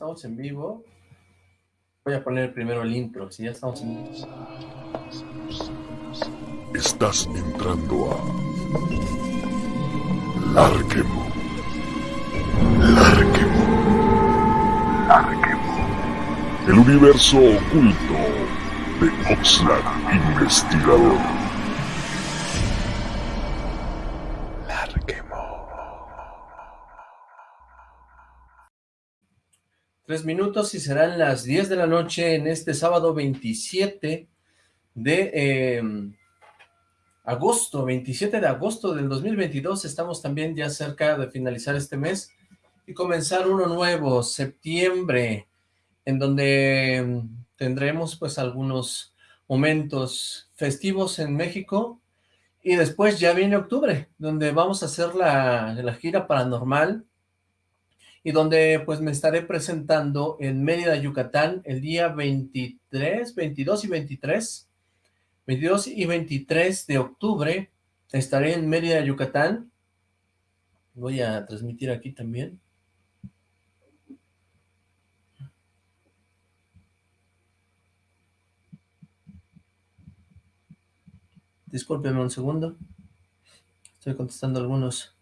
estamos en vivo. Voy a poner primero el intro, si ya estamos en vivo. Estás entrando a Larquemo. Larquemo. Larquemo. El universo oculto de Oxlack Investigador. Tres minutos y serán las 10 de la noche en este sábado 27 de em, agosto, 27 de agosto del 2022. Estamos también ya cerca de finalizar este mes y comenzar uno nuevo, septiembre, en donde em, tendremos pues algunos momentos festivos en México y después ya viene octubre, donde vamos a hacer la, la gira paranormal y donde pues me estaré presentando en Mérida, Yucatán, el día 23, 22 y 23, 22 y 23 de octubre, estaré en Mérida, Yucatán, voy a transmitir aquí también. Discúlpenme un segundo, estoy contestando algunos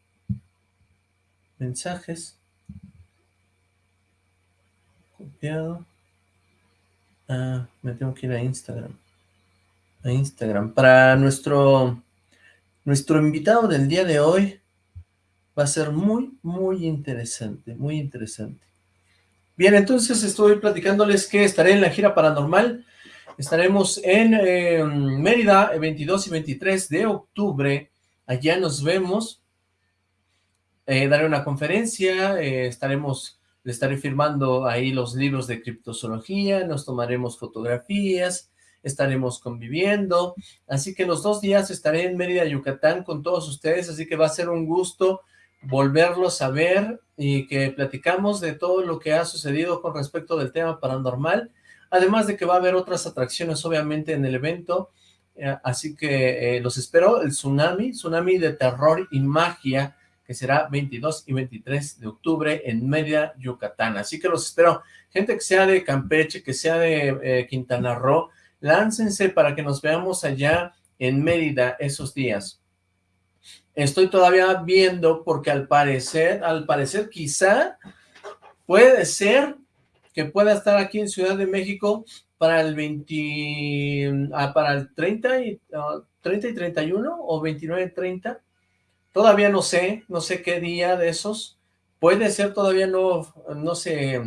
mensajes. Copiado. Ah, me tengo que ir a Instagram. A Instagram. Para nuestro, nuestro invitado del día de hoy va a ser muy, muy interesante, muy interesante. Bien, entonces estoy platicándoles que estaré en la gira paranormal. Estaremos en eh, Mérida, el 22 y 23 de octubre. Allá nos vemos. Eh, daré una conferencia, eh, estaremos estaré firmando ahí los libros de criptozoología, nos tomaremos fotografías, estaremos conviviendo, así que los dos días estaré en Mérida, Yucatán con todos ustedes, así que va a ser un gusto volverlos a ver y que platicamos de todo lo que ha sucedido con respecto del tema paranormal, además de que va a haber otras atracciones obviamente en el evento, eh, así que eh, los espero, el Tsunami, Tsunami de Terror y Magia, que será 22 y 23 de octubre en Mérida, Yucatán. Así que los espero, gente que sea de Campeche, que sea de eh, Quintana Roo, láncense para que nos veamos allá en Mérida esos días. Estoy todavía viendo porque al parecer, al parecer quizá puede ser que pueda estar aquí en Ciudad de México para el 20, ah, para el 30 y, 30 ah, y 31 o 29 y 30 Todavía no sé, no sé qué día de esos. Puede ser, todavía no, no se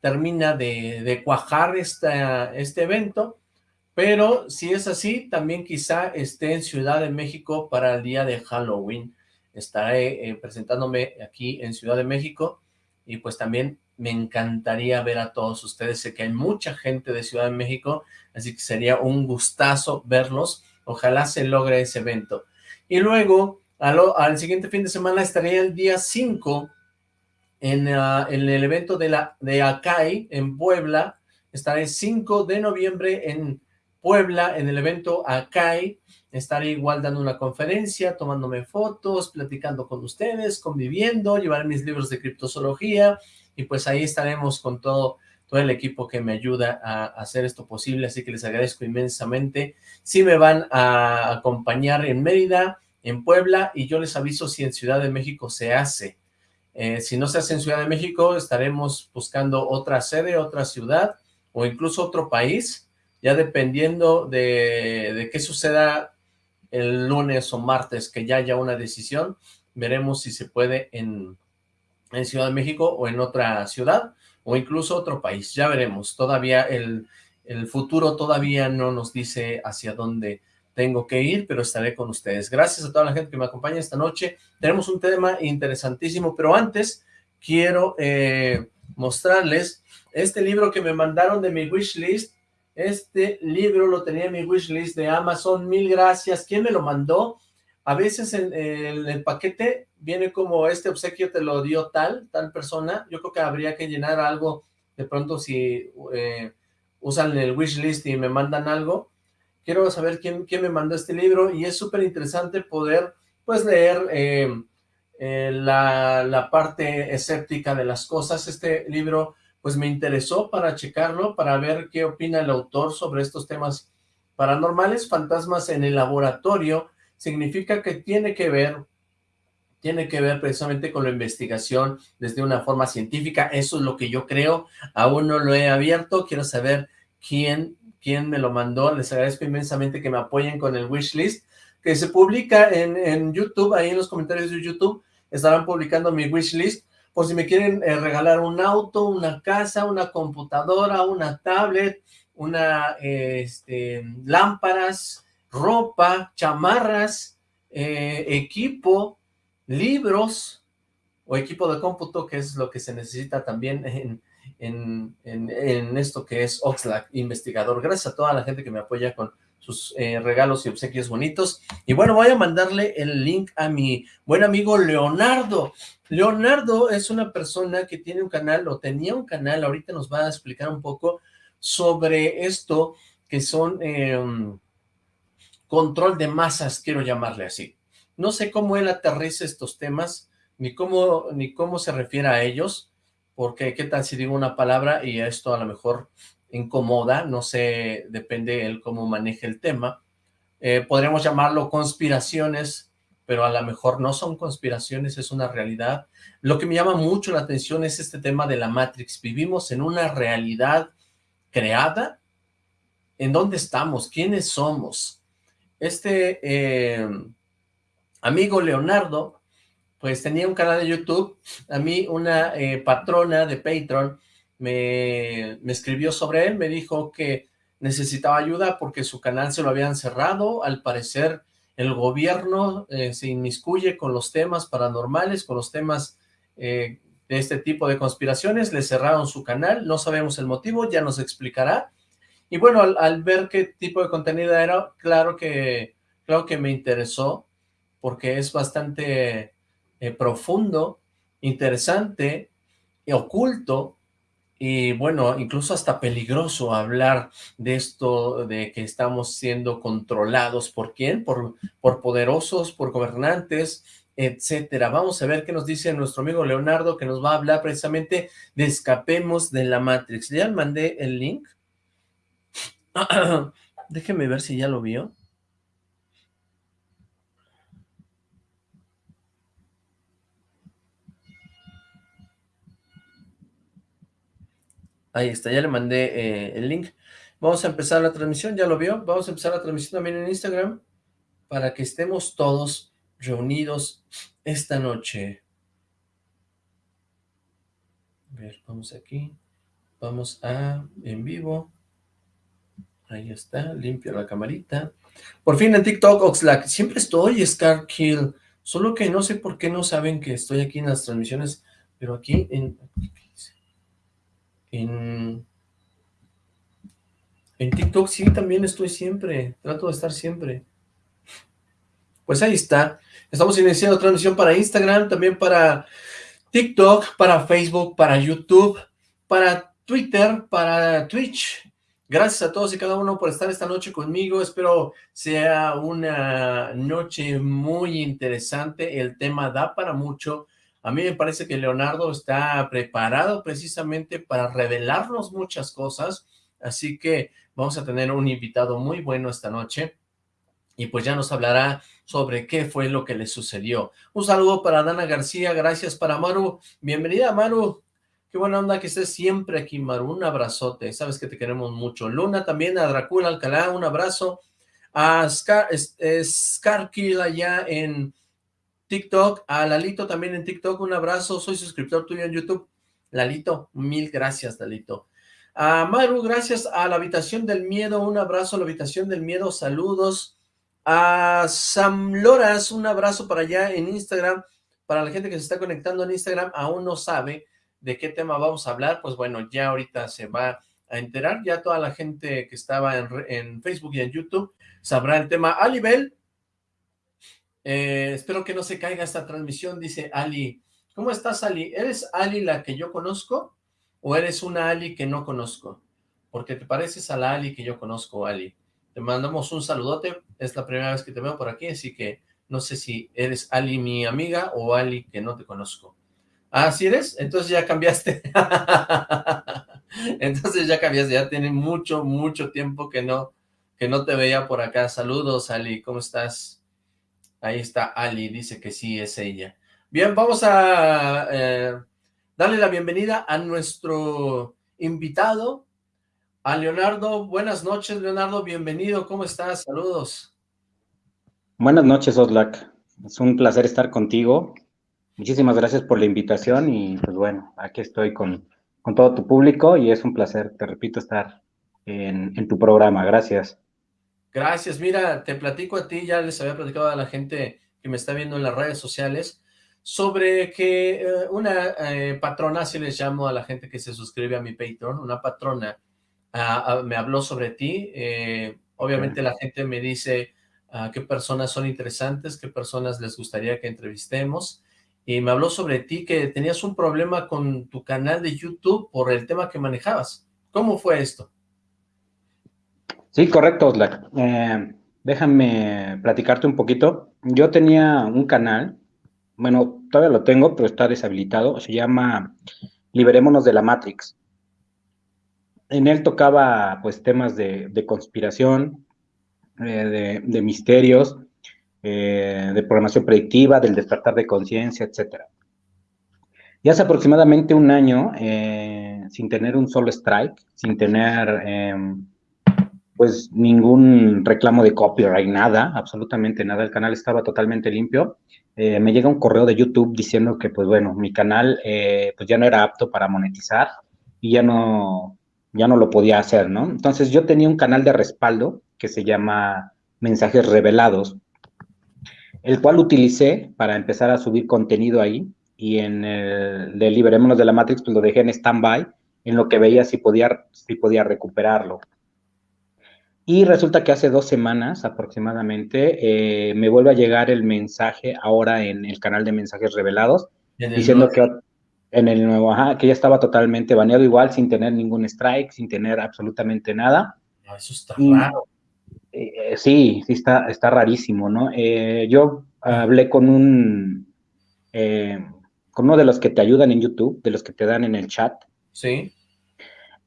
termina de, cuajar este evento, pero si es así, también quizá esté en Ciudad de México para el día de Halloween. Estaré eh, presentándome aquí en Ciudad de México y pues también me encantaría ver a todos ustedes. Sé que hay mucha gente de Ciudad de México, así que sería un gustazo verlos. Ojalá se logre ese evento. Y luego al, siguiente fin de semana estaría el día 5 en, ah, en, el evento de, la, de Acai en Puebla. Estaré 5 de noviembre en Puebla en el evento Acai. Estaré igual dando una conferencia, tomándome fotos, platicando con ustedes, conviviendo, llevar mis libros de criptozoología y pues ahí estaremos con todo todo el equipo que me ayuda a hacer esto posible, así que les agradezco inmensamente. Si me van a acompañar en Mérida, en Puebla y yo les aviso si en Ciudad de México se hace. Eh, si no se hace en Ciudad de México, estaremos buscando otra sede, otra ciudad o incluso otro país, ya dependiendo de, de qué suceda el lunes o martes, que ya haya una decisión, veremos si se puede en, en Ciudad de México o en otra ciudad o incluso otro país, ya veremos, todavía el, el futuro todavía no nos dice hacia dónde tengo que ir, pero estaré con ustedes. Gracias a toda la gente que me acompaña esta noche. Tenemos un tema interesantísimo, pero antes quiero eh, mostrarles este libro que me mandaron de mi wishlist. Este libro lo tenía en mi wishlist de Amazon. Mil gracias. ¿Quién me lo mandó? A veces en, el paquete viene como este obsequio te lo dio tal, tal persona. Yo creo que habría que llenar algo de pronto si eh, usan el wishlist y me mandan algo quiero saber quién, me mandó este libro y es súper interesante poder pues leer eh, eh, la, la, parte escéptica de las cosas. Este libro pues me interesó para checarlo, para ver qué opina el autor sobre estos temas paranormales. Fantasmas en el laboratorio significa que tiene que ver tiene que ver precisamente con la investigación desde una forma científica, eso es lo que yo creo, aún no lo he abierto, quiero saber quién, quién me lo mandó, les agradezco inmensamente que me apoyen con el wishlist, que se publica en, en YouTube, ahí en los comentarios de YouTube, estarán publicando mi wishlist, por si me quieren eh, regalar un auto, una casa, una computadora, una tablet, una, este, lámparas, ropa, chamarras, eh, equipo, libros o equipo de cómputo, que es lo que se necesita también en, en, en, esto que es Oxlack Investigador. Gracias a toda la gente que me apoya con sus eh, regalos y obsequios bonitos. Y bueno, voy a mandarle el link a mi buen amigo Leonardo. Leonardo es una persona que tiene un canal, o tenía un canal, ahorita nos va a explicar un poco sobre esto, que son em, control de masas, quiero llamarle así. No sé cómo él aterriza estos temas, ni cómo, ni cómo se refiere a ellos, porque qué tal si digo una palabra y esto a lo mejor incomoda, no sé, depende él cómo maneje el tema. Eh, podríamos llamarlo conspiraciones, pero a lo mejor no son conspiraciones, es una realidad. Lo que me llama mucho la atención es este tema de la Matrix. Vivimos en una realidad creada. ¿En dónde estamos? ¿Quiénes somos? Este eh, amigo Leonardo, pues tenía un canal de YouTube, a mí una eh, patrona de Patreon me, me, escribió sobre él, me dijo que necesitaba ayuda porque su canal se lo habían cerrado, al parecer el gobierno eh, se inmiscuye con los temas paranormales, con los temas eh, de este tipo de conspiraciones, le cerraron su canal, no sabemos el motivo, ya nos explicará, y bueno, al, al ver qué tipo de contenido era, claro que, claro que me interesó, porque es bastante eh, profundo, interesante, y oculto, y bueno, incluso hasta peligroso hablar de esto, de que estamos siendo controlados, ¿por quién? Por, por poderosos, por gobernantes, etcétera. Vamos a ver qué nos dice nuestro amigo Leonardo, que nos va a hablar precisamente de Escapemos de la Matrix. Ya mandé el link. Déjeme ver si ya lo vio. Ahí está, ya le mandé eh, el link. Vamos a empezar la transmisión, ¿ya lo vio? Vamos a empezar la transmisión también en Instagram para que estemos todos reunidos esta noche. A ver, vamos aquí. Vamos a en vivo. Ahí está, limpio la camarita. Por fin en TikTok, Oxlack. Siempre estoy, Scar Kill. Solo que no sé por qué no saben que estoy aquí en las transmisiones, pero aquí en... En, TikTok sí, también estoy siempre, trato de estar siempre. Pues ahí está, estamos iniciando transmisión para Instagram, también para TikTok, para Facebook, para YouTube, para Twitter, para Twitch. Gracias a todos y cada uno por estar esta noche conmigo, espero sea una noche muy interesante, el tema da para mucho, a mí me parece que Leonardo está preparado precisamente para revelarnos muchas cosas, así que vamos a tener un invitado muy bueno esta noche, y pues ya nos hablará sobre qué fue lo que le sucedió. Un saludo para Dana García, gracias para Maru, bienvenida Maru, qué buena onda que estés siempre aquí Maru, un abrazote, sabes que te queremos mucho. Luna también, a Dracula Alcalá, un abrazo, a Scar, Scarkill allá en TikTok, a Lalito también en TikTok, un abrazo, soy suscriptor tuyo en YouTube. Lalito, mil gracias, Lalito. A Maru, gracias a la Habitación del Miedo, un abrazo a la Habitación del Miedo, saludos. A Sam Loras, un abrazo para allá en Instagram. Para la gente que se está conectando en Instagram, aún no sabe de qué tema vamos a hablar, pues bueno, ya ahorita se va a enterar, ya toda la gente que estaba en, en Facebook y en YouTube sabrá el tema. Alibel, eh, espero que no se caiga esta transmisión, dice Ali. ¿Cómo estás, Ali? ¿Eres Ali la que yo conozco o eres una Ali que no conozco? Porque te pareces a la Ali que yo conozco, Ali. Te mandamos un saludote, es la primera vez que te veo por aquí, así que no sé si eres Ali mi amiga o Ali que no te conozco. Ah, ¿sí eres? Entonces ya cambiaste. Entonces ya cambiaste, ya tiene mucho, mucho tiempo que no, que no te veía por acá. Saludos, Ali, ¿cómo estás? Ahí está Ali, dice que sí, es ella. Bien, vamos a eh, darle la bienvenida a nuestro invitado, a Leonardo. Buenas noches, Leonardo, bienvenido, ¿cómo estás? Saludos. Buenas noches, Oslak. Es un placer estar contigo. Muchísimas gracias por la invitación y pues bueno, aquí estoy con, con todo tu público y es un placer, te repito, estar en, en, tu programa. Gracias. Gracias. Mira, te platico a ti, ya les había platicado a la gente que me está viendo en las redes sociales, sobre que eh, una eh, patrona, así les llamo a la gente que se suscribe a mi Patreon, una patrona ah, ah, me habló sobre ti. Eh, obviamente la gente me dice uh, qué personas son interesantes, qué personas les gustaría que entrevistemos. Y me habló sobre ti, que tenías un problema con tu canal de YouTube por el tema que manejabas. ¿Cómo fue esto? Sí, correcto, Oslak. Eh, déjame platicarte un poquito. Yo tenía un canal, bueno, todavía lo tengo, pero está deshabilitado. Se llama Liberémonos de la Matrix. En él tocaba, pues, temas de, conspiración, eh, de, misterios, eh, de programación predictiva, del despertar de conciencia, etc. Y hace aproximadamente un año, sin tener un solo strike, sin tener em, pues ningún reclamo de copyright, nada, absolutamente nada, el canal estaba totalmente limpio, me llega un correo de YouTube diciendo que pues bueno, mi canal pues ya no era apto para monetizar y ya no, ya no lo podía hacer, ¿no? Entonces yo tenía un canal de respaldo que se llama Mensajes Revelados, el cual utilicé para empezar a subir contenido ahí y en el de Liberémonos de la Matrix, pues lo dejé en stand-by en lo que veía si podía, si podía recuperarlo. Y resulta que hace dos semanas aproximadamente eh, me vuelve a llegar el mensaje ahora en el canal de mensajes revelados, diciendo que en el nuevo, ajá, que ya estaba totalmente baneado igual, sin tener ningún strike, sin tener absolutamente nada. Eso está raro. Eh, sí, sí, está, está rarísimo, ¿no? Eh, yo hablé con un, eh, con uno de los que te ayudan en YouTube, de los que te dan en el chat. Sí.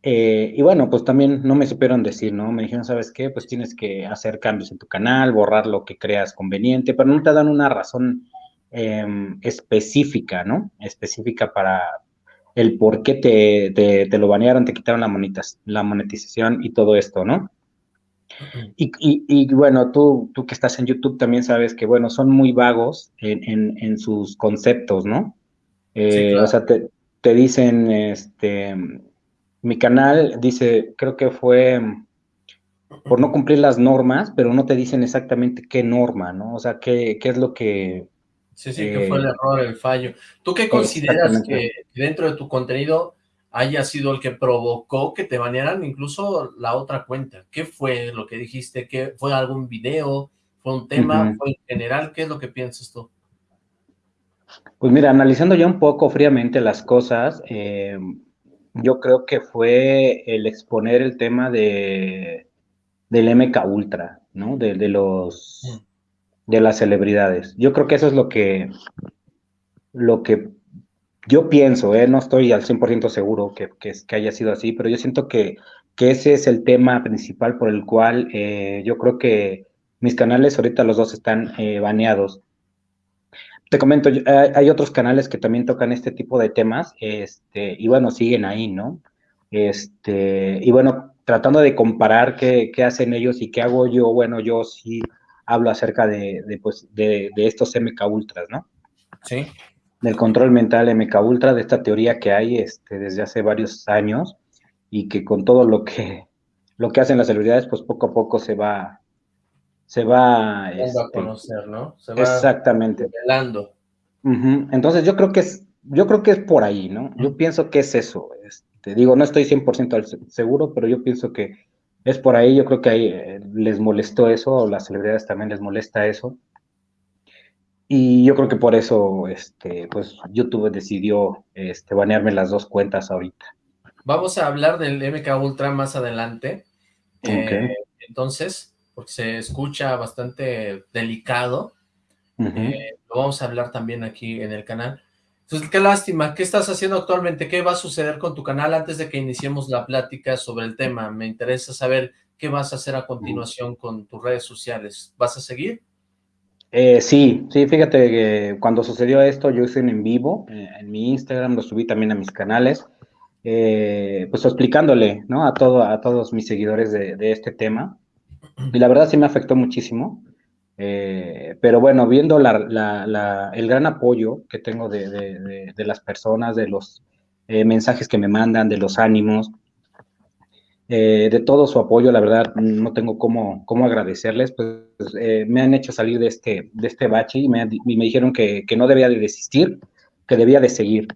Y bueno, pues también no me supieron decir, ¿no? Me dijeron, ¿sabes qué? Pues tienes que hacer cambios en tu canal, borrar lo que creas conveniente, pero no te dan una razón em, específica, ¿no? Específica para el por qué te, te, lo banearon, te quitaron la, la monetización y todo esto, ¿no? Y, bueno, tú, tú que estás en YouTube también sabes que, bueno, son muy vagos en, sus conceptos, ¿no? Eh, o sea, te, dicen, este, mi canal dice, creo que fue por no cumplir las normas, pero no te dicen exactamente qué norma, ¿no? O sea, qué, qué es lo que... Sí, sí, que fue el eh, error, el fallo. ¿Tú qué consideras que dentro de tu contenido haya sido el que provocó que te banearan incluso la otra cuenta. ¿Qué fue lo que dijiste? ¿Qué, ¿Fue algún video? ¿Fue un tema? ¿Fue en general? ¿Qué es lo que piensas tú? Pues mira, analizando ya un poco fríamente las cosas, eh, yo creo que fue el exponer el tema de del MK Ultra, ¿no? De, de los de las celebridades. Yo creo que eso es lo que lo que yo pienso, eh, no estoy al 100% seguro que, que, haya sido así, pero yo siento que, que, ese es el tema principal por el cual eh, yo creo que mis canales ahorita los dos están eh, baneados. Te comento, hay otros canales que también tocan este tipo de temas, este, y bueno, siguen ahí, ¿no? Este, y bueno, tratando de comparar qué, qué hacen ellos y qué hago yo, bueno, yo sí hablo acerca de, de, pues, de, de estos MK Ultras, ¿no? Sí del control mental MK Ultra, de esta teoría que hay este, desde hace varios años y que con todo lo que, lo que hacen las celebridades, pues poco a poco se va, se va... a este, conocer, ¿no? Se va exactamente. Revelando. Entonces yo creo que es, yo creo que es por ahí, ¿no? Yo pienso que es eso. Este, digo, no estoy 100% seguro, pero yo pienso que es por ahí. Yo creo que ahí eh, les molestó eso, o las celebridades también les molesta eso. Y yo creo que por eso, este, pues, YouTube decidió este, banearme las dos cuentas ahorita. Vamos a hablar del MK Ultra más adelante. Eh, entonces, porque se escucha bastante delicado, eh, lo vamos a hablar también aquí en el canal. Entonces, qué lástima. ¿Qué estás haciendo actualmente? ¿Qué va a suceder con tu canal antes de que iniciemos la plática sobre el tema? Me interesa saber qué vas a hacer a continuación con tus redes sociales. ¿Vas a seguir? Eh, sí, sí, fíjate que cuando sucedió esto yo hice un en vivo eh, en mi Instagram, lo subí también a mis canales, eh, pues explicándole, ¿no? A, todo, a todos mis seguidores de, este tema. Y la verdad sí me afectó muchísimo. pero bueno, viendo el gran apoyo que tengo de, de las personas, de los mensajes que me mandan, de los ánimos, eh, de todo su apoyo, la verdad, no tengo cómo, cómo agradecerles, pues eh, me han hecho salir de este, de este bache y me, me dijeron que, que, no debía de desistir, que debía de seguir.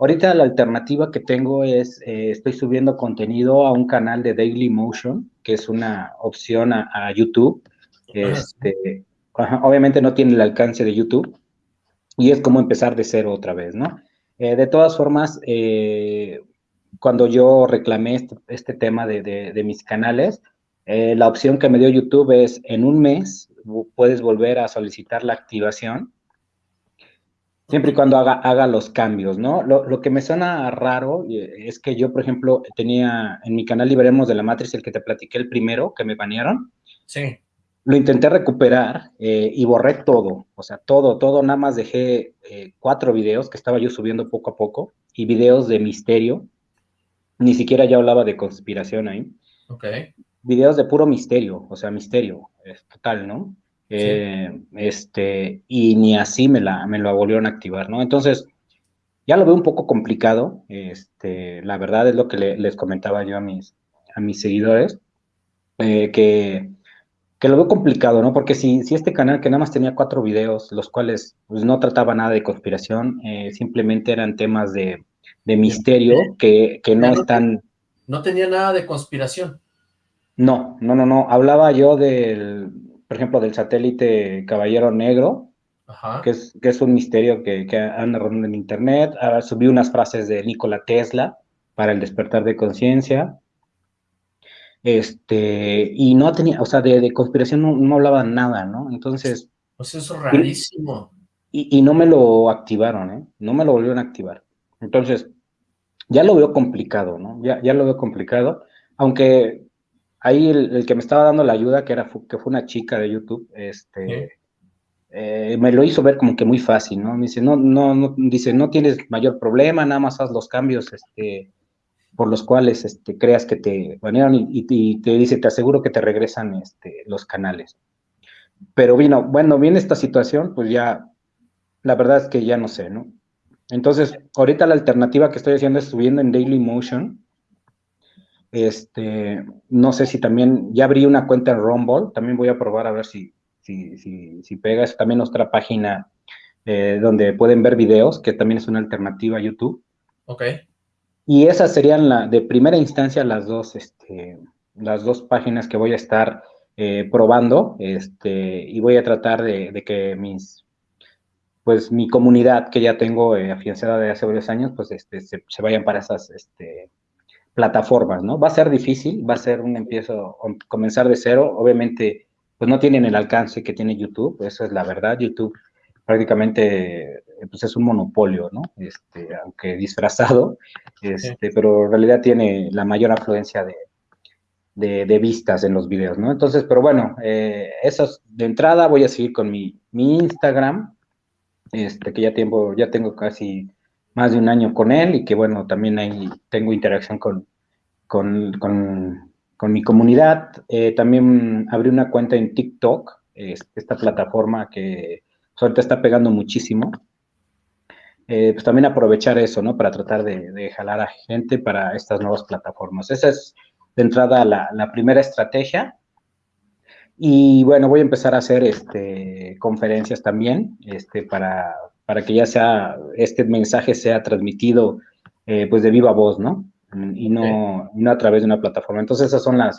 Ahorita la alternativa que tengo es, eh, estoy subiendo contenido a un canal de Daily Motion, que es una opción a, YouTube. Este, obviamente no tiene el alcance de YouTube y es como empezar de cero otra vez, ¿no? de todas formas, cuando yo reclamé este, este tema de, mis canales, eh, la opción que me dio YouTube es en un mes puedes volver a solicitar la activación, siempre y cuando haga, haga los cambios, ¿no? Lo, que me suena raro eh, es que yo, por ejemplo, tenía en mi canal Liberemos de la Matrix, el que te platiqué el primero, que me banearon. Sí. Lo intenté recuperar eh, y borré todo, o sea, todo, todo, nada más dejé cuatro videos que estaba yo subiendo poco a poco y videos de misterio ni siquiera ya hablaba de conspiración ahí. Ok. Videos de puro misterio, o sea, misterio, es total, ¿no? Eh, este, y ni así me la, me lo volvieron a activar, ¿no? Entonces, ya lo veo un poco complicado, este, la verdad es lo que les comentaba yo a mis, a mis seguidores, eh, que, que, lo veo complicado, ¿no? Porque si, si este canal que nada más tenía cuatro videos, los cuales pues, no trataba nada de conspiración, eh, simplemente eran temas de, de misterio que, que no, están... No tenía nada de conspiración. No, no, no, no. Hablaba yo del, por ejemplo, del satélite Caballero Negro, Que, es, que es un misterio que, que anda rodando en internet. Ahora subí unas frases de Nikola Tesla para el despertar de conciencia. Este, y no tenía, o sea, de, conspiración no, no, hablaba nada, ¿no? Entonces... Pues eso es rarísimo. Y, y, no me lo activaron, ¿eh? No me lo volvieron a activar. Entonces, ya lo veo complicado, ¿no? Ya, ya lo veo complicado, aunque ahí el, que me estaba dando la ayuda, que, era, que fue una chica de YouTube, este, eh, me lo hizo ver como que muy fácil, ¿no? Me dice, no, no, no, dice, no tienes mayor problema, nada más haz los cambios, este, por los cuales este, creas que te banearon y, te dice, te aseguro que te regresan este, los canales. Pero vino, bueno, viene esta situación, pues ya, la verdad es que ya no sé, ¿no? Entonces, ahorita la alternativa que estoy haciendo es subiendo en Daily Motion. Este, no sé si también, ya abrí una cuenta en Rumble, también voy a probar a ver si, si, si, si pega. Es también nuestra página eh, donde pueden ver videos, que también es una alternativa a YouTube. Ok. Y esas serían la, de primera instancia las dos, este, las dos páginas que voy a estar eh, probando, este, y voy a tratar de, de que mis pues mi comunidad que ya tengo eh, afianzada de hace varios años, pues este, se, vayan para esas este, plataformas, ¿no? Va a ser difícil, va a ser un empiezo, comenzar de cero, obviamente, pues no tienen el alcance que tiene YouTube, eso es la verdad, YouTube prácticamente pues es un monopolio, ¿no? Este, aunque disfrazado, este, pero en realidad tiene la mayor afluencia de, de, vistas en los videos, ¿no? Entonces, pero bueno, eh, eso de entrada voy a seguir con mi, mi Instagram, este, que ya, tiempo, ya tengo casi más de un año con él y que bueno, también ahí tengo interacción con, con, con, mi comunidad. Eh, también abrí una cuenta en TikTok, esta plataforma que ahorita está pegando muchísimo. Eh, pues también aprovechar eso, ¿no? Para tratar de, jalar a gente para estas nuevas plataformas. Esa es de entrada la, la primera estrategia. Y bueno, voy a empezar a hacer este, conferencias también, este, para, para que ya sea, este mensaje sea transmitido eh, pues de viva voz, ¿no? Y no, no a través de una plataforma. Entonces esas son las,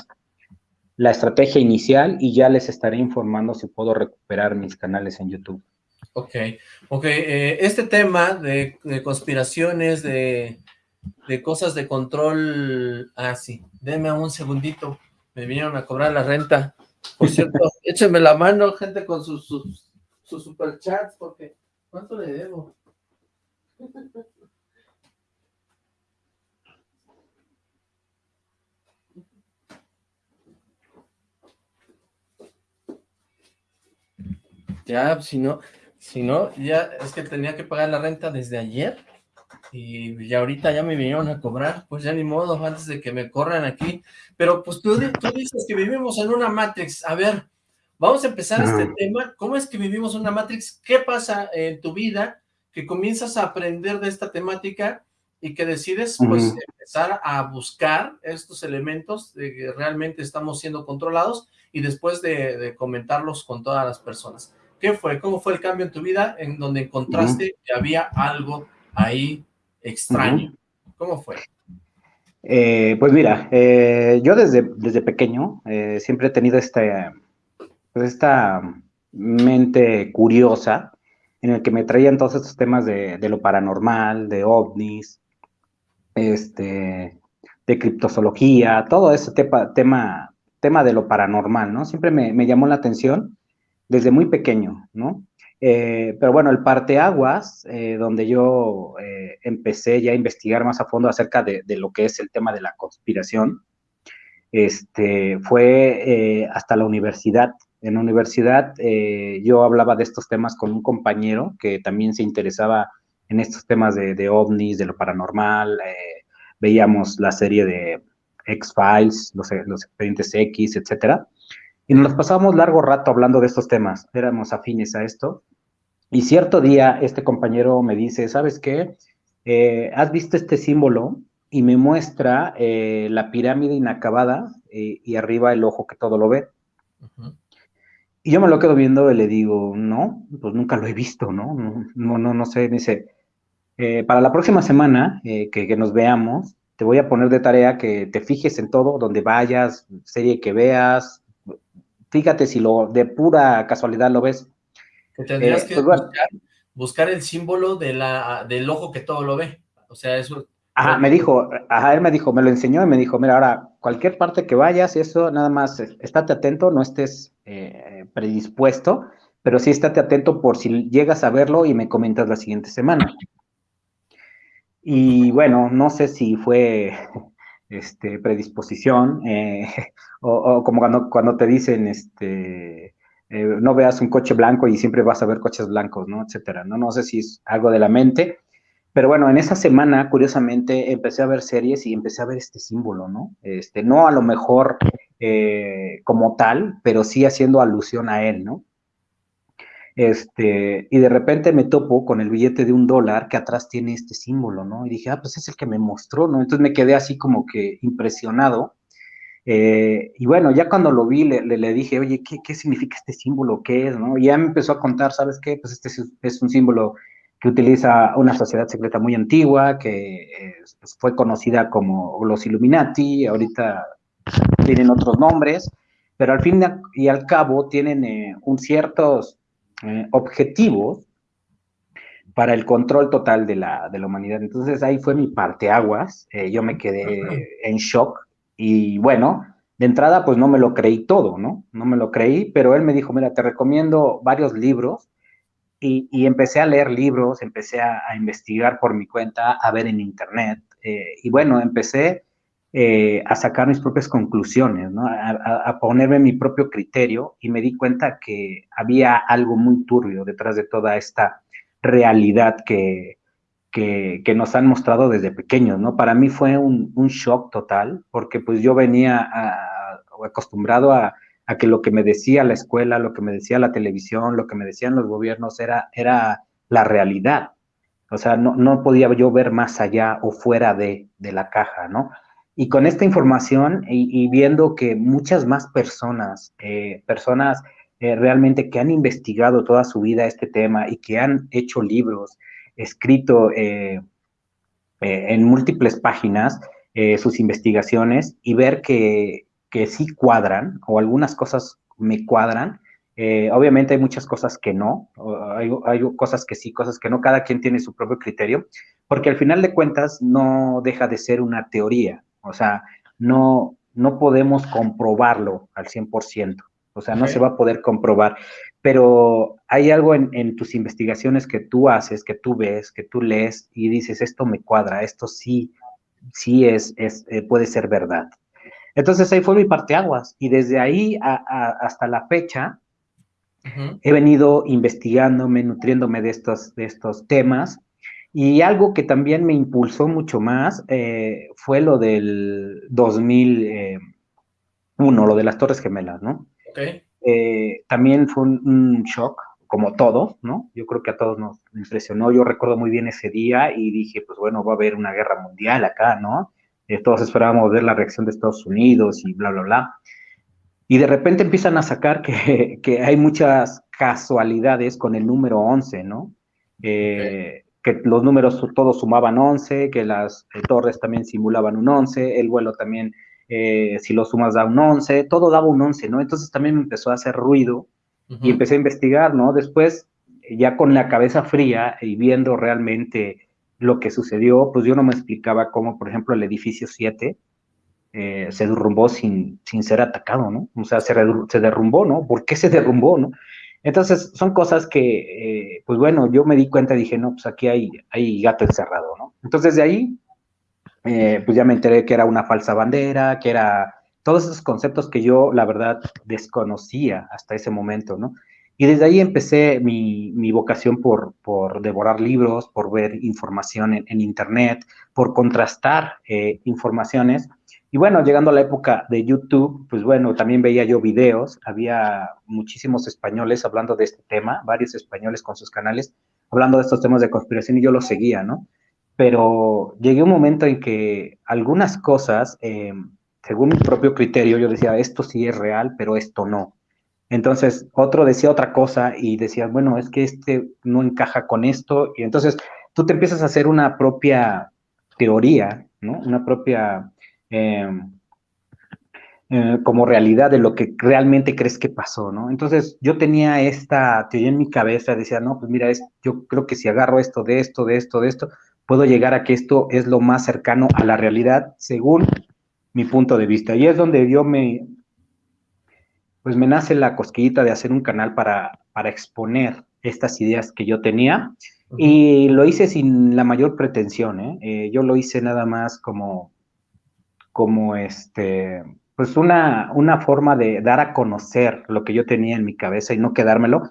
la estrategia inicial y ya les estaré informando si puedo recuperar mis canales en YouTube. Ok, ok. Eh, este tema de, conspiraciones, de, de, cosas de control... Ah, sí. Deme un segundito. Me vinieron a cobrar la renta. Por cierto, échenme la mano, gente, con sus, sus, superchats, porque ¿Cuánto le debo? Ya, pues, si no, si no, ya es que tenía que pagar la renta desde ayer y ya ahorita ya me vinieron a cobrar, pues ya ni modo, antes de que me corran aquí. Pero pues tú, tú dices que vivimos en una Matrix, a ver, vamos a empezar este tema. ¿Cómo es que vivimos una Matrix? ¿Qué pasa en tu vida que comienzas a aprender de esta temática y que decides pues empezar a buscar estos elementos de que realmente estamos siendo controlados y después de, comentarlos con todas las personas. ¿Qué fue? ¿Cómo fue el cambio en tu vida en donde encontraste que había algo ahí extraño? ¿Cómo fue? Eh, pues mira, eh, yo desde, desde pequeño eh, siempre he tenido este, pues esta mente curiosa en el que me traían todos estos temas de, de lo paranormal, de ovnis, este, de criptozoología, todo ese tema, tema, de lo paranormal, ¿no? Siempre me, llamó la atención desde muy pequeño, ¿no? Eh, pero bueno, el parteaguas, eh, donde yo eh, empecé ya a investigar más a fondo acerca de, lo que es el tema de la conspiración, este, fue hasta la universidad. En la universidad yo hablaba de estos temas con un compañero que también se interesaba en estos temas de, ovnis, de lo paranormal. Eh, veíamos la serie de X-Files, los, los, expedientes X, etcétera. Y nos pasábamos largo rato hablando de estos temas. Éramos afines a esto. Y cierto día, este compañero me dice, ¿sabes qué? Eh, ¿Has visto este símbolo? Y me muestra eh, la pirámide inacabada y arriba el ojo que todo lo ve. Y yo me lo quedo viendo y le digo, no, pues nunca lo he visto, ¿no? No, no, no, sé. Me dice, eh, para la próxima semana eh, que, nos veamos, te voy a poner de tarea que te fijes en todo, donde vayas, serie que veas, fíjate si lo de pura casualidad lo ves. Que tendrías eh, que pues buscar, el símbolo de la, del ojo que todo lo ve. O sea, eso... Ajá, me dijo, ajá, él me dijo, me lo enseñó y me dijo, mira, ahora, cualquier parte que vayas, eso, nada más, estate atento, no estés predispuesto, pero sí estate atento por si llegas a verlo y me comentas la siguiente semana. Y bueno, no sé si fue este, predisposición eh, o, como cuando, cuando te dicen, este, eh, no veas un coche blanco y siempre vas a ver coches blancos, ¿no? Etcétera, ¿no? No sé si es algo de la mente, pero bueno, en esa semana, curiosamente, empecé a ver series y empecé a ver este símbolo, ¿no? Este, no a lo mejor eh, como tal, pero sí haciendo alusión a él, ¿no? Este, y de repente me topo con el billete de un dólar que atrás tiene este símbolo, ¿no? Y dije, ah, pues es el que me mostró, ¿no? Entonces me quedé así como que impresionado. Eh, y bueno, ya cuando lo vi, le, le, dije, oye, ¿qué, ¿qué, significa este símbolo? ¿Qué es? ¿no? Y ya me empezó a contar, ¿sabes qué? Pues este es, un símbolo que utiliza una sociedad secreta muy antigua, que eh, fue conocida como los Illuminati, ahorita tienen otros nombres, pero al fin y al cabo tienen eh, un ciertos eh, objetivos para el control total de la, de la, humanidad. Entonces ahí fue mi parteaguas, eh, yo me quedé en shock y bueno, de entrada pues no me lo creí todo, ¿no? No me lo creí, pero él me dijo, mira, te recomiendo varios libros y, y empecé a leer libros, empecé a, investigar por mi cuenta, a ver en internet eh, y bueno, empecé eh, a sacar mis propias conclusiones, ¿no? a, ponerme mi propio criterio y me di cuenta que había algo muy turbio detrás de toda esta realidad que, que, nos han mostrado desde pequeños, ¿no? Para mí fue un, shock total, porque pues yo venía acostumbrado a, que lo que me decía la escuela, lo que me decía la televisión, lo que me decían los gobiernos era, era la realidad. O sea, no, no podía yo ver más allá o fuera de, de la caja, ¿no? Y con esta información y, viendo que muchas más personas, eh, personas eh, realmente que han investigado toda su vida este tema y que han hecho libros, escrito eh, en múltiples páginas sus investigaciones y ver que, que, sí cuadran o algunas cosas me cuadran. obviamente hay muchas cosas que no, hay, hay cosas que sí, cosas que no, cada quien tiene su propio criterio, porque al final de cuentas no deja de ser una teoría, o sea, no, no podemos comprobarlo al 100%. O sea, no se va a poder comprobar. Pero hay algo en, tus investigaciones que tú haces, que tú ves, que tú lees y dices, esto me cuadra, esto sí, sí es, es eh, puede ser verdad. Entonces ahí fue mi parteaguas. Y desde ahí hasta la fecha, He venido investigándome, nutriéndome de estos, de estos temas. Y algo que también me impulsó mucho más eh, fue lo del 2001, lo de las Torres Gemelas, ¿no? Eh, también fue un, shock, como todo, ¿no? Yo creo que a todos nos impresionó. Yo recuerdo muy bien ese día y dije, pues bueno, va a haber una guerra mundial acá, ¿no? Eh, todos esperábamos ver la reacción de Estados Unidos y bla, bla, bla. Y de repente empiezan a sacar que, que hay muchas casualidades con el número 11, ¿no? Eh, que los números todos sumaban 11, que las torres también simulaban un 11, el vuelo también eh, si lo sumas da un 11, todo daba un 11, ¿no? Entonces también me empezó a hacer ruido y empecé a investigar, ¿no? Después, ya con la cabeza fría y viendo realmente lo que sucedió, pues yo no me explicaba cómo, por ejemplo, el edificio 7 eh, se derrumbó sin, sin ser atacado, ¿no? O sea, se, se derrumbó, ¿no? ¿Por qué se derrumbó, no? Entonces, son cosas que, eh, pues bueno, yo me di cuenta y dije, no, pues aquí hay, hay gato encerrado, ¿no? Entonces, de ahí eh, pues ya me enteré que era una falsa bandera, que era todos esos conceptos que yo, la verdad, desconocía hasta ese momento, ¿no? Y desde ahí empecé mi, mi vocación por, por, devorar libros, por ver información en, Internet, por contrastar eh, informaciones. Y bueno, llegando a la época de YouTube, pues bueno, también veía yo videos, había muchísimos españoles hablando de este tema, varios españoles con sus canales, hablando de estos temas de conspiración y yo los seguía, ¿no? pero llegué un momento en que algunas cosas, eh, según mi propio criterio, yo decía, esto sí es real, pero esto no. Entonces, otro decía otra cosa y decía, bueno, es que este no encaja con esto. Y entonces tú te empiezas a hacer una propia teoría, ¿no? Una propia, em, eh, como realidad de lo que realmente crees que pasó, ¿no? Entonces, yo tenía esta teoría en mi cabeza, decía, no, pues mira, es, yo creo que si agarro esto, de esto, de esto, de esto, puedo llegar a que esto es lo más cercano a la realidad según mi punto de vista. Y es donde yo me, pues me nace la cosquillita de hacer un canal para, para exponer estas ideas que yo tenía. Y lo hice sin la mayor pretensión, ¿eh? Eh, yo lo hice nada más como, como este, pues una, una forma de dar a conocer lo que yo tenía en mi cabeza y no quedármelo,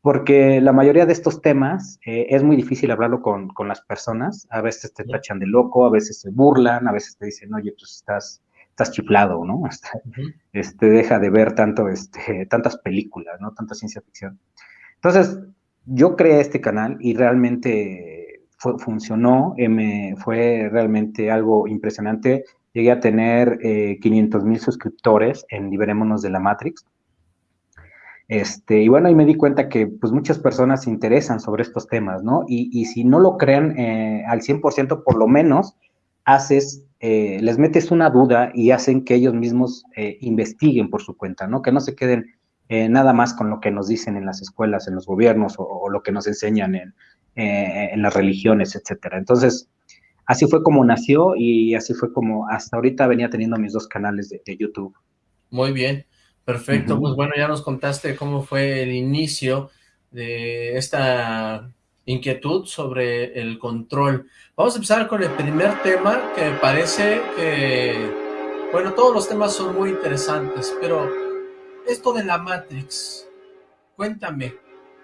porque la mayoría de estos temas eh, es muy difícil hablarlo con, con, las personas. A veces te tachan de loco, a veces se burlan, a veces te dicen, oye, pues estás, estás chiflado, ¿no? Este, deja de ver tanto, este, tantas películas, ¿no? Tanta ciencia ficción. Entonces, yo creé este canal y realmente funcionó, eh, me, fue realmente algo impresionante. Llegué a tener 500 eh, mil suscriptores en Liberémonos de la Matrix este, y bueno, ahí me di cuenta que pues muchas personas se interesan sobre estos temas, ¿no? Y, si no lo creen eh, al 100%, por lo menos haces, eh, les metes una duda y hacen que ellos mismos eh, investiguen por su cuenta, ¿no? Que no se queden nada más con lo que nos dicen en las escuelas, en los gobiernos o, lo que nos enseñan en, en, las religiones, etcétera. Entonces, así fue como nació y así fue como hasta ahorita venía teniendo mis dos canales de, de YouTube. Muy bien. Perfecto, pues bueno, ya nos contaste cómo fue el inicio de esta inquietud sobre el control. Vamos a empezar con el primer tema que parece que, bueno, todos los temas son muy interesantes, pero esto de la Matrix, cuéntame,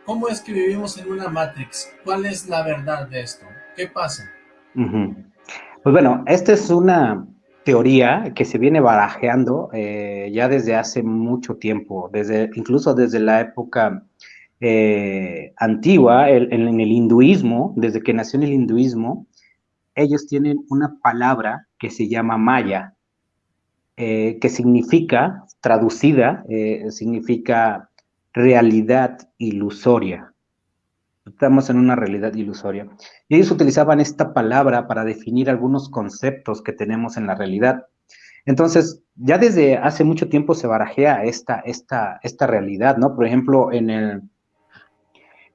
¿cómo es que vivimos en una Matrix? ¿Cuál es la verdad de esto? ¿Qué pasa? Pues bueno, esta es una teoría que se viene barajeando eh, ya desde hace mucho tiempo, desde, incluso desde la época eh, antigua, en el hinduismo, desde que nació el hinduismo, ellos tienen una palabra que se llama maya, eh, que significa, traducida, significa realidad ilusoria estamos en una realidad ilusoria. Y ellos utilizaban esta palabra para definir algunos conceptos que tenemos en la realidad. Entonces, ya desde hace mucho tiempo se barajea esta, esta, esta realidad, ¿no? Por ejemplo, en el,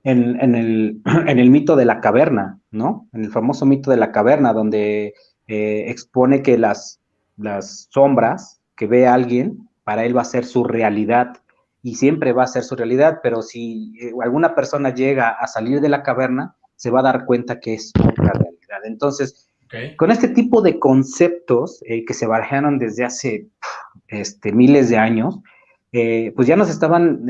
en, el, en el mito de la caverna, ¿no? En el famoso mito de la caverna, donde eh, expone que las, las sombras que ve alguien, para él va a ser su realidad y siempre va a ser su realidad, pero si eh, alguna persona llega a salir de la caverna, se va a dar cuenta que es otra realidad. Entonces, con este tipo de conceptos eh, que se barajaron desde hace este, miles de años, eh, pues ya nos estaban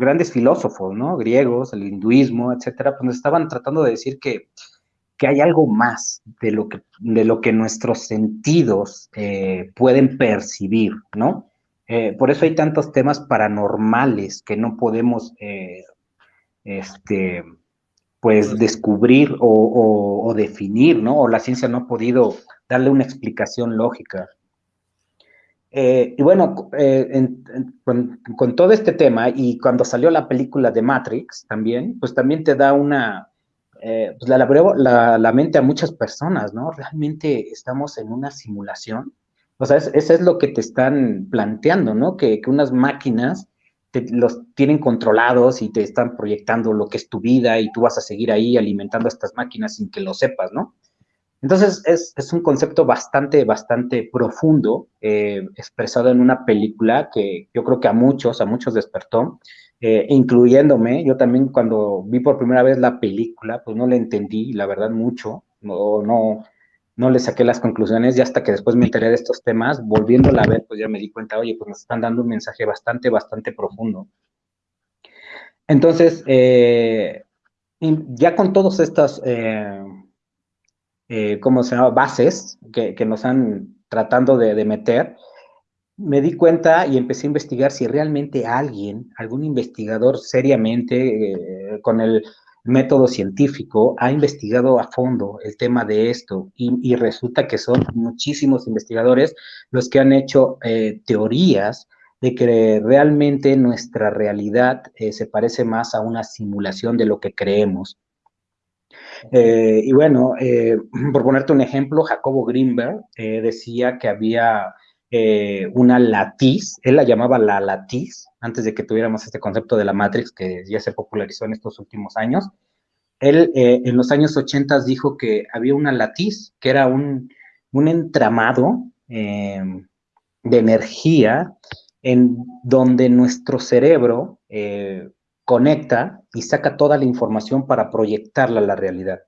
grandes filósofos, ¿no? Griegos, el hinduismo, etcétera, pues nos estaban tratando de decir que, que hay algo más de lo que, de lo que nuestros sentidos eh, pueden percibir, ¿no? Eh, por eso hay tantos temas paranormales que no podemos, eh, este, pues, descubrir o, definir, ¿no? O la ciencia no ha podido darle una explicación lógica. Eh, y bueno, con, todo este tema y cuando salió la película de Matrix también, pues también te da una, pues la, la, la, mente a muchas personas, ¿no? Realmente estamos en una simulación o sea, eso es lo que te están planteando, ¿no? Que, unas máquinas los tienen controlados y te están proyectando lo que es tu vida y tú vas a seguir ahí alimentando a estas máquinas sin que lo sepas, ¿no? Entonces, es, un concepto bastante, bastante profundo, eh, expresado en una película que yo creo que a muchos, a muchos despertó, eh, incluyéndome. Yo también cuando vi por primera vez la película, pues no la entendí, la verdad, mucho, no, no, no le saqué las conclusiones y hasta que después me enteré de estos temas, volviéndola a ver, pues ya me di cuenta, oye, pues nos están dando un mensaje bastante, bastante profundo. Entonces, eh, ya con todas estas, eh, eh, ¿cómo se llama?, bases que, nos han tratando de, de, meter, me di cuenta y empecé a investigar si realmente alguien, algún investigador seriamente, con el método científico ha investigado a fondo el tema de esto y, resulta que son muchísimos investigadores los que han hecho eh, teorías de que realmente nuestra realidad eh, se parece más a una simulación de lo que creemos. Eh, y bueno, por ponerte un ejemplo, Jacobo Greenberg decía que había una latiz, él la llamaba la latiz, antes de que tuviéramos este concepto de la Matrix que ya se popularizó en estos últimos años. Él eh, en los años 80 dijo que había una latiz, que era un, entramado em, de energía en donde nuestro cerebro eh, conecta y saca toda la información para proyectarla a la realidad.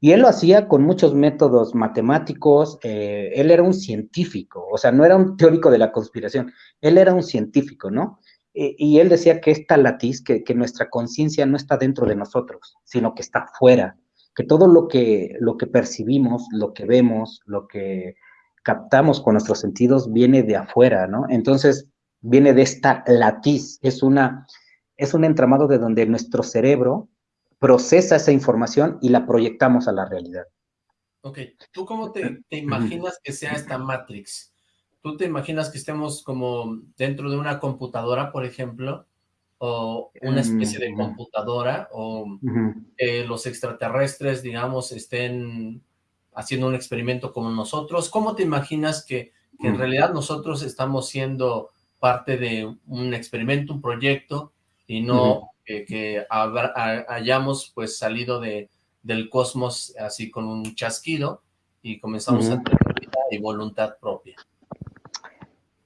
Y él lo hacía con muchos métodos matemáticos, eh, él era un científico, o sea, no era un teórico de la conspiración, él era un científico, ¿no? y él decía que esta latiz, que, nuestra conciencia no está dentro de nosotros, sino que está fuera, que todo lo que, lo que percibimos, lo que vemos, lo que captamos con nuestros sentidos viene de afuera, ¿no? Entonces, viene de esta latiz, es, una, es un entramado de donde nuestro cerebro procesa esa información y la proyectamos a la realidad. Ok, ¿tú cómo te, te imaginas que sea esta Matrix? ¿Tú te imaginas que estemos como dentro de una computadora, por ejemplo? O una especie de computadora, o que los extraterrestres, digamos, estén haciendo un experimento como nosotros. ¿Cómo te imaginas que, en mm. realidad nosotros estamos siendo parte de un experimento, un proyecto, y no que, hayamos pues salido de, del cosmos así con un chasquido y comenzamos a tener vida y voluntad propia?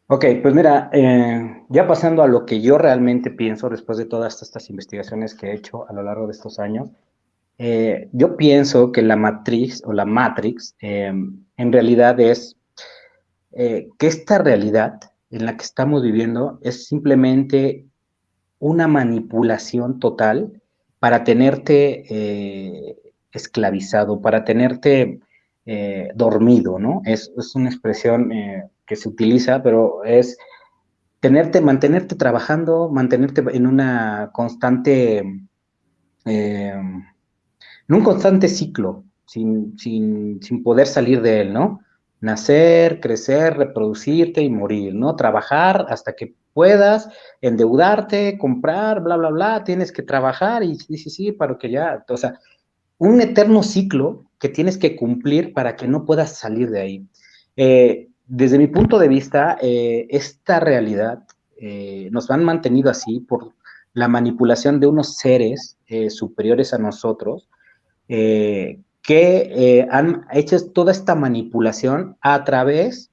Ok, pues mira, eh, ya pasando a lo que yo realmente pienso después de todas estas investigaciones que he hecho a lo largo de estos años, eh, yo pienso que la matriz o la matrix eh, en realidad es que esta realidad en la que estamos viviendo es simplemente una manipulación total para tenerte esclavizado, para tenerte dormido, ¿no? Es, es una expresión que se utiliza, pero es tenerte, mantenerte trabajando, mantenerte en una constante, eh, en un constante ciclo, sin, sin, sin, poder salir de él, ¿no? Nacer, crecer, reproducirte y morir, ¿no? Trabajar hasta que puedas, endeudarte, comprar, bla, bla, bla, tienes que trabajar y sí, sí, sí, para que ya, o sea, un eterno ciclo que tienes que cumplir para que no puedas salir de ahí. Eh, desde mi punto de vista, eh, esta realidad eh, nos han mantenido así por la manipulación de unos seres eh, superiores a nosotros que han hecho toda esta manipulación a través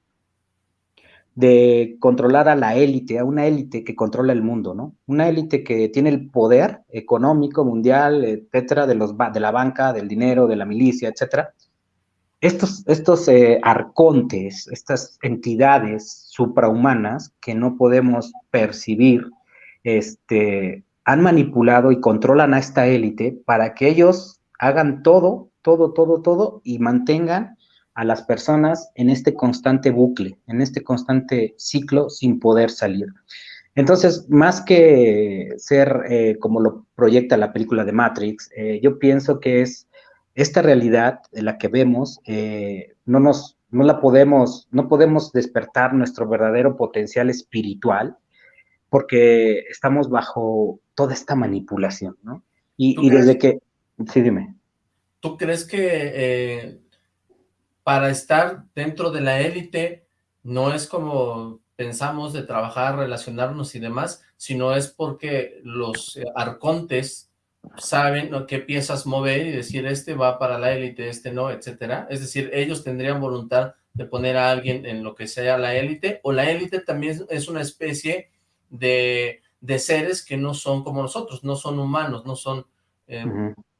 de controlar a la élite, a una élite que controla el mundo, ¿no? Una élite que tiene el poder económico mundial, etcétera, de, los, de la banca, del dinero, de la milicia, etcétera, estos, estos eh, arcontes, estas entidades suprahumanas que no podemos percibir, este, han manipulado y controlan a esta élite para que ellos hagan todo, todo, todo, todo y mantengan a las personas en este constante bucle, en este constante ciclo sin poder salir. Entonces, más que ser eh, como lo proyecta la película de Matrix, eh, yo pienso que es esta realidad de la que vemos, eh, no nos, no la podemos, no podemos despertar nuestro verdadero potencial espiritual porque estamos bajo toda esta manipulación, ¿no? Y, desde que, sí, dime. ¿Tú crees que para estar dentro de la élite no es como pensamos de trabajar, relacionarnos y demás, sino es porque los eh, arcontes saben qué piezas mover y decir este va para la élite, este no, etcétera. Es decir, ellos tendrían voluntad de poner a alguien en lo que sea la élite, o la élite también es una especie de, seres que no son como nosotros, no son humanos, no son eh,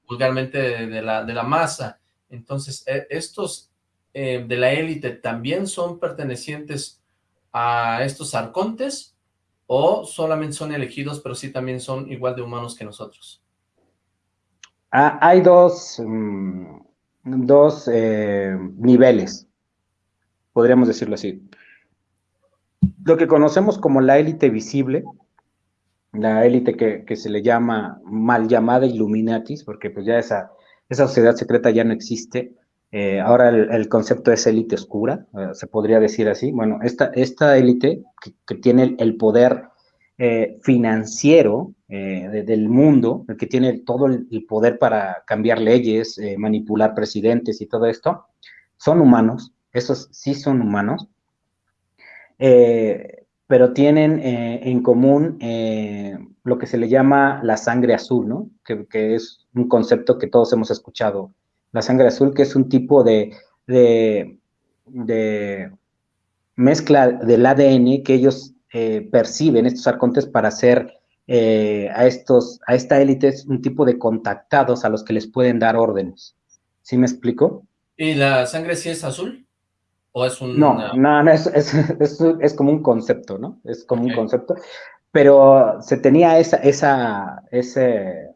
vulgarmente de, la, de la masa. Entonces, e, estos eh, de la élite también son pertenecientes a estos arcontes o solamente son elegidos, pero sí también son igual de humanos que nosotros? Ah, hay dos, mm, dos eh, niveles, podríamos decirlo así. Lo que conocemos como la élite visible, la élite que, se le llama mal llamada Illuminatis, porque pues ya esa, esa sociedad secreta ya no existe, eh, ahora el, concepto es élite oscura, eh, se podría decir así. Bueno, esta, esta élite que, tiene el, poder eh, financiero del mundo, el que tiene todo el, poder para cambiar leyes, manipular presidentes y todo esto, son humanos, esos sí son humanos, pero tienen en común lo que se le llama la sangre azul, ¿no? que es un concepto que todos hemos escuchado la sangre azul, que es un tipo de, de, mezcla del ADN que ellos eh, perciben, estos arcontes, para hacer eh, a, estos, a esta élite un tipo de contactados a los que les pueden dar órdenes. ¿Sí me explico? ¿Y la sangre sí es azul? ¿O es un...? No, no, no es, es, como un concepto, ¿no? Es como un concepto. Pero se tenía esa, esa, ese,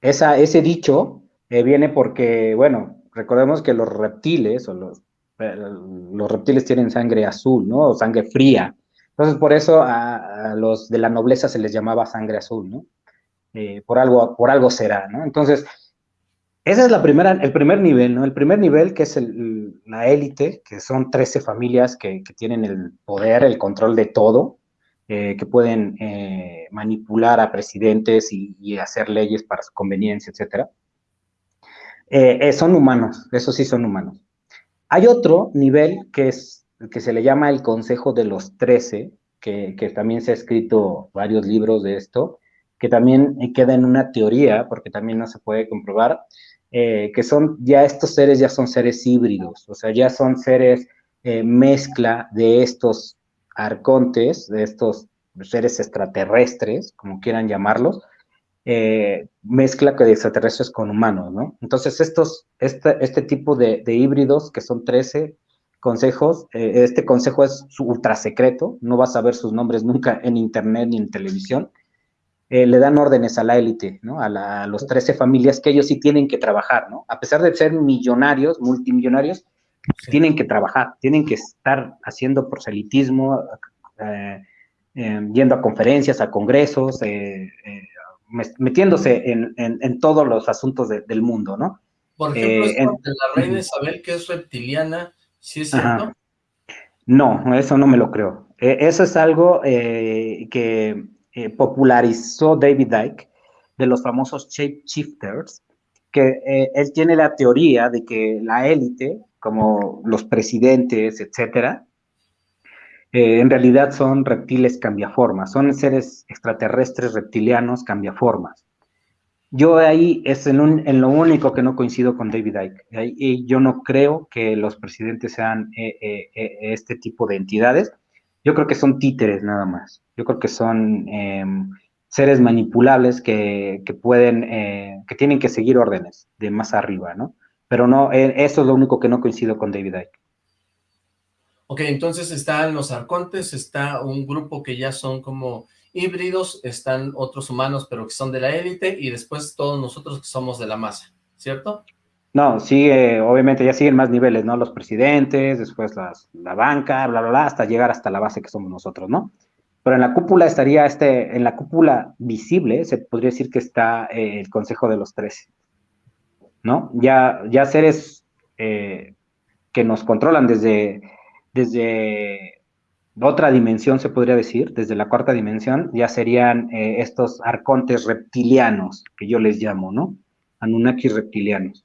esa, ese dicho eh, viene porque, bueno, recordemos que los reptiles o los, eh, los reptiles tienen sangre azul, ¿no? O sangre fría. Entonces, por eso a, los de la nobleza se les llamaba sangre azul, ¿no? Eh, por, algo, por algo será, ¿no? Entonces, ese es la primera, el primer nivel, ¿no? El primer nivel que es la élite, que son 13 familias que, tienen el poder, el control de todo, que pueden manipular a presidentes y, y, hacer leyes para su conveniencia, etcétera. Eh, eh, son humanos, eso sí son humanos. Hay otro nivel que es que se le llama el Consejo de los Trece, que, también se ha escrito varios libros de esto, que también queda en una teoría, porque también no se puede comprobar, eh, que son ya estos seres ya son seres híbridos, o sea, ya son seres mezcla de estos arcontes, de estos seres extraterrestres, como quieran llamarlos, eh, mezcla de extraterrestres con humanos, ¿no? Entonces, estos, este, este tipo de, híbridos, que son 13 consejos, eh, este consejo es ultra secreto, no vas a ver sus nombres nunca en internet ni en televisión, eh, le dan órdenes a la élite, ¿no? A, los 13 familias que ellos sí tienen que trabajar, ¿no? A pesar de ser millonarios, multimillonarios, tienen que trabajar, tienen que estar haciendo proselitismo, yendo a conferencias, a congresos, metiéndose en, todos los asuntos del mundo, ¿no? Por ejemplo, eh, la reina Isabel, que es reptiliana, ¿sí es cierto? No, eso no me lo creo. E, eso es algo eh, que eh, popularizó David Icke de los famosos shape shifters, que él tiene la teoría de que la élite, como los presidentes, etcétera, eh, en realidad son reptiles cambiaformas, son seres extraterrestres reptilianos cambiaformas. Yo ahí es en, lo único que no coincido con David Icke. Yo no creo que los presidentes sean eh, eh, este tipo de entidades. Yo creo que son títeres nada más. Yo creo que son em, seres manipulables que, que pueden, que tienen que seguir órdenes de más arriba, ¿no? Pero no, eso es lo único que no coincido con David Icke. Ok, entonces están los arcontes, está un grupo que ya son como híbridos, están otros humanos pero que son de la élite y después todos nosotros que somos de la masa, ¿cierto? No, sigue, obviamente ya siguen más niveles, ¿no? Los presidentes, después las, la banca, bla, bla, bla, hasta llegar hasta la base que somos nosotros, ¿no? Pero en la cúpula estaría este, en la cúpula visible, se podría decir que está eh, el Consejo de los Trece, ¿no? Ya, ya seres eh, que nos controlan desde, desde otra dimensión, se podría decir, desde la cuarta dimensión, ya serían eh, estos arcontes reptilianos, que yo les llamo, ¿no? Anunnakis reptilianos.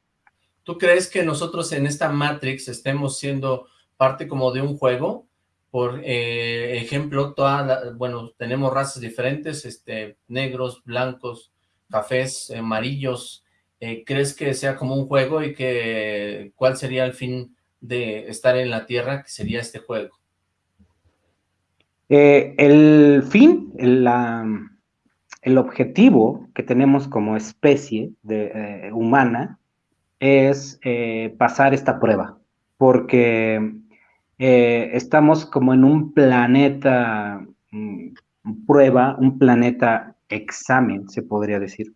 ¿Tú crees que nosotros en esta Matrix estemos siendo parte como de un juego? Por eh, ejemplo, toda bueno, tenemos razas diferentes, este, negros, blancos, cafés, amarillos. Eh, ¿Crees que sea como un juego y que cuál sería el fin de estar en la Tierra, que sería este juego? Eh, el fin, el objetivo que tenemos como especie de, humana es pasar esta prueba, porque eh, estamos como en un planeta mm, prueba, un planeta examen, se podría decir,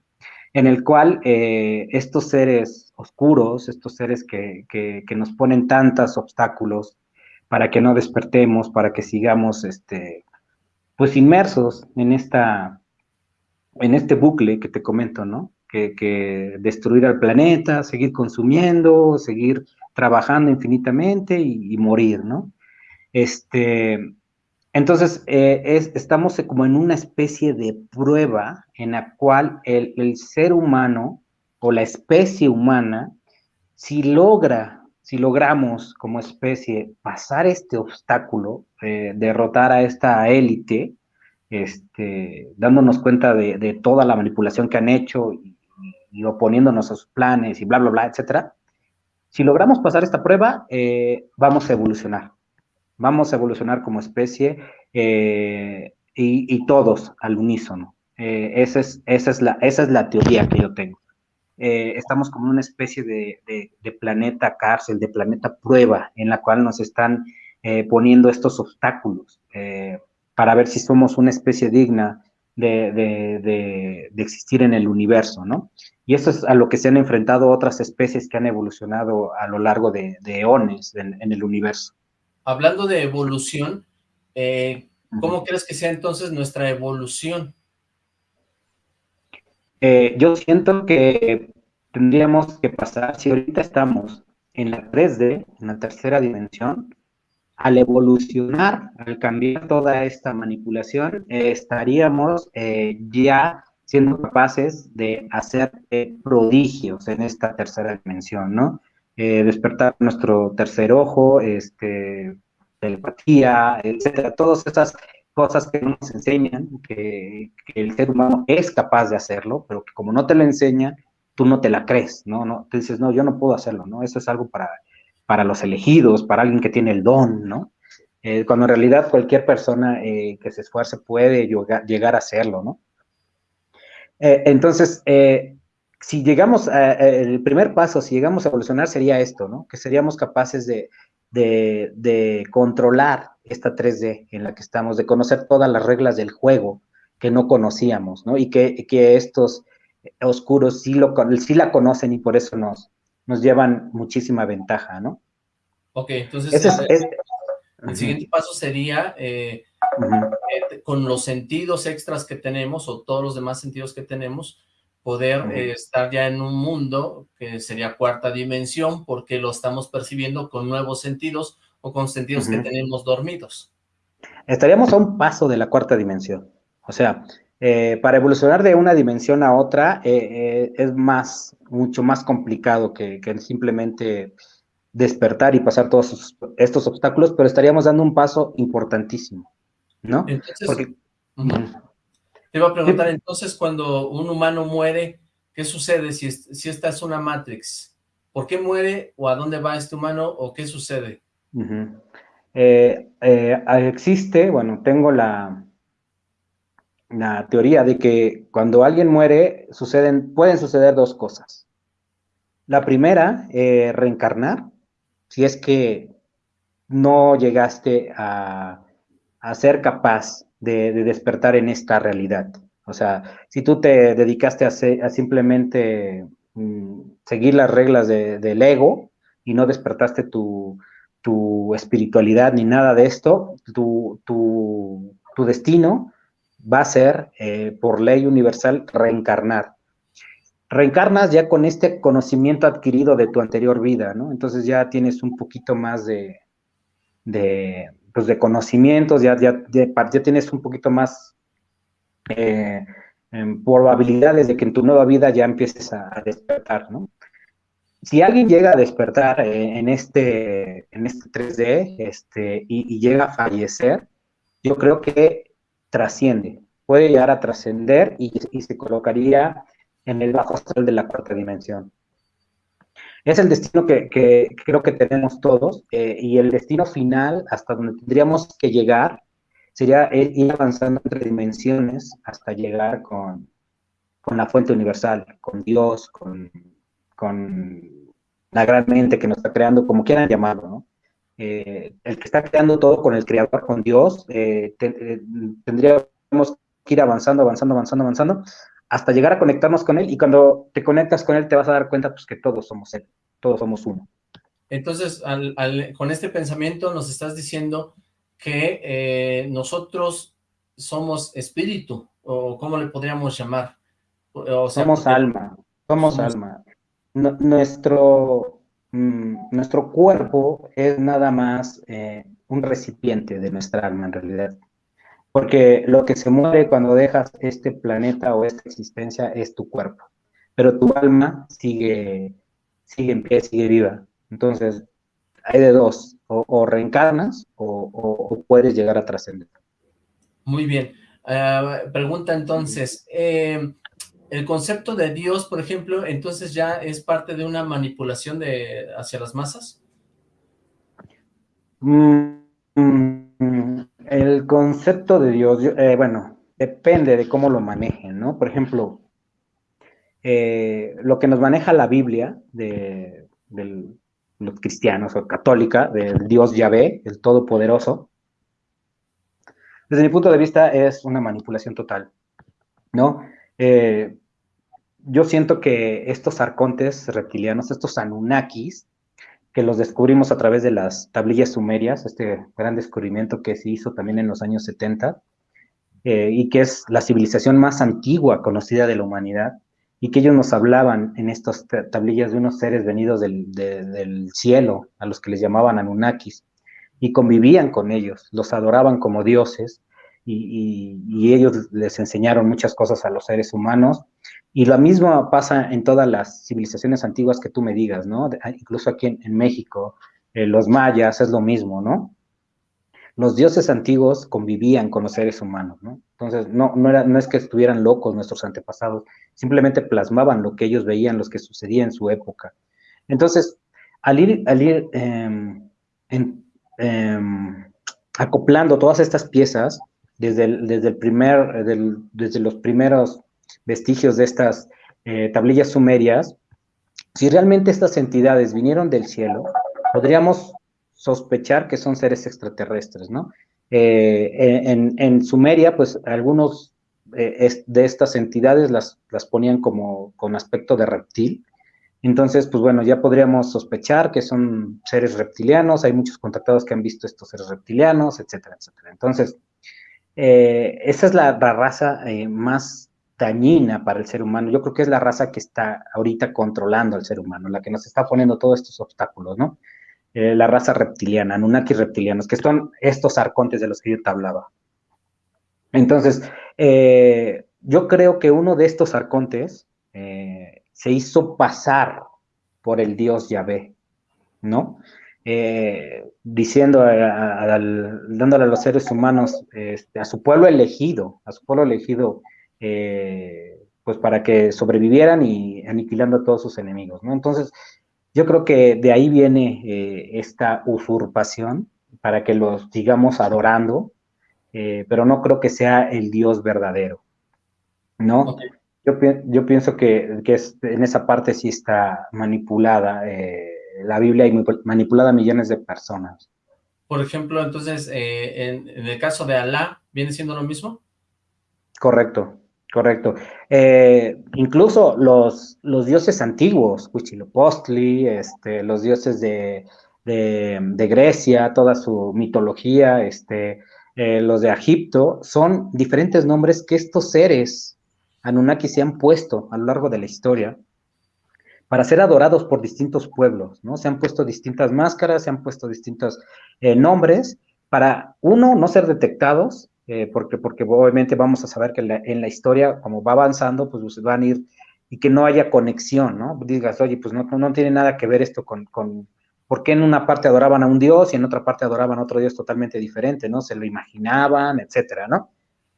en el cual eh, estos seres oscuros, estos seres que, nos ponen tantos obstáculos para que no despertemos, para que sigamos este, pues inmersos en esta en este bucle que te comento, ¿no? Que, destruir al planeta, seguir consumiendo, seguir trabajando infinitamente y, morir, ¿no? Este, entonces, eh, estamos como en una especie de prueba en la cual el, ser humano o la especie humana, si logra, si logramos como especie pasar este obstáculo, eh, derrotar a esta élite, este, dándonos cuenta de, toda la manipulación que han hecho y, oponiéndonos a sus planes y bla, bla, bla, etcétera, si logramos pasar esta prueba, eh, vamos a evolucionar. Vamos a evolucionar como especie eh, y, todos al unísono. Eh, esa, es, esa, es la, esa es la teoría que yo tengo. estamos como una especie de, de, planeta cárcel, de planeta prueba, en la cual nos están poniendo estos obstáculos para ver si somos una especie digna de, existir en el universo, ¿no? Y eso es a lo que se han enfrentado otras especies que han evolucionado a lo largo de, eones en, el universo. Hablando de evolución, eh, ¿cómo crees que sea entonces nuestra evolución? Eh, yo siento que tendríamos que pasar, si ahorita estamos en la 3D, en la tercera dimensión, al evolucionar, al cambiar toda esta manipulación, eh, estaríamos eh, ya siendo capaces de hacer eh, prodigios en esta tercera dimensión, ¿no? Despertar nuestro tercer ojo, este, telepatía, etcétera, todas esas cosas que nos enseñan que, el ser humano es capaz de hacerlo, pero que como no te lo enseñan, tú no te la crees, ¿no? no dices, no, yo no puedo hacerlo, ¿no? Eso es algo para para los elegidos, para alguien que tiene el don, ¿no? Eh, cuando en realidad cualquier persona eh, que se esfuerce puede llegar, a hacerlo, ¿no? Eh, entonces, si llegamos, a, el primer paso, si llegamos a evolucionar sería esto, ¿no? Que seríamos capaces de, controlar esta 3D en la que estamos, de conocer todas las reglas del juego que no conocíamos, ¿no? Y que, estos oscuros sí, lo, sí la conocen y por eso nos, nos llevan muchísima ventaja, ¿no? Ok, entonces eh, el siguiente paso sería eh, eh, con los sentidos extras que tenemos o todos los demás sentidos que tenemos, poder estar ya en un mundo que sería cuarta dimensión porque lo estamos percibiendo con nuevos sentidos o con sentidos que tenemos dormidos. Estaríamos a un paso de la cuarta dimensión. O sea, eh, para evolucionar de una dimensión a otra eh, eh, es más, mucho más complicado que, simplemente despertar y pasar todos estos obstáculos, pero estaríamos dando un paso importantísimo, ¿no? Entonces, te iba a preguntar, entonces, cuando un humano muere, ¿qué sucede si, si esta es una Matrix? ¿Por qué muere o a dónde va este humano o qué sucede? existe, bueno, tengo la, la teoría de que cuando alguien muere suceden, pueden suceder dos cosas. La primera, eh, reencarnar, si es que no llegaste a, ser capaz de, despertar en esta realidad. O sea, si tú te dedicaste a, simplemente mm, seguir las reglas del ego y no despertaste tu, espiritualidad ni nada de esto, tu, destino va a ser, eh, por ley universal, reencarnar reencarnas ya con este conocimiento adquirido de tu anterior vida, ¿no? Entonces ya tienes un poquito más de, de, pues de conocimientos, ya, ya, ya, tienes un poquito más eh, probabilidades de que en tu nueva vida ya empieces a, despertar, ¿no? Si alguien llega a despertar eh, en, este, en este 3D este, y, llega a fallecer, yo creo que trasciende, puede llegar a trascender y, y se colocaría en el bajo astral de la cuarta dimensión. Es el destino que, creo que tenemos todos eh, y el destino final hasta donde tendríamos que llegar sería ir avanzando entre dimensiones hasta llegar con, la fuente universal, con Dios, con, la gran mente que nos está creando, como quieran llamarlo. Eh, el que está creando todo con el creador, con Dios, eh, tendríamos que ir avanzando, avanzando, avanzando, avanzando, hasta llegar a conectarnos con Él y cuando te conectas con Él te vas a dar cuenta pues, que todos somos Él, todos somos uno. Entonces, con este pensamiento nos estás diciendo que eh, nosotros somos espíritu, o cómo le podríamos llamar. somos alma, somos, alma. nuestro, mm, nuestro cuerpo es nada más eh, un recipiente de nuestra alma en realidad. Porque lo que se muere cuando dejas este planeta o esta existencia es tu cuerpo, pero tu alma sigue, sigue en pie, sigue viva. Entonces, hay de dos, o, reencarnas o, puedes llegar a trascender. Muy bien. Ah, pregunta entonces, eh, el concepto de Dios, por ejemplo, entonces ya es parte de una manipulación de hacia las masas? Mm, mm, el concepto de Dios, eh, bueno, depende de cómo lo manejen, ¿no? Por ejemplo, eh, lo que nos maneja la Biblia de, los cristianos o católica, del Dios Yahvé, el Todopoderoso, desde mi punto de vista es una manipulación total, ¿no? Eh, yo siento que estos arcontes reptilianos, estos Anunnakis, que los descubrimos a través de las tablillas sumerias, este gran descubrimiento que se hizo también en los años 70, eh, y que es la civilización más antigua conocida de la humanidad, y que ellos nos hablaban en estas tablillas de unos seres venidos del, del cielo, a los que les llamaban Anunnakis, y convivían con ellos, los adoraban como dioses, y, ellos les enseñaron muchas cosas a los seres humanos. Y lo mismo pasa en todas las civilizaciones antiguas que tú me digas, ¿no? Ah, incluso aquí en, México, eh, los mayas es lo mismo, ¿no? Los dioses antiguos convivían con los seres humanos, ¿no? Entonces, no, no, era, no es que estuvieran locos nuestros antepasados, simplemente plasmaban lo que ellos veían, lo que sucedía en su época. Entonces, al ir, al ir em, em, acoplando todas estas piezas, desde el, desde el primer, desde los primeros vestigios de estas eh, tablillas sumerias, si realmente estas entidades vinieron del cielo, podríamos sospechar que son seres extraterrestres, ¿no? Eh, en, Sumeria, pues algunos eh, de estas entidades las, las ponían como con aspecto de reptil, entonces, pues bueno, ya podríamos sospechar que son seres reptilianos, hay muchos contactados que han visto estos seres reptilianos, etcétera, etcétera. Entonces, esa es la, raza más dañina para el ser humano. Yo creo que es la raza que está ahorita controlando al ser humano, la que nos está poniendo todos estos obstáculos, ¿no? Eh, la raza reptiliana, Anunnaki reptilianos, que son estos arcontes de los que yo te hablaba. Entonces, yo creo que uno de estos arcontes se hizo pasar por el dios Yahvé, ¿no? Eh, diciendo, dándole a los seres humanos, este, a su pueblo elegido, a su pueblo elegido, eh, pues para que sobrevivieran y aniquilando a todos sus enemigos, ¿no? Entonces, yo creo que de ahí viene eh, esta usurpación para que los sigamos adorando, pero no creo que sea el Dios verdadero, ¿no? Yo, yo, pienso que, que en esa parte sí está manipulada la Biblia y manipulada a millones de personas. Por ejemplo, entonces, eh, en, el caso de Alá, ¿viene siendo lo mismo? Correcto, correcto. Eh, incluso los, los dioses antiguos, Huitzilopochtli, este, los dioses de, Grecia, toda su mitología, este, eh, los de Egipto, son diferentes nombres que estos seres Anunnaki se han puesto a lo largo de la historia para ser adorados por distintos pueblos, ¿no? Se han puesto distintas máscaras, se han puesto distintos eh, nombres para, uno, no ser detectados, eh, porque, porque obviamente vamos a saber que en la historia, como va avanzando, pues, pues van a ir y que no haya conexión, ¿no? Digas, oye, pues no, no tiene nada que ver esto con, con, por qué en una parte adoraban a un dios y en otra parte adoraban a otro dios totalmente diferente, ¿no? Se lo imaginaban, etcétera, ¿no?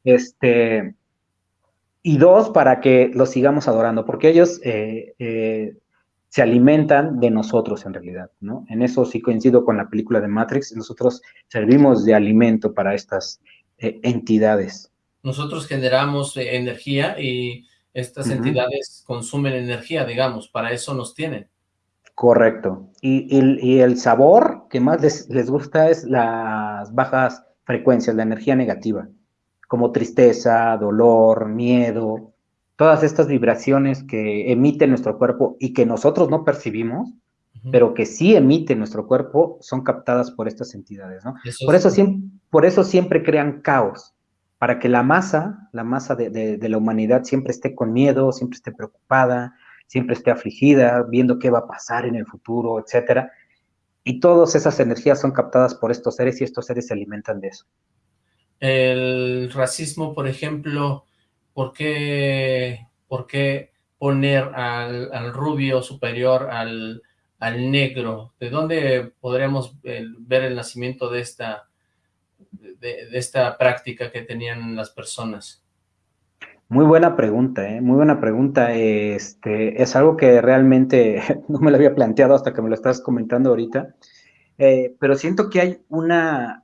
Este, y dos, para que los sigamos adorando, porque ellos eh, se alimentan de nosotros en realidad, ¿no? En eso sí coincido con la película de Matrix, nosotros servimos de alimento para estas eh, entidades. Nosotros generamos eh, energía y estas entidades consumen energía, digamos, para eso nos tienen. Correcto. Y, el sabor que más les, les, gusta es las bajas frecuencias, la energía negativa, como tristeza, dolor, miedo, todas estas vibraciones que emite nuestro cuerpo y que nosotros no percibimos, pero que sí emite nuestro cuerpo, son captadas por estas entidades, ¿no? por, eso siempre, por eso siempre crean caos, para que la masa, la masa de, la humanidad siempre esté con miedo, siempre esté preocupada, siempre esté afligida, viendo qué va a pasar en el futuro, etcétera. Y todas esas energías son captadas por estos seres y estos seres se alimentan de eso. El racismo, por ejemplo, ¿por qué, por qué poner al, rubio superior al, negro? ¿De dónde podríamos eh, ver el nacimiento de esta, de, esta práctica que tenían las personas? Muy buena pregunta, ¿eh? muy buena pregunta. Este, es algo que realmente no me lo había planteado hasta que me lo estás comentando ahorita, eh, pero siento que hay una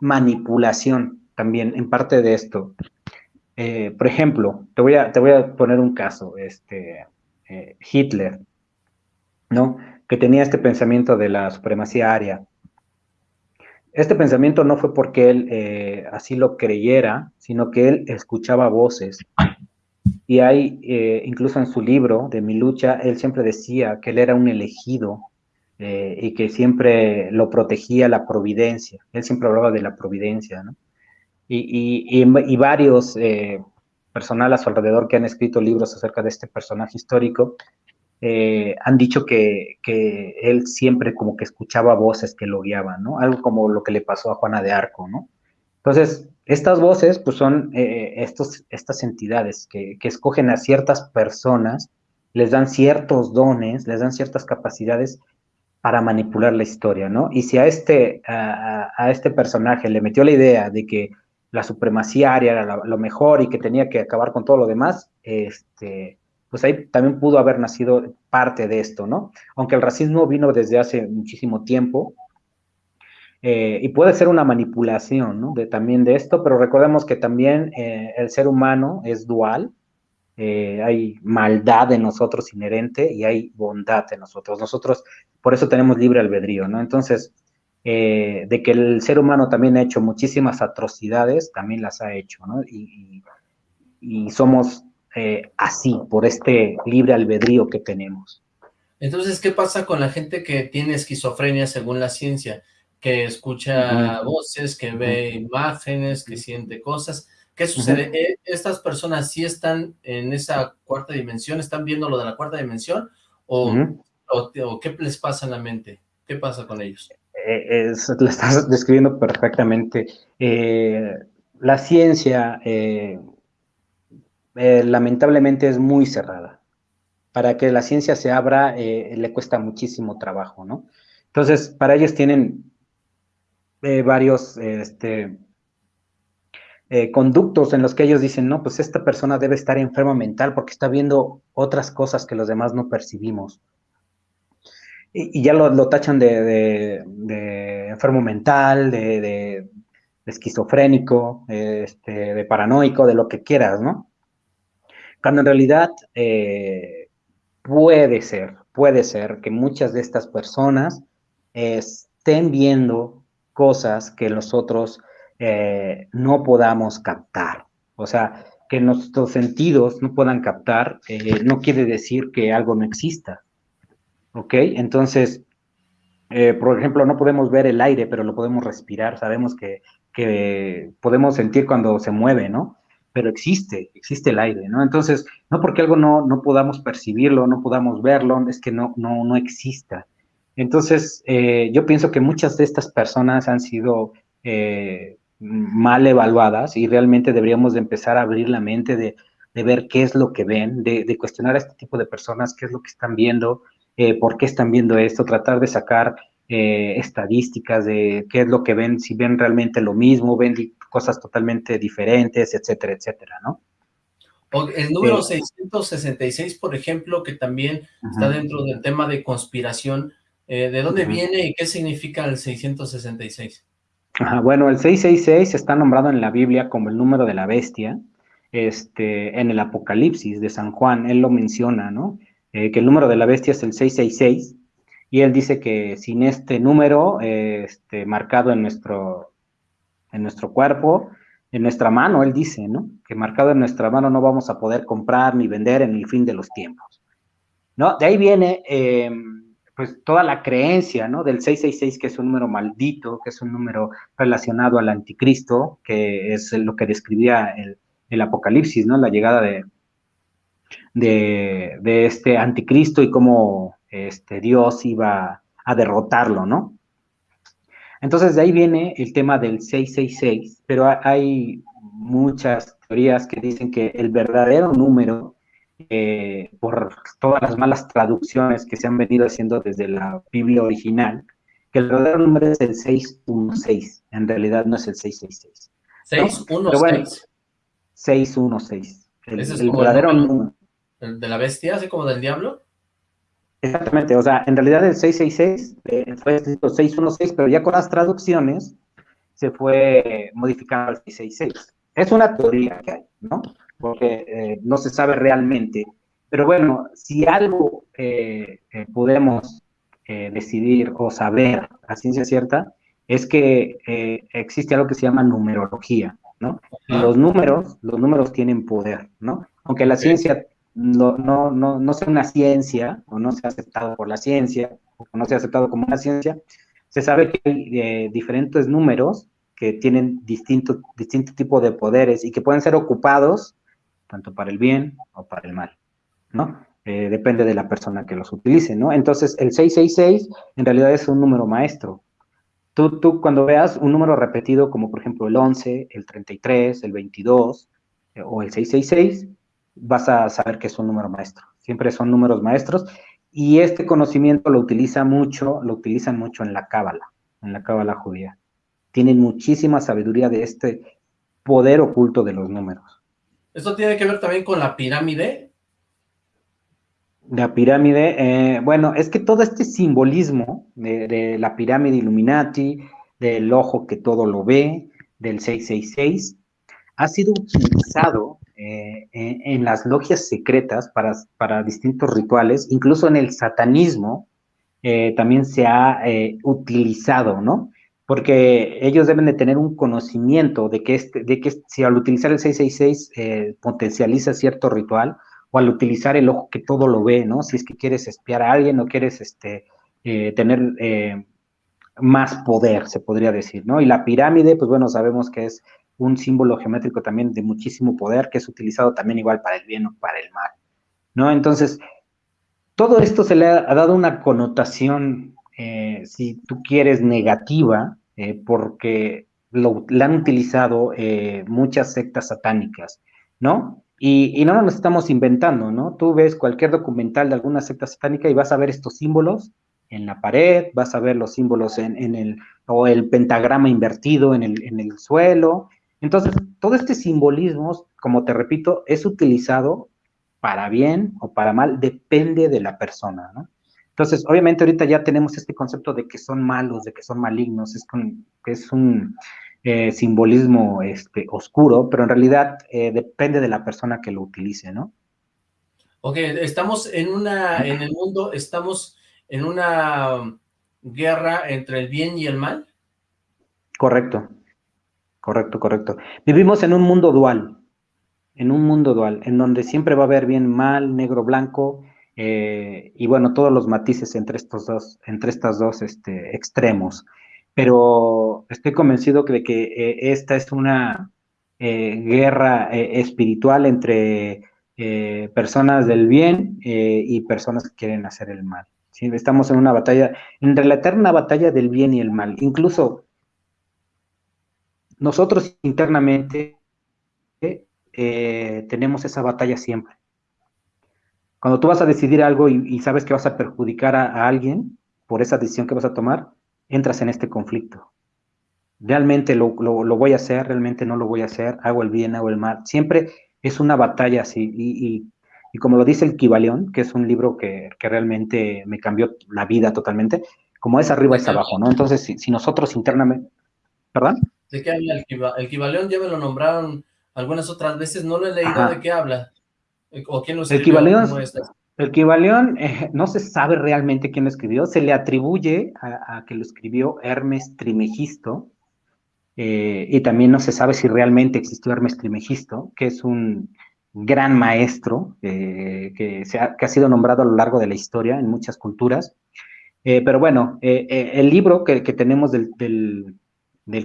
manipulación también en parte de esto. Por ejemplo, te voy, a, te voy a poner un caso, este, Hitler, ¿no? Que tenía este pensamiento de la supremacía aria. Este pensamiento no fue porque él eh, así lo creyera, sino que él escuchaba voces. Y hay, incluso en su libro de Mi lucha, él siempre decía que él era un elegido y que siempre lo protegía la providencia. Él siempre hablaba de la providencia, ¿no? y, varios eh, personal a su alrededor que han escrito libros acerca de este personaje histórico, eh, han dicho que, él siempre como que escuchaba voces que lo guiaban, ¿no? Algo como lo que le pasó a Juana de Arco, ¿no? Entonces, estas voces, pues son eh, estos, estas entidades que, escogen a ciertas personas, les dan ciertos dones, les dan ciertas capacidades para manipular la historia, ¿no? Y si a este, a este personaje le metió la idea de que la supremacía aria era lo mejor y que tenía que acabar con todo lo demás, este, pues ahí también pudo haber nacido parte de esto, ¿no? Aunque el racismo vino desde hace muchísimo tiempo, eh, y puede ser una manipulación, ¿no? De, también de esto, pero recordemos que también eh, el ser humano es dual, eh, hay maldad en nosotros inherente y hay bondad en nosotros. Nosotros, por eso tenemos libre albedrío, ¿no? Entonces, de que el ser humano también ha hecho muchísimas atrocidades, también las ha hecho, ¿no? Y, somos eh, así, por este libre albedrío que tenemos. Entonces, ¿qué pasa con la gente que tiene esquizofrenia según la ciencia? Que escucha voces, que ve imágenes, que siente cosas. ¿Qué sucede? ¿E-, ¿Estas personas sí están en esa cuarta dimensión? ¿Están viendo lo de la cuarta dimensión? ¿O, o qué les pasa en la mente? ¿Qué pasa con ellos? Eh, lo estás describiendo perfectamente. Eh, la ciencia, eh, lamentablemente, es muy cerrada. Para que la ciencia se abra, le cuesta muchísimo trabajo, ¿no? Entonces, para ellos tienen varios este, conductos en los que ellos dicen, no, pues esta persona debe estar enferma mental porque está viendo otras cosas que los demás no percibimos y, ya lo, tachan de, enfermo mental, de, esquizofrénico, este, de paranoico, de lo que quieras, ¿no? Cuando en realidad eh, puede ser, puede ser que muchas de estas personas estén viendo cosas que nosotros eh, no podamos captar. O sea, que nuestros sentidos no puedan captar, eh, no quiere decir que algo no exista. ¿Ok? Entonces, por ejemplo, no podemos ver el aire, pero lo podemos respirar. Sabemos que, que podemos sentir cuando se mueve, ¿no? Pero existe, existe el aire, ¿no? Entonces, no porque algo no, no podamos percibirlo, no podamos verlo, es que no, no, no exista. Entonces, eh, yo pienso que muchas de estas personas han sido eh, mal evaluadas y realmente deberíamos de empezar a abrir la mente de, ver qué es lo que ven, de, cuestionar a este tipo de personas, qué es lo que están viendo, eh, por qué están viendo esto, tratar de sacar estadísticas de qué es lo que ven, si ven realmente lo mismo, ven cosas totalmente diferentes, etcétera, etcétera, ¿no? El número 666, por ejemplo, que también está dentro del tema de conspiración, ¿de dónde viene y qué significa el 666? bueno, el 666 está nombrado en la Biblia como el número de la bestia, este, en el Apocalipsis de San Juan, él lo menciona, ¿no? Eh, que el número de la bestia es el 666, y él dice que sin este número este, marcado en nuestro, en nuestro cuerpo, en nuestra mano, él dice, ¿no? Que marcado en nuestra mano no vamos a poder comprar ni vender en el fin de los tiempos, ¿no? De ahí viene... Eh, pues toda la creencia, ¿no? Del 666, que es un número maldito, que es un número relacionado al anticristo, que es lo que describía el, Apocalipsis, ¿no? La llegada de, de, este anticristo y cómo este, Dios iba a derrotarlo, ¿no? Entonces de ahí viene el tema del 666, pero hay muchas teorías que dicen que el verdadero número eh, por todas las malas traducciones que se han venido haciendo desde la Biblia original, que el verdadero número es el 616, en realidad no es el 666. 616. 616. El, el verdadero número. ¿El de la bestia, así como del diablo? Exactamente, o sea, en realidad el 666 eh, fue escrito 616, pero ya con las traducciones se fue modificando al 666. Es una teoría que hay, ¿no? porque eh, no se sabe realmente. Pero bueno, si algo eh, eh, podemos decidir o saber a ciencia cierta, es que existe algo que se llama numerología, ¿no? Los números, los números tienen poder, ¿no? Aunque la ciencia no, no, no, no sea una ciencia, o no sea aceptado por la ciencia, o no sea aceptado como una ciencia, se sabe que hay diferentes números que tienen distinto, distinto tipo de poderes y que pueden ser ocupados tanto para el bien o para el mal, ¿no? Eh, depende de la persona que los utilice, ¿no? Entonces, el 666 en realidad es un número maestro. Tú, tú cuando veas un número repetido, como por ejemplo el 11, el 33, el 22 eh, o el 666, vas a saber que es un número maestro. Siempre son números maestros y este conocimiento lo utiliza mucho, lo utilizan mucho en la cábala, en la cábala judía. Tienen muchísima sabiduría de este poder oculto de los números. ¿Esto tiene que ver también con la pirámide? La pirámide, eh, bueno, es que todo este simbolismo de, la pirámide Illuminati, del ojo que todo lo ve, del 666, ha sido utilizado eh, en, las logias secretas para, para, distintos rituales, incluso en el satanismo eh, también se ha utilizado, ¿no? porque ellos deben de tener un conocimiento de que, este, de que si al utilizar el 666 eh, potencializa cierto ritual, o al utilizar el ojo que todo lo ve, ¿no? Si es que quieres espiar a alguien o quieres este, eh, tener eh, más poder, se podría decir, ¿no? Y la pirámide, pues bueno, sabemos que es un símbolo geométrico también de muchísimo poder, que es utilizado también igual para el bien o para el mal, ¿no? Entonces, todo esto se le ha dado una connotación eh, si tú quieres, negativa, eh, porque lo, han utilizado eh, muchas sectas satánicas, ¿no? Y, no nos estamos inventando, ¿no? Tú ves cualquier documental de alguna secta satánica y vas a ver estos símbolos en la pared, vas a ver los símbolos en, el, o el pentagrama invertido en el, en el suelo. Entonces, todo este simbolismo, como te repito, es utilizado para bien o para mal, depende de la persona, ¿no? Entonces, obviamente ahorita ya tenemos este concepto de que son malos, de que son malignos, es, es un eh, simbolismo este, oscuro, pero en realidad eh, depende de la persona que lo utilice, ¿no? Ok, estamos en una, en el mundo, estamos en una guerra entre el bien y el mal. Correcto, correcto, correcto. Vivimos en un mundo dual, en un mundo dual, en donde siempre va a haber bien, mal, negro, blanco, eh, y bueno, todos los matices entre estos dos, entre estas dos este, extremos. Pero estoy convencido de que eh, esta es una eh, guerra espiritual entre personas del bien y personas que quieren hacer el mal. Estamos en una batalla, en la eterna batalla del bien y el mal. Incluso nosotros internamente eh, tenemos esa batalla siempre. Cuando tú vas a decidir algo y, sabes que vas a perjudicar a, alguien por esa decisión que vas a tomar, entras en este conflicto. Realmente lo, voy a hacer, realmente no lo voy a hacer, hago el bien, hago el mal. Siempre es una batalla así. Y, como lo dice el Kibalión, que es un libro que, realmente me cambió la vida totalmente, como es arriba es abajo, ¿no? Entonces, si, nosotros internamente... ¿Perdón? ¿De qué habla el Kibalión? Ya me lo nombraron algunas otras veces, no lo he leído de qué habla. ¿O quién lo escribió? El Kibalión, eh, no se sabe realmente quién lo escribió, se le atribuye a, que lo escribió Hermes Trimegisto, eh, y también no se sabe si realmente existió Hermes Trimegisto, que es un gran maestro eh, que, se ha, que, ha, sido nombrado a lo largo de la historia en muchas culturas. pero bueno, el libro que, que tenemos del, del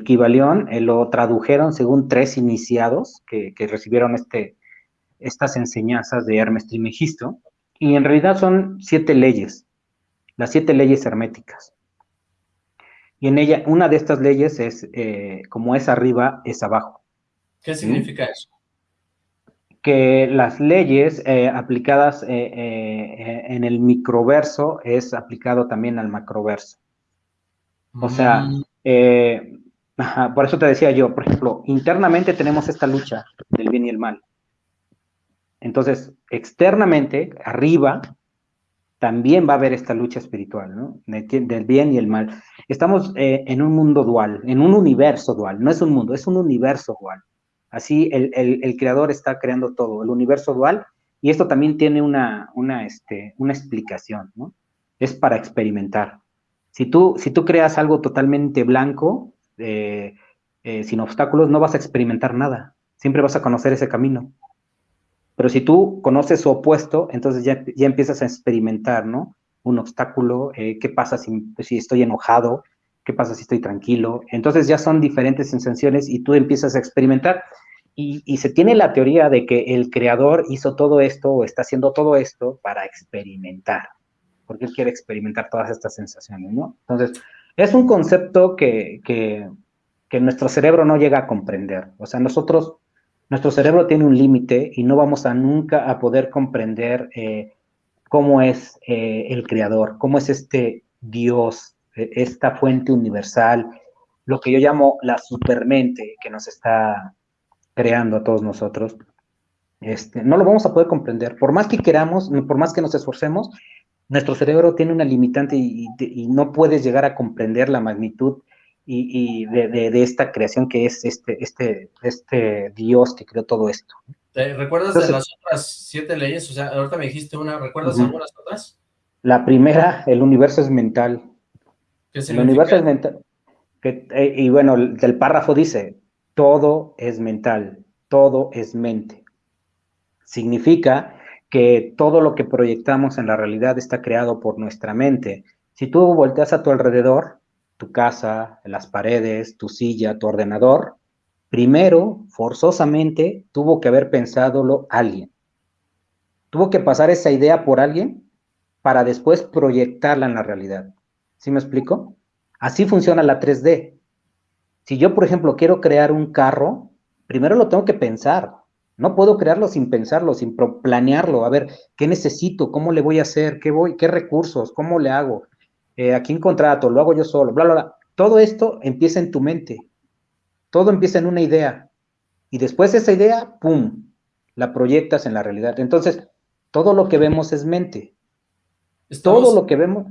Kibalión, eh, lo tradujeron según tres iniciados que, recibieron este, estas enseñanzas de Hermes Trimegisto, y en realidad son siete leyes, las siete leyes herméticas. Y en ella, una de estas leyes es, eh, como es arriba, es abajo. ¿Qué significa eso? Que las leyes eh, aplicadas en el microverso es aplicado también al macroverso. O sea, mm por eso te decía yo, por ejemplo, internamente tenemos esta lucha del bien y el mal. Entonces, externamente, arriba, también va a haber esta lucha espiritual, ¿no? Del bien y el mal. Estamos eh, en un mundo dual, en un universo dual, no es un mundo, es un universo dual. Así el, creador está creando todo, el universo dual, y esto también tiene una, una, este, una explicación, ¿no? Es para experimentar. Si tú, si tú creas algo totalmente blanco, eh, sin obstáculos, no vas a experimentar nada. Siempre vas a conocer ese camino. Pero si tú conoces su opuesto, entonces ya, ya empiezas a experimentar, ¿no? Un obstáculo, eh, qué pasa si, estoy enojado, qué pasa si estoy tranquilo. Entonces ya son diferentes sensaciones y tú empiezas a experimentar. Y, y, se tiene la teoría de que el creador hizo todo esto o está haciendo todo esto para experimentar, porque él quiere experimentar todas estas sensaciones, ¿no? Entonces, es un concepto que, que, nuestro cerebro no llega a comprender. O sea, nosotros, nuestro cerebro tiene un límite y no vamos a nunca a poder comprender eh, cómo es eh, el creador, cómo es este Dios, e, esta fuente universal, lo que yo llamo la supermente que nos está creando a todos nosotros. Este, no lo vamos a poder comprender. Por más que queramos, por más que nos esforcemos, nuestro cerebro tiene una limitante y, no puedes llegar a comprender la magnitud y, de, esta creación que es este, este, este Dios que creó todo esto. ¿Recuerdas de las otras siete leyes? O sea, ahorita me dijiste una, ¿recuerdas algunas otras? La primera, el universo es mental. ¿Qué el universo es mental. Eh, y bueno, el párrafo dice, todo es mental, todo es mente. Significa que todo lo que proyectamos en la realidad está creado por nuestra mente. Si tú volteas a tu alrededor, tu casa, las paredes, tu silla, tu ordenador, primero, forzosamente, tuvo que haber pensadolo alguien. Tuvo que pasar esa idea por alguien para después proyectarla en la realidad. ¿Sí me explico? Así funciona la 3D. Si yo, por ejemplo, quiero crear un carro, primero lo tengo que pensar. No puedo crearlo sin pensarlo, sin planearlo. A ver, ¿qué necesito? ¿Cómo le voy a hacer? ¿Qué voy? ¿Qué recursos? ¿Cómo le hago? Eh, ¿A quién contrato? ¿Lo hago yo solo? Bla, bla, bla. Todo esto empieza en tu mente. Todo empieza en una idea. Y después esa idea, ¡pum!, la proyectas en la realidad. Entonces, todo lo que vemos es mente. todo lo que vemos...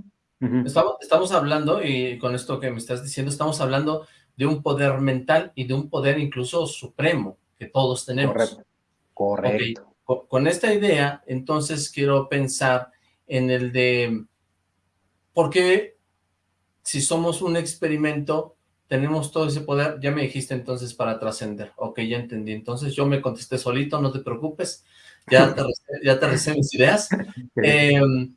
estamos, estamos hablando, y con esto que me estás diciendo, estamos hablando de un poder mental y de un poder incluso supremo que todos tenemos. Correcto. Correcto. Con esta idea, entonces quiero pensar en el de por qué si somos un experimento tenemos todo ese poder, ya me dijiste entonces para trascender, ok, ya entendí, entonces yo me contesté solito, no te preocupes, ya te, ya te recé mis ideas. Em,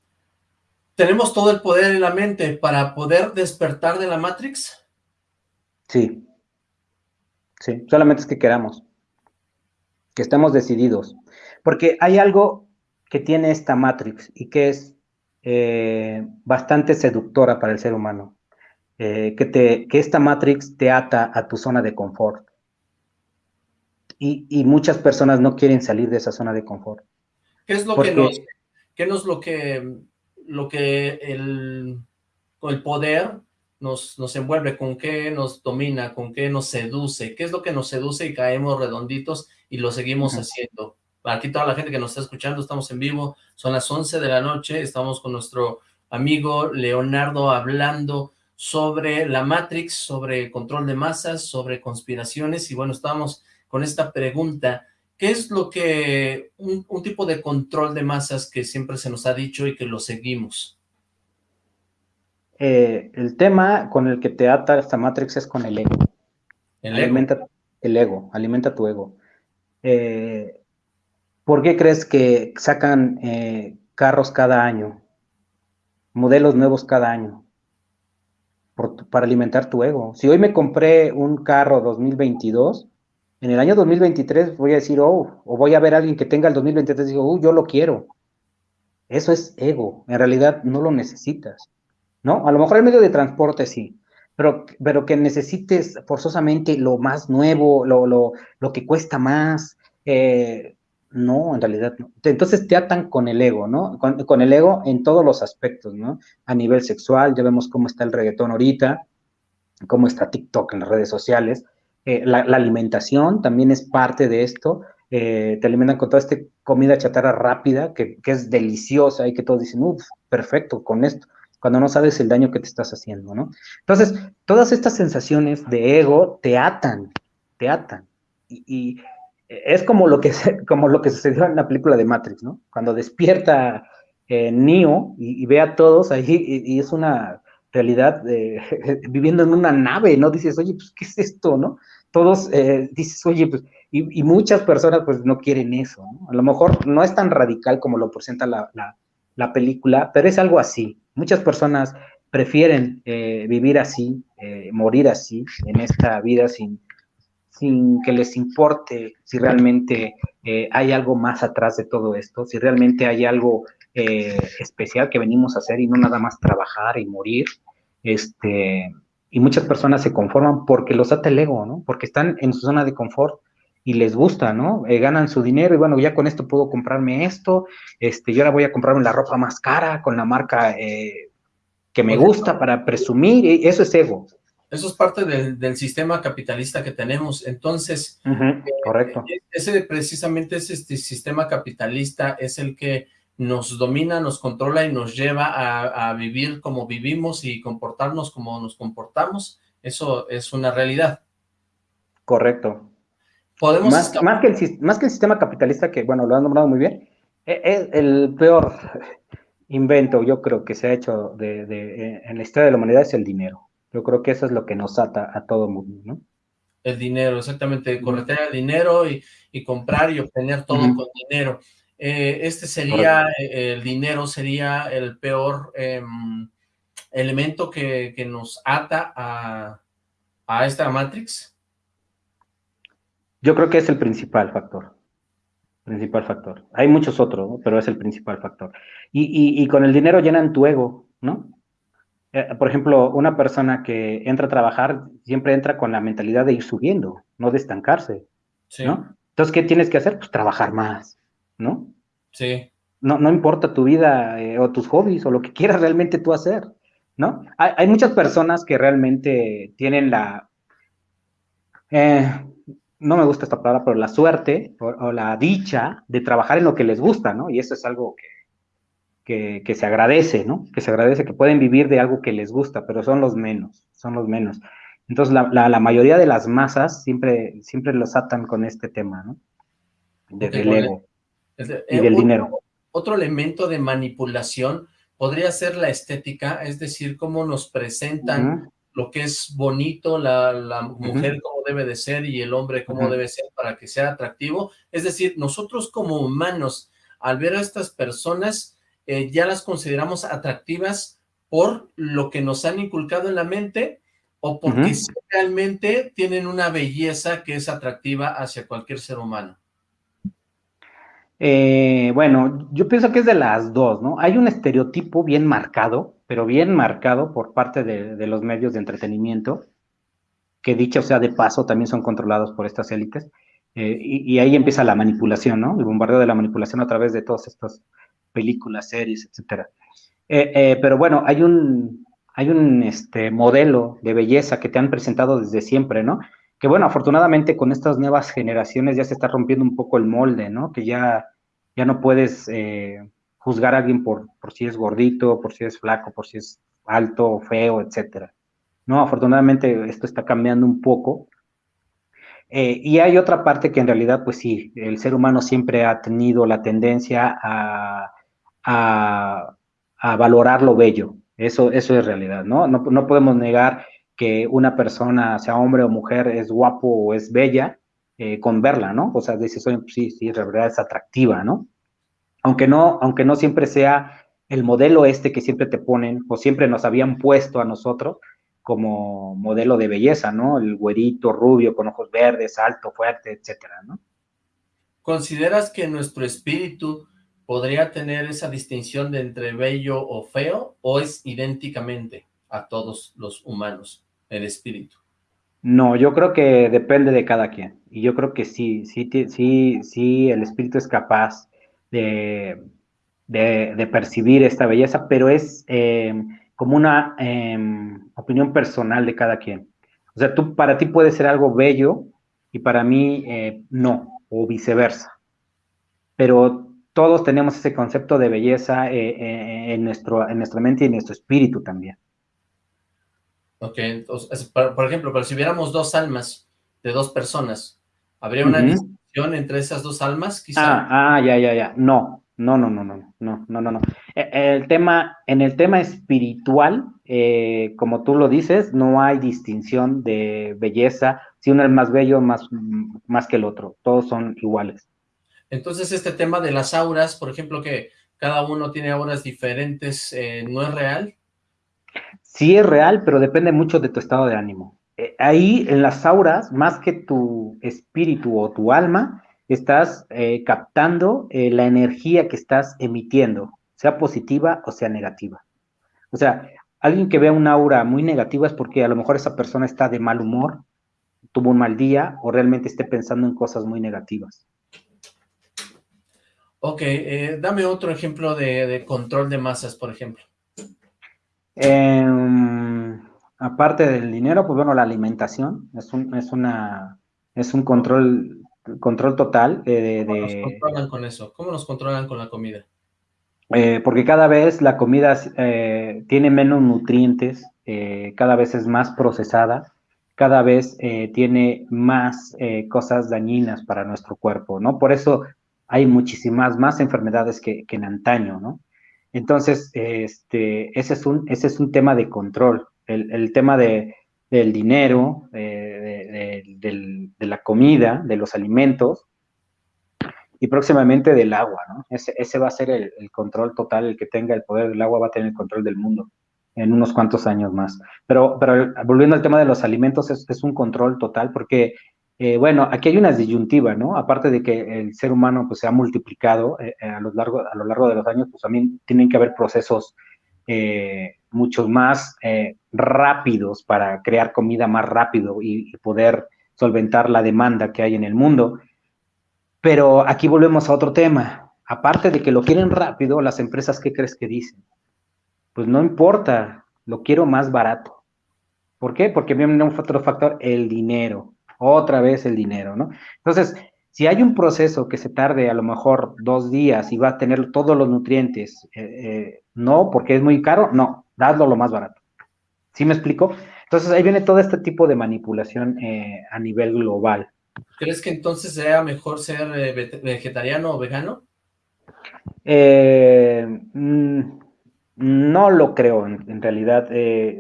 ¿Tenemos todo el poder en la mente para poder despertar de la Matrix? Sí, sí, solamente es que queramos, que estemos decididos, porque hay algo que tiene esta Matrix y que es eh, bastante seductora para el ser humano. Eh, que, te, que esta Matrix te ata a tu zona de confort. Y, muchas personas no quieren salir de esa zona de confort. ¿Qué es lo que nos, qué nos lo que, lo que el, el poder nos, nos envuelve, con qué nos domina, con qué nos seduce, qué es lo que nos seduce y caemos redonditos y lo seguimos haciendo? Aquí toda la gente que nos está escuchando, estamos en vivo, son las 11 de la noche, estamos con nuestro amigo Leonardo hablando sobre la Matrix, sobre control de masas, sobre conspiraciones, y bueno, estábamos con esta pregunta, ¿qué es lo que, un, tipo de control de masas que siempre se nos ha dicho y que lo seguimos? Eh, el tema con el que te ata esta Matrix es con el ego. ¿El alimenta el ego, alimenta tu ego. Eh, ¿Por qué crees que sacan eh, carros cada año? Modelos nuevos cada año para alimentar tu ego. Si hoy me compré un carro 2022, en el año 2023 voy a decir, oh, o voy a ver a alguien que tenga el 2023 y digo, oh, yo lo quiero. Eso es ego, en realidad no lo necesitas, ¿no? A lo mejor el medio de transporte sí, pero, pero que necesites forzosamente lo más nuevo, lo, lo, lo que cuesta más, eh, no, en realidad no. Entonces te atan con el ego, ¿no? Con, el ego en todos los aspectos, ¿no? A nivel sexual, ya vemos cómo está el reggaetón ahorita, cómo está TikTok en las redes sociales. Eh, la, alimentación también es parte de esto. Eh, te alimentan con toda esta comida chatarra rápida, que, es deliciosa y que todos dicen, uff, perfecto con esto, cuando no sabes el daño que te estás haciendo, ¿no? Entonces, todas estas sensaciones de ego te atan, te atan. y es como lo que como lo que sucedió en la película de Matrix, ¿no? Cuando despierta eh, Neo y, ve a todos ahí y, es una realidad viviendo en una nave, ¿no? Dices, oye, pues, ¿qué es esto, no? Todos eh, dices, oye, pues, y, muchas personas pues no quieren eso, ¿no? A lo mejor no es tan radical como lo presenta la, la, película, pero es algo así. Muchas personas prefieren eh, vivir así, eh, morir así, en esta vida sin, sin que les importe si realmente eh, hay algo más atrás de todo esto, si realmente hay algo especial que venimos a hacer y no nada más trabajar y morir. Este, y muchas personas se conforman porque los ata el ego, ¿no? Porque están en su zona de confort y les gusta, ¿no? Eh, ganan su dinero y bueno, ya con esto puedo comprarme esto, este, yo ahora voy a comprarme la ropa más cara con la marca que me gusta para presumir, y eso es ego. Eso es parte del, sistema capitalista que tenemos. Entonces, eh, correcto. ese precisamente ese este sistema capitalista es el que nos domina, nos controla y nos lleva a, vivir como vivimos y comportarnos como nos comportamos. Eso es una realidad. Correcto. Podemos más, más, que el, más que el sistema capitalista, que bueno, lo han nombrado muy bien, es e, el peor invento, yo creo, que se ha hecho de, en la historia de la humanidad es el dinero. Yo creo que eso es lo que nos ata a todo mundo, ¿no? El dinero, exactamente, corretear el dinero y, comprar y obtener todo con dinero. Eh, este sería, eh, el dinero sería el peor em, elemento que, nos ata a, a esta Matrix. Yo creo que es el principal factor principal factor. Hay muchos otros, pero es el principal factor. Y, y, con el dinero llenan tu ego, ¿no? Eh, por ejemplo, una persona que entra a trabajar siempre entra con la mentalidad de ir subiendo, no de estancarse, ¿no? Entonces, ¿qué tienes que hacer? Pues trabajar más, ¿no? Sí. No, no importa tu vida eh, o tus hobbies o lo que quieras realmente tú hacer, ¿no? Hay, muchas personas que realmente tienen la... Eh, no me gusta esta palabra, pero la suerte o, la dicha de trabajar en lo que les gusta, ¿no? Y eso es algo que que, se agradece, ¿no? Que se agradece que pueden vivir de algo que les gusta, pero son los menos, son los menos. Entonces, la, mayoría de las masas siempre, siempre los atan con este tema, ¿no? del ego y eh, del dinero. Otro elemento de manipulación podría ser la estética, es decir, cómo nos presentan lo que es bonito, la, mujer como debe de ser y el hombre cómo debe ser para que sea atractivo. Es decir, nosotros como humanos, al ver a estas personas, eh, ya las consideramos atractivas por lo que nos han inculcado en la mente o porque realmente tienen una belleza que es atractiva hacia cualquier ser humano. Eh, bueno, yo pienso que es de las dos, ¿no? Hay un estereotipo bien marcado, pero bien marcado por parte de, los medios de entretenimiento, que dicho sea de paso, también son controlados por estas élites, eh, y, ahí empieza la manipulación, ¿no? El bombardeo de la manipulación a través de todas estas películas, series, etcétera. Eh, pero bueno, hay un, hay un este, modelo de belleza que te han presentado desde siempre, ¿no? Que bueno, afortunadamente con estas nuevas generaciones ya se está rompiendo un poco el molde, ¿no? Que ya, ya no puedes eh, juzgar a alguien por, por si es gordito, por si es flaco, por si es alto feo, etcétera. No, afortunadamente esto está cambiando un poco. Eh, y hay otra parte que en realidad, pues sí, el ser humano siempre ha tenido la tendencia a, a, a valorar lo bello. Eso, eso es realidad, ¿no? ¿no? No podemos negar que una persona, sea hombre o mujer, es guapo o es bella eh, con verla, ¿no? O sea, dices, sí, sí, la verdad es atractiva, ¿no? Aunque no, aunque no siempre sea el modelo este que siempre te ponen o siempre nos habían puesto a nosotros como modelo de belleza, ¿no? El güerito rubio con ojos verdes, alto, fuerte, etcétera, ¿no? ¿Consideras que nuestro espíritu podría tener esa distinción de entre bello o feo o es idénticamente a todos los humanos? El espíritu? No, yo creo que depende de cada quien. Y yo creo que sí, sí, sí, sí, el espíritu es capaz de, de, percibir esta belleza, pero es em, como una em, opinión personal de cada quien. O sea, tú, para ti puede ser algo bello y para mí eh, no, o viceversa. Pero todos tenemos ese concepto de belleza eh, eh, en, nuestro, en nuestra mente y en nuestro espíritu también. Ok, entonces, por, ejemplo, pero si hubiéramos dos almas de dos personas, ¿habría una distinción entre esas dos almas, quizá? Ah, ah, ya, ya, ya. No, no, no, no, no, no, no, no, no. E, el tema, en el tema espiritual, eh, como tú lo dices, no hay distinción de belleza, si uno es más bello, más, más que el otro, todos son iguales. Entonces, este tema de las auras, por ejemplo, que cada uno tiene auras diferentes, eh, ¿no es real? Sí es real, pero depende mucho de tu estado de ánimo. Eh, ahí en las auras, más que tu espíritu o tu alma, estás eh, captando eh, la energía que estás emitiendo, sea positiva o sea negativa. O sea, alguien que vea una aura muy negativa es porque a lo mejor esa persona está de mal humor, tuvo un mal día o realmente esté pensando en cosas muy negativas. Ok, dame otro ejemplo de control de masas, por ejemplo. Em, aparte del dinero, pues bueno, la alimentación es un, es una, es un control, control total. de, ¿Cómo nos controlan con eso? ¿Cómo nos controlan con la comida? Eh, porque cada vez la comida eh, tiene menos nutrientes, eh, cada vez es más procesada, cada vez tiene más cosas dañinas para nuestro cuerpo, ¿no? Por eso hay muchísimas más enfermedades que, que en antaño, ¿no? Entonces, este, ese, es un, ese es un tema de control. El, tema de, del dinero, de, la comida, de los alimentos y próximamente del agua, ¿no? Ese, ese va a ser el, control total, el que tenga el poder del agua va a tener el control del mundo en unos cuantos años más. Pero, pero volviendo al tema de los alimentos, es, es un control total porque eh, bueno, aquí hay una disyuntiva, ¿no? Aparte de que el ser humano pues, se ha multiplicado eh, eh, a, lo largo, a lo largo de los años, pues también tienen que haber procesos mucho más rápidos para crear comida más rápido y, poder solventar la demanda que hay en el mundo. Pero aquí volvemos a otro tema. Aparte de que lo quieren rápido, las empresas, ¿qué crees que dicen? Pues no importa, lo quiero más barato. ¿Por qué? Porque viene un otro factor, el dinero otra vez el dinero, ¿no? Entonces, si hay un proceso que se tarde a lo mejor dos días y va a tener todos los nutrientes, eh, eh, no, porque es muy caro, no, dadlo lo más barato. ¿Sí me explico? Entonces ahí viene todo este tipo de manipulación eh, a nivel global. ¿Crees que entonces sea mejor ser vegetariano o vegano? Mm, No lo creo, en, realidad.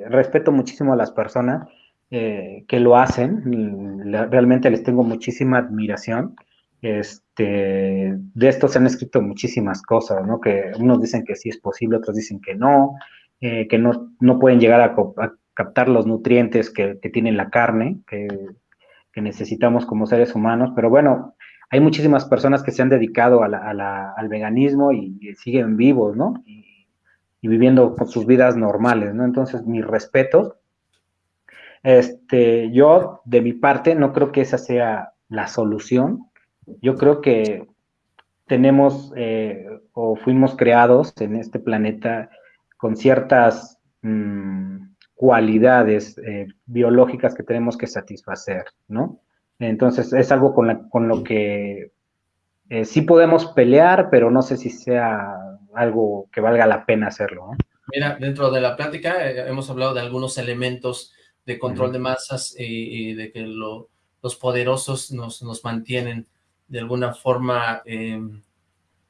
Respeto muchísimo a las personas eh, que lo hacen. realmente les tengo muchísima admiración. Este, de esto se han escrito muchísimas cosas, ¿no? Que unos dicen que sí es posible, otros dicen que no, eh, que no, no pueden llegar a, captar los nutrientes que, que tiene la carne, que, que necesitamos como seres humanos. Pero bueno, hay muchísimas personas que se han dedicado al veganismo y, siguen vivos, ¿no? Y, viviendo con sus vidas normales, ¿no? Entonces, mi respeto. Este, yo, de mi parte, no creo que esa sea la solución. Yo creo que tenemos eh, o fuimos creados en este planeta con ciertas mm, cualidades eh, biológicas que tenemos que satisfacer, ¿no? Entonces es algo con, con lo que eh, sí podemos pelear, pero no sé si sea algo que valga la pena hacerlo. Mira, dentro de la plática eh, hemos hablado de algunos elementos de control de masas y, de que los poderosos nos, nos, mantienen de alguna forma, em,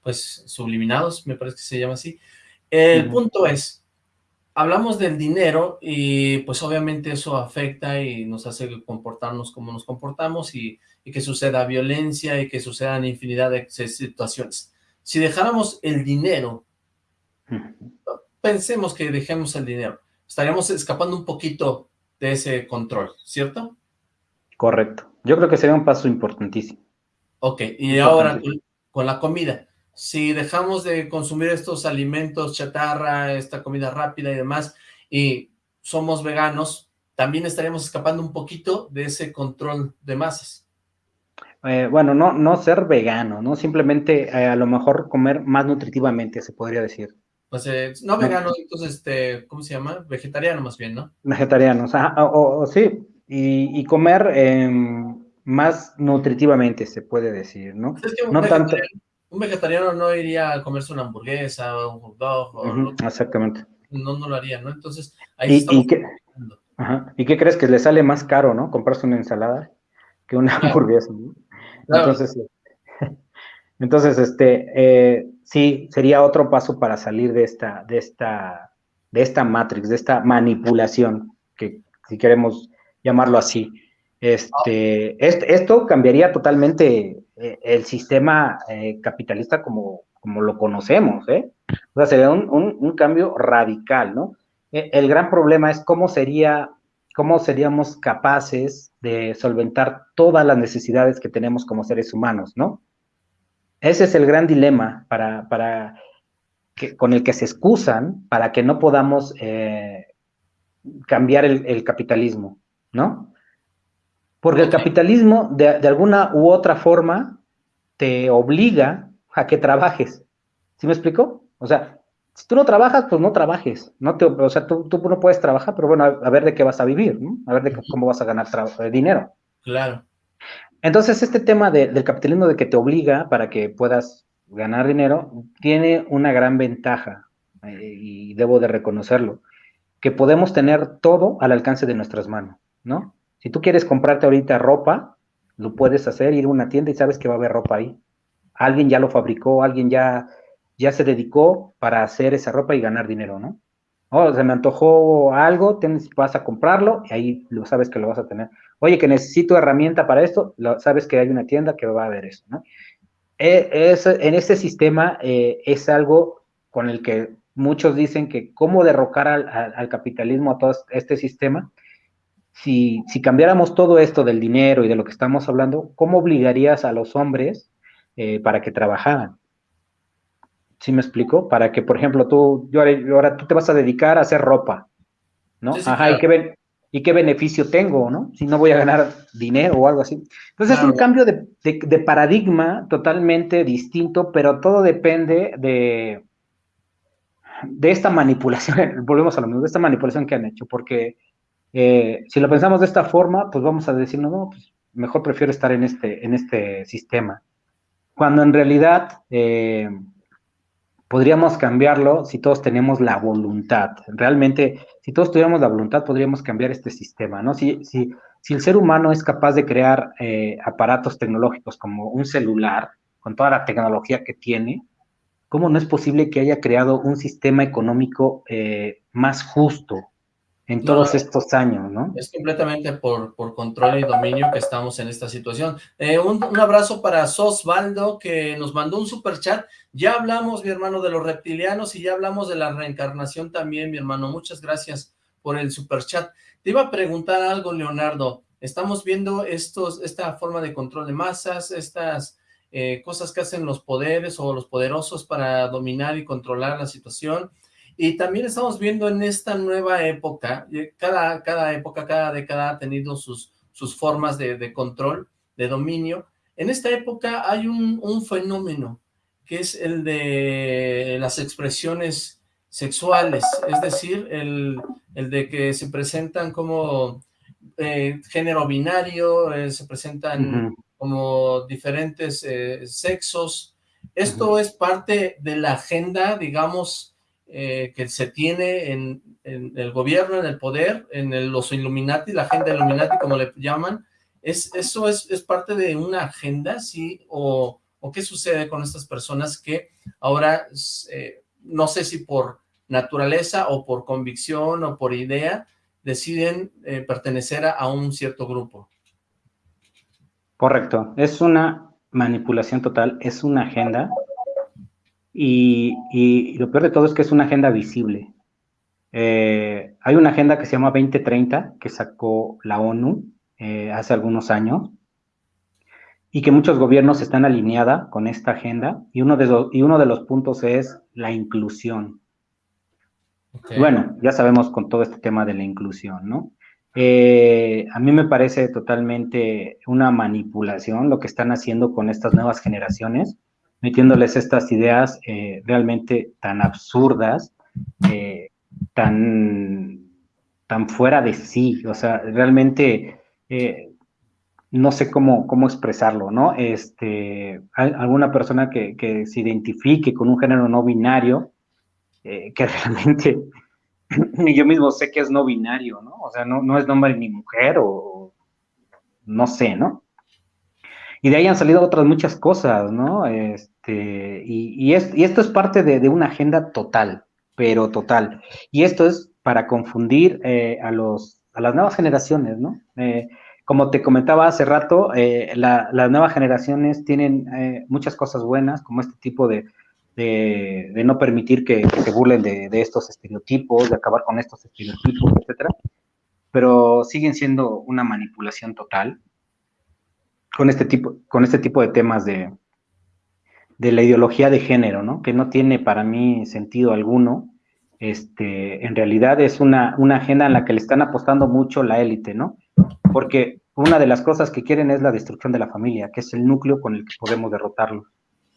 pues, subliminados, me parece que se llama así. El punto es, hablamos del dinero y pues obviamente eso afecta y nos hace comportarnos como nos comportamos y, que suceda violencia y que sucedan infinidad de situaciones. Si dejáramos el dinero, pensemos que dejemos el dinero, estaríamos escapando un poquito de ese control, ¿cierto? Correcto. Yo creo que sería un paso importantísimo. Ok, y ahora con la comida si dejamos de consumir estos alimentos chatarra, esta comida rápida y demás, y somos veganos, también estaríamos escapando un poquito de ese control de masas. Eh, bueno, no, no ser vegano, ¿no? Simplemente eh, a lo mejor comer más nutritivamente, se podría decir. Pues eh, no vegano, entonces, este, ¿cómo se llama? Vegetariano más bien, ¿no? Vegetariano, o, o, sí, y, comer em, más nutritivamente, se puede decir, ¿no? no tanto un vegetariano no iría a comerse una hamburguesa o un hot dog. exactamente. No, no lo haría, ¿no? Entonces, ahí ¿Y, y, qué, ¿Y qué crees? Que le sale más caro, ¿no? Comprarse una ensalada que una hamburguesa, Entonces, entonces, este, eh, sí, sería otro paso para salir de esta, de esta, de esta matrix, de esta manipulación, que si queremos llamarlo así. Este, esto cambiaría totalmente eh, el sistema eh, capitalista como, como lo conocemos, ¿eh? O sea, sería un, cambio radical, ¿no? E, el gran problema es cómo sería, cómo seríamos capaces de solventar todas las necesidades que tenemos como seres humanos, ¿no? Ese es el gran dilema para, para que, con el que se excusan para que no podamos cambiar el, capitalismo, ¿no? Porque el capitalismo, de, alguna u otra forma, te obliga a que trabajes. ¿Sí me explico? O sea, si tú no trabajas, pues no trabajes. No te, o sea, tú, no puedes trabajar, pero bueno, a, ver de qué vas a vivir, ¿no? A ver de cómo vas a ganar eh, dinero. Claro. Entonces, este tema del capitalismo de que te obliga para que puedas ganar dinero, tiene una gran ventaja, eh, y debo de reconocerlo, que podemos tener todo al alcance de nuestras manos, ¿no? Si tú quieres comprarte ahorita ropa, lo puedes hacer, ir a una tienda y sabes que va a haber ropa ahí. Alguien ya lo fabricó, alguien ya, ya se dedicó para hacer esa ropa y ganar dinero, ¿no? Oh, se me antojó algo, tienes, vas a comprarlo y ahí lo sabes que lo vas a tener. Oye, que necesito herramienta para esto, lo, sabes que hay una tienda que va a haber eso, ¿no? E, es, en este sistema eh, es algo con el que muchos dicen que cómo derrocar al, al capitalismo, a todo este sistema, si, cambiáramos todo esto del dinero y de lo que estamos hablando, ¿cómo obligarías a los hombres eh, para que trabajaran? ¿Sí me explico? Para que, por ejemplo, tú, yo ahora, tú te vas a dedicar a hacer ropa, ¿no? Ajá, ¿y, qué ¿y qué beneficio tengo, no? Si no voy a ganar dinero o algo así. Entonces es un cambio de, paradigma totalmente distinto, pero todo depende de, de esta manipulación, volvemos a lo mismo, de esta manipulación que han hecho, porque eh, si lo pensamos de esta forma, pues vamos a decir, no, pues mejor prefiero estar en este, en este sistema. Cuando en realidad eh, podríamos cambiarlo si todos tenemos la voluntad. Realmente, si todos tuviéramos la voluntad, podríamos cambiar este sistema, ¿no? Si, si, si el ser humano es capaz de crear eh, aparatos tecnológicos como un celular, con toda la tecnología que tiene, ¿cómo no es posible que haya creado un sistema económico eh, más justo en todos estos años, ¿no? Es completamente por, por, control y dominio que estamos en esta situación. Eh, un, un, abrazo para Sosvaldo, que nos mandó un super chat. Ya hablamos, mi hermano, de los reptilianos y ya hablamos de la reencarnación también, mi hermano. Muchas gracias por el super chat. Te iba a preguntar algo, Leonardo. Estamos viendo estos, esta forma de control de masas, estas eh, cosas que hacen los poderes o los poderosos para dominar y controlar la situación. Y también estamos viendo en esta nueva época, cada, cada época, cada década ha tenido sus, sus formas de, de control, de dominio. En esta época hay un, un, fenómeno que es el de las expresiones sexuales, es decir, el, el de que se presentan como eh, género binario, eh, se presentan uh -huh. como diferentes eh, sexos. Esto uh -huh. es parte de la agenda, digamos, eh, que se tiene en, el gobierno, en el poder, en los Illuminati, la agenda Illuminati, como le llaman. ¿Es, ¿Eso es, es parte de una agenda, sí? O, o, qué sucede con estas personas que ahora, eh, no sé si por naturaleza o por convicción o por idea, deciden eh, pertenecer a, un cierto grupo. Correcto, es una manipulación total, es una agenda y, y lo peor de todo es que es una agenda visible. Eh, hay una agenda que se llama 2030 que sacó la ONU eh, hace algunos años y que muchos gobiernos están alineada con esta agenda y uno de los, y uno de los puntos es la inclusión. Okay. Bueno, ya sabemos con todo este tema de la inclusión, ¿no? Eh, a mí me parece totalmente una manipulación lo que están haciendo con estas nuevas generaciones, metiéndoles estas ideas eh, realmente tan absurdas, eh, tan, tan fuera de sí, o sea, realmente eh, no sé cómo, cómo expresarlo, ¿no? Este, alguna persona que, que se identifique con un género no binario, que realmente yo mismo sé que es no binario, ¿no? O sea, no, no es hombre ni mujer o no sé, ¿no? Y de ahí han salido otras muchas cosas, ¿no? Este, y, y, es, y esto es parte de, de, una agenda total, pero total. Y esto es para confundir eh, a, los, a las nuevas generaciones, ¿no? Eh, como te comentaba hace rato, eh, la, las nuevas generaciones tienen eh, muchas cosas buenas, como este tipo de, de, de no permitir que, que se burlen de, estos estereotipos, de acabar con estos estereotipos, etcétera, pero siguen siendo una manipulación total con este tipo, con este tipo de temas de, de la ideología de género, ¿no? Que no tiene para mí sentido alguno. Este, en realidad es una, una agenda en la que le están apostando mucho la élite, ¿no? Porque una de las cosas que quieren es la destrucción de la familia, que es el núcleo con el que podemos derrotarlo.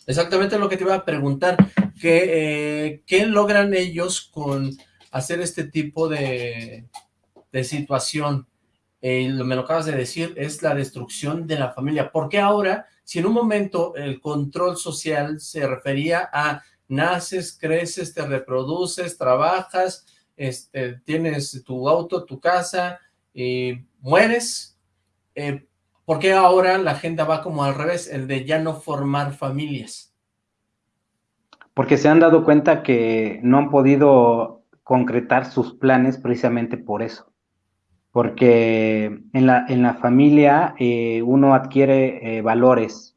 Exactamente lo que te iba a preguntar, ¿qué, eh, ¿qué logran ellos con hacer este tipo de, de situación? Eh, me lo acabas de decir, es la destrucción de la familia. ¿Por qué ahora, si en un momento el control social se refería a naces, creces, te reproduces, trabajas, este, tienes tu auto, tu casa, y mueres, eh, ¿por qué ahora la agenda va como al revés, el de ya no formar familias? Porque se han dado cuenta que no han podido concretar sus planes precisamente por eso. Porque en la, en la familia eh, uno adquiere eh, valores,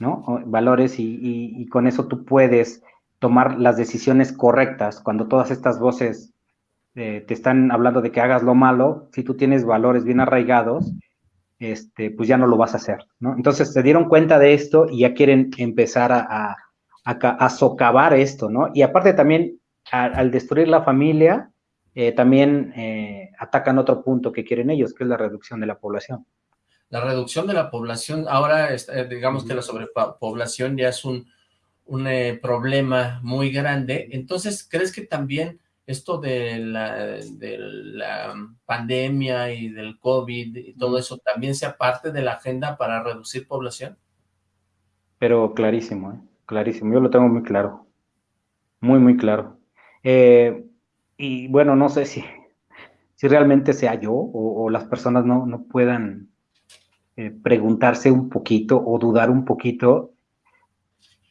¿no? Valores y, y, con eso tú puedes tomar las decisiones correctas cuando todas estas voces eh, te están hablando de que hagas lo malo, si tú tienes valores bien arraigados, este, pues ya no lo vas a hacer, ¿no? Entonces se dieron cuenta de esto y ya quieren empezar a, a, a, socavar esto, ¿no? Y aparte también, al destruir la familia, eh, también eh, atacan otro punto que quieren ellos, que es la reducción de la población. La reducción de la población, ahora eh, digamos que la sobrepoblación ya es un, un problema muy grande, entonces, ¿crees que también esto de la, de la pandemia y del COVID y todo eso también sea parte de la agenda para reducir población? Pero clarísimo, clarísimo, yo lo tengo muy claro, muy, muy claro. Eh, y bueno, no sé si, si realmente sea yo o, las personas no, no puedan eh, preguntarse un poquito o dudar un poquito,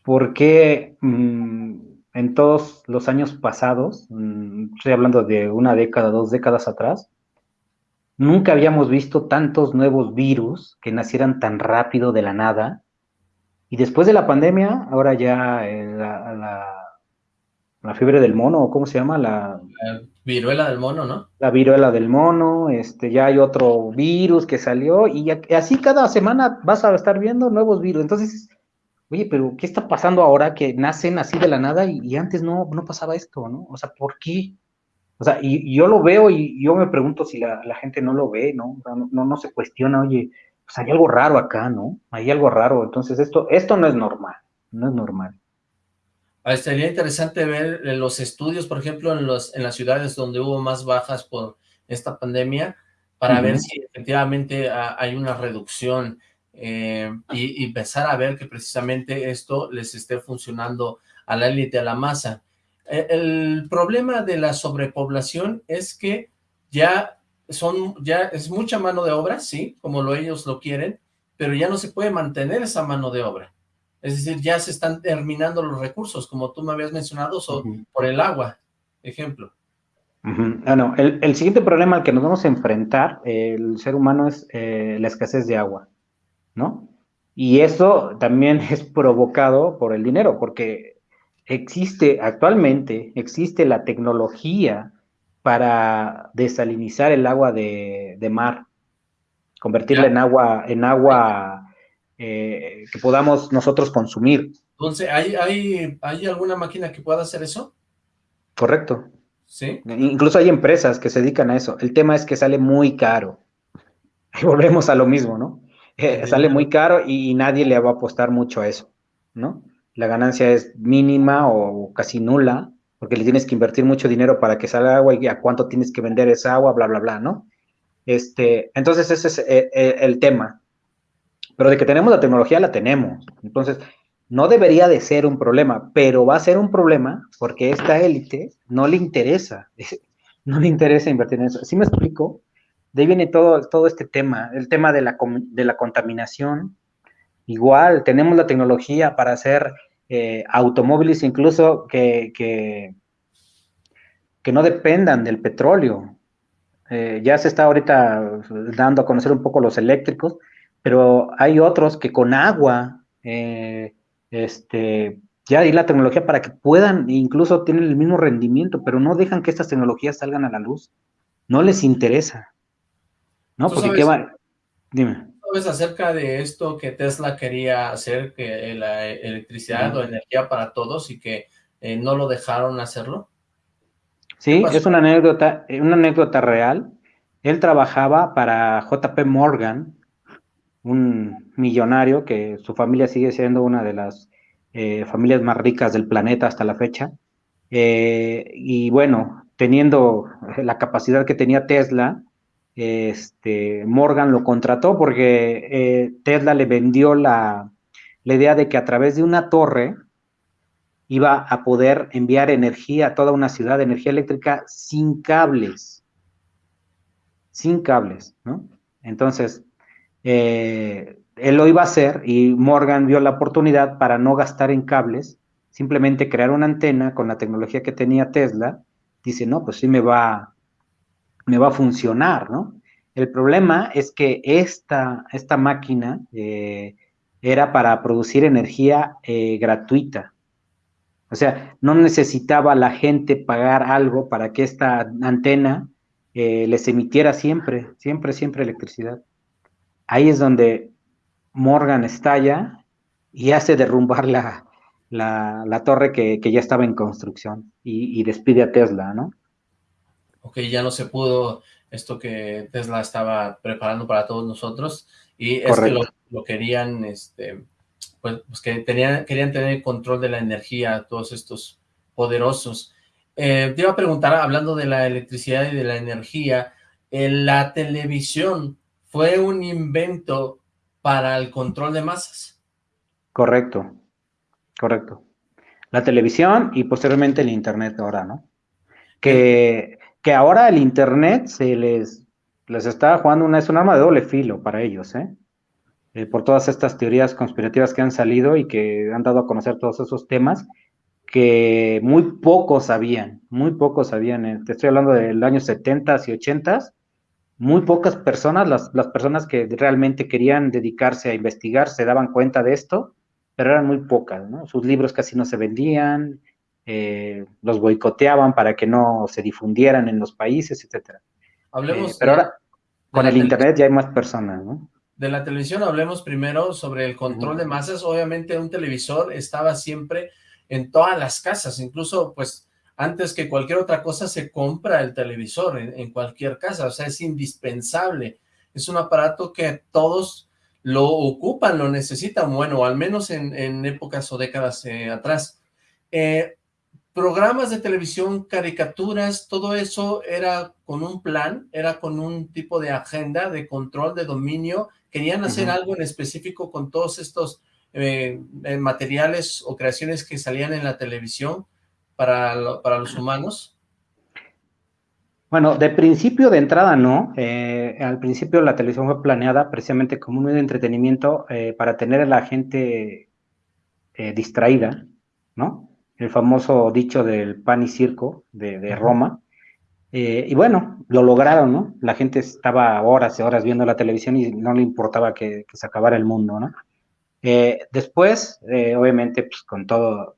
por qué mm, en todos los años pasados, mm, estoy hablando de una década, dos décadas atrás, nunca habíamos visto tantos nuevos virus que nacieran tan rápido de la nada. Y después de la pandemia, ahora ya eh, la, fiebre del mono, ¿cómo se llama? La, viruela del mono, ¿no? La viruela del mono, este, ya hay otro virus que salió y así cada semana vas a estar viendo nuevos virus. Entonces, oye, pero ¿qué está pasando ahora que nacen así de la nada y, antes no, no pasaba esto, ¿no? O sea, ¿por qué? O sea, y, yo lo veo y yo me pregunto si la, gente no lo ve, ¿no? ¿no? no, se cuestiona, oye, pues hay algo raro acá, ¿no? Hay algo raro. Entonces, esto, esto no es normal, no es normal. Ah, sería interesante ver eh, los estudios, por ejemplo, en, los, en las ciudades donde hubo más bajas por esta pandemia, para ver si efectivamente hay una reducción eh, y, empezar a ver que precisamente esto les esté funcionando a la élite, a la masa. E, el problema de la sobrepoblación es que ya son, ya es mucha mano de obra, sí, como lo ellos lo quieren, pero ya no se puede mantener esa mano de obra. Es decir, ya se están terminando los recursos, como tú me habías mencionado, por el agua, ejemplo. Ah, no. el, siguiente problema al que nos vamos a enfrentar, el ser humano, es eh, la escasez de agua, ¿no? Y eso también es provocado por el dinero, porque existe actualmente, existe la tecnología para desalinizar el agua de, mar, convertirla en agua, en agua eh, que podamos nosotros consumir. Entonces, ¿hay, hay, ¿hay alguna máquina que pueda hacer eso? Correcto. Sí. Incluso hay empresas que se dedican a eso. El tema es que sale muy caro. Y volvemos a lo mismo, ¿no? Eh, sale muy caro y, nadie le va a apostar mucho a eso, ¿no? La ganancia es mínima o casi nula, porque le tienes que invertir mucho dinero para que salga agua y a cuánto tienes que vender esa agua, bla, bla, bla, ¿no? Este, entonces ese es eh, el tema. Pero de que tenemos la tecnología, la tenemos. Entonces, no debería de ser un problema, pero va a ser un problema porque esta élite no le interesa, no le interesa invertir en eso. ¿Sí me explico? De ahí viene todo, todo este tema, el tema de la, de la contaminación. Igual, tenemos la tecnología para hacer eh, automóviles incluso que, que, no dependan del petróleo. Eh, ya se está ahorita dando a conocer un poco los eléctricos, pero hay otros que con agua, eh, este, ya hay la tecnología para que puedan, incluso tienen el mismo rendimiento, pero no dejan que estas tecnologías salgan a la luz. No les interesa. ¿No? Porque qué va... Dime. ¿Sabes acerca de esto que Tesla quería hacer, que la electricidad o energía para todos y que eh, no lo dejaron hacerlo? Sí, es una anécdota, una anécdota real. Él trabajaba para JP Morgan, un millonario que su familia sigue siendo una de las eh, familias más ricas del planeta hasta la fecha. Eh, y bueno, teniendo la capacidad que tenía Tesla, este, Morgan lo contrató porque eh, Tesla le vendió la, la idea de que a través de una torre iba a poder enviar energía a toda una ciudad, energía eléctrica sin cables, sin cables, ¿no? Entonces, eh, él lo iba a hacer y Morgan vio la oportunidad para no gastar en cables, simplemente crear una antena con la tecnología que tenía Tesla. Dice, no, pues sí me va, me va a funcionar, ¿no? El problema es que esta, esta máquina eh, era para producir energía eh, gratuita. O sea, no necesitaba la gente pagar algo para que esta antena les emitiera siempre, siempre, siempre electricidad ahí es donde Morgan estalla y hace derrumbar la, la, torre que, ya estaba en construcción y, despide a Tesla, ¿no? Ok, ya no se pudo esto que Tesla estaba preparando para todos nosotros y es que lo, querían, este, pues, pues, que tenían, querían tener control de la energía, todos estos poderosos. Eh, te iba a preguntar, hablando de la electricidad y de la energía, en la televisión, fue un invento para el control de masas. Correcto, correcto. La televisión y posteriormente el internet ahora, ¿no? Que, que ahora el internet se les, les está jugando una, es un arma de doble filo para ellos, ¿eh? eh, por todas estas teorías conspirativas que han salido y que han dado a conocer todos esos temas que muy pocos sabían, muy pocos sabían. Eh, te estoy hablando del año 70 y 80 muy pocas personas, las, las, personas que realmente querían dedicarse a investigar, se daban cuenta de esto, pero eran muy pocas, ¿no? Sus libros casi no se vendían, eh, los boicoteaban para que no se difundieran en los países, etcétera. Hablemos. Eh, pero ahora, con el Internet ya hay más personas, ¿no? De la televisión hablemos primero sobre el control de masas. Obviamente un televisor estaba siempre en todas las casas, incluso pues antes que cualquier otra cosa se compra el televisor en, cualquier casa, o sea, es indispensable. Es un aparato que todos lo ocupan, lo necesitan, bueno, al menos en, épocas o décadas eh, atrás. Eh, programas de televisión, caricaturas, todo eso era con un plan, era con un tipo de agenda, de control, de dominio, querían hacer algo en específico con todos estos eh, materiales o creaciones que salían en la televisión, para, para los humanos? Bueno, de principio, de entrada, no. Eh, al principio la televisión fue planeada precisamente como un medio de entretenimiento eh, para tener a la gente eh, distraída, ¿no? El famoso dicho del pan y circo de, Roma. y bueno, lo lograron, ¿no? La gente estaba horas y horas viendo la televisión y no le importaba que, que se acabara el mundo, ¿no? después, obviamente, pues con todo,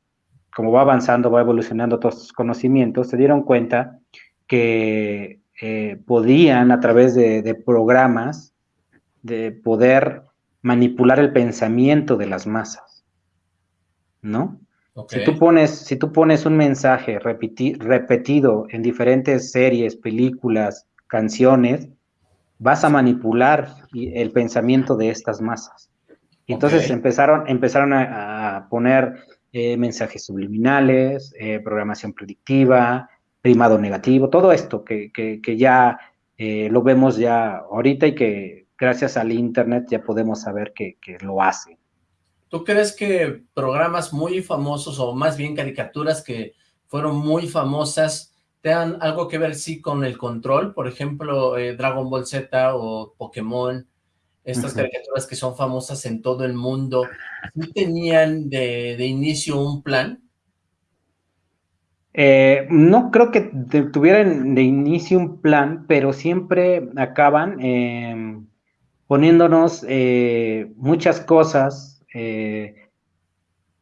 como va avanzando, va evolucionando todos estos conocimientos, se dieron cuenta que eh, podían a través de, programas de poder manipular el pensamiento de las masas, ¿no? Si, tú pones, si tú pones un mensaje repetido en diferentes series, películas, canciones, vas a manipular el pensamiento de estas masas. Y entonces empezaron, empezaron a poner eh, mensajes subliminales, eh, programación predictiva, primado negativo, todo esto que, ya eh, lo vemos ya ahorita y que gracias al Internet ya podemos saber que, lo hace. ¿Tú crees que programas muy famosos o más bien caricaturas que fueron muy famosas tengan algo que ver sí con el control? Por ejemplo, Dragon Ball Z o Pokémon, estas caricaturas que son famosas en todo el mundo, ¿sí tenían de, inicio un plan? Eh, no creo que tuvieran de inicio un plan, pero siempre acaban em, poniéndonos eh, muchas cosas eh,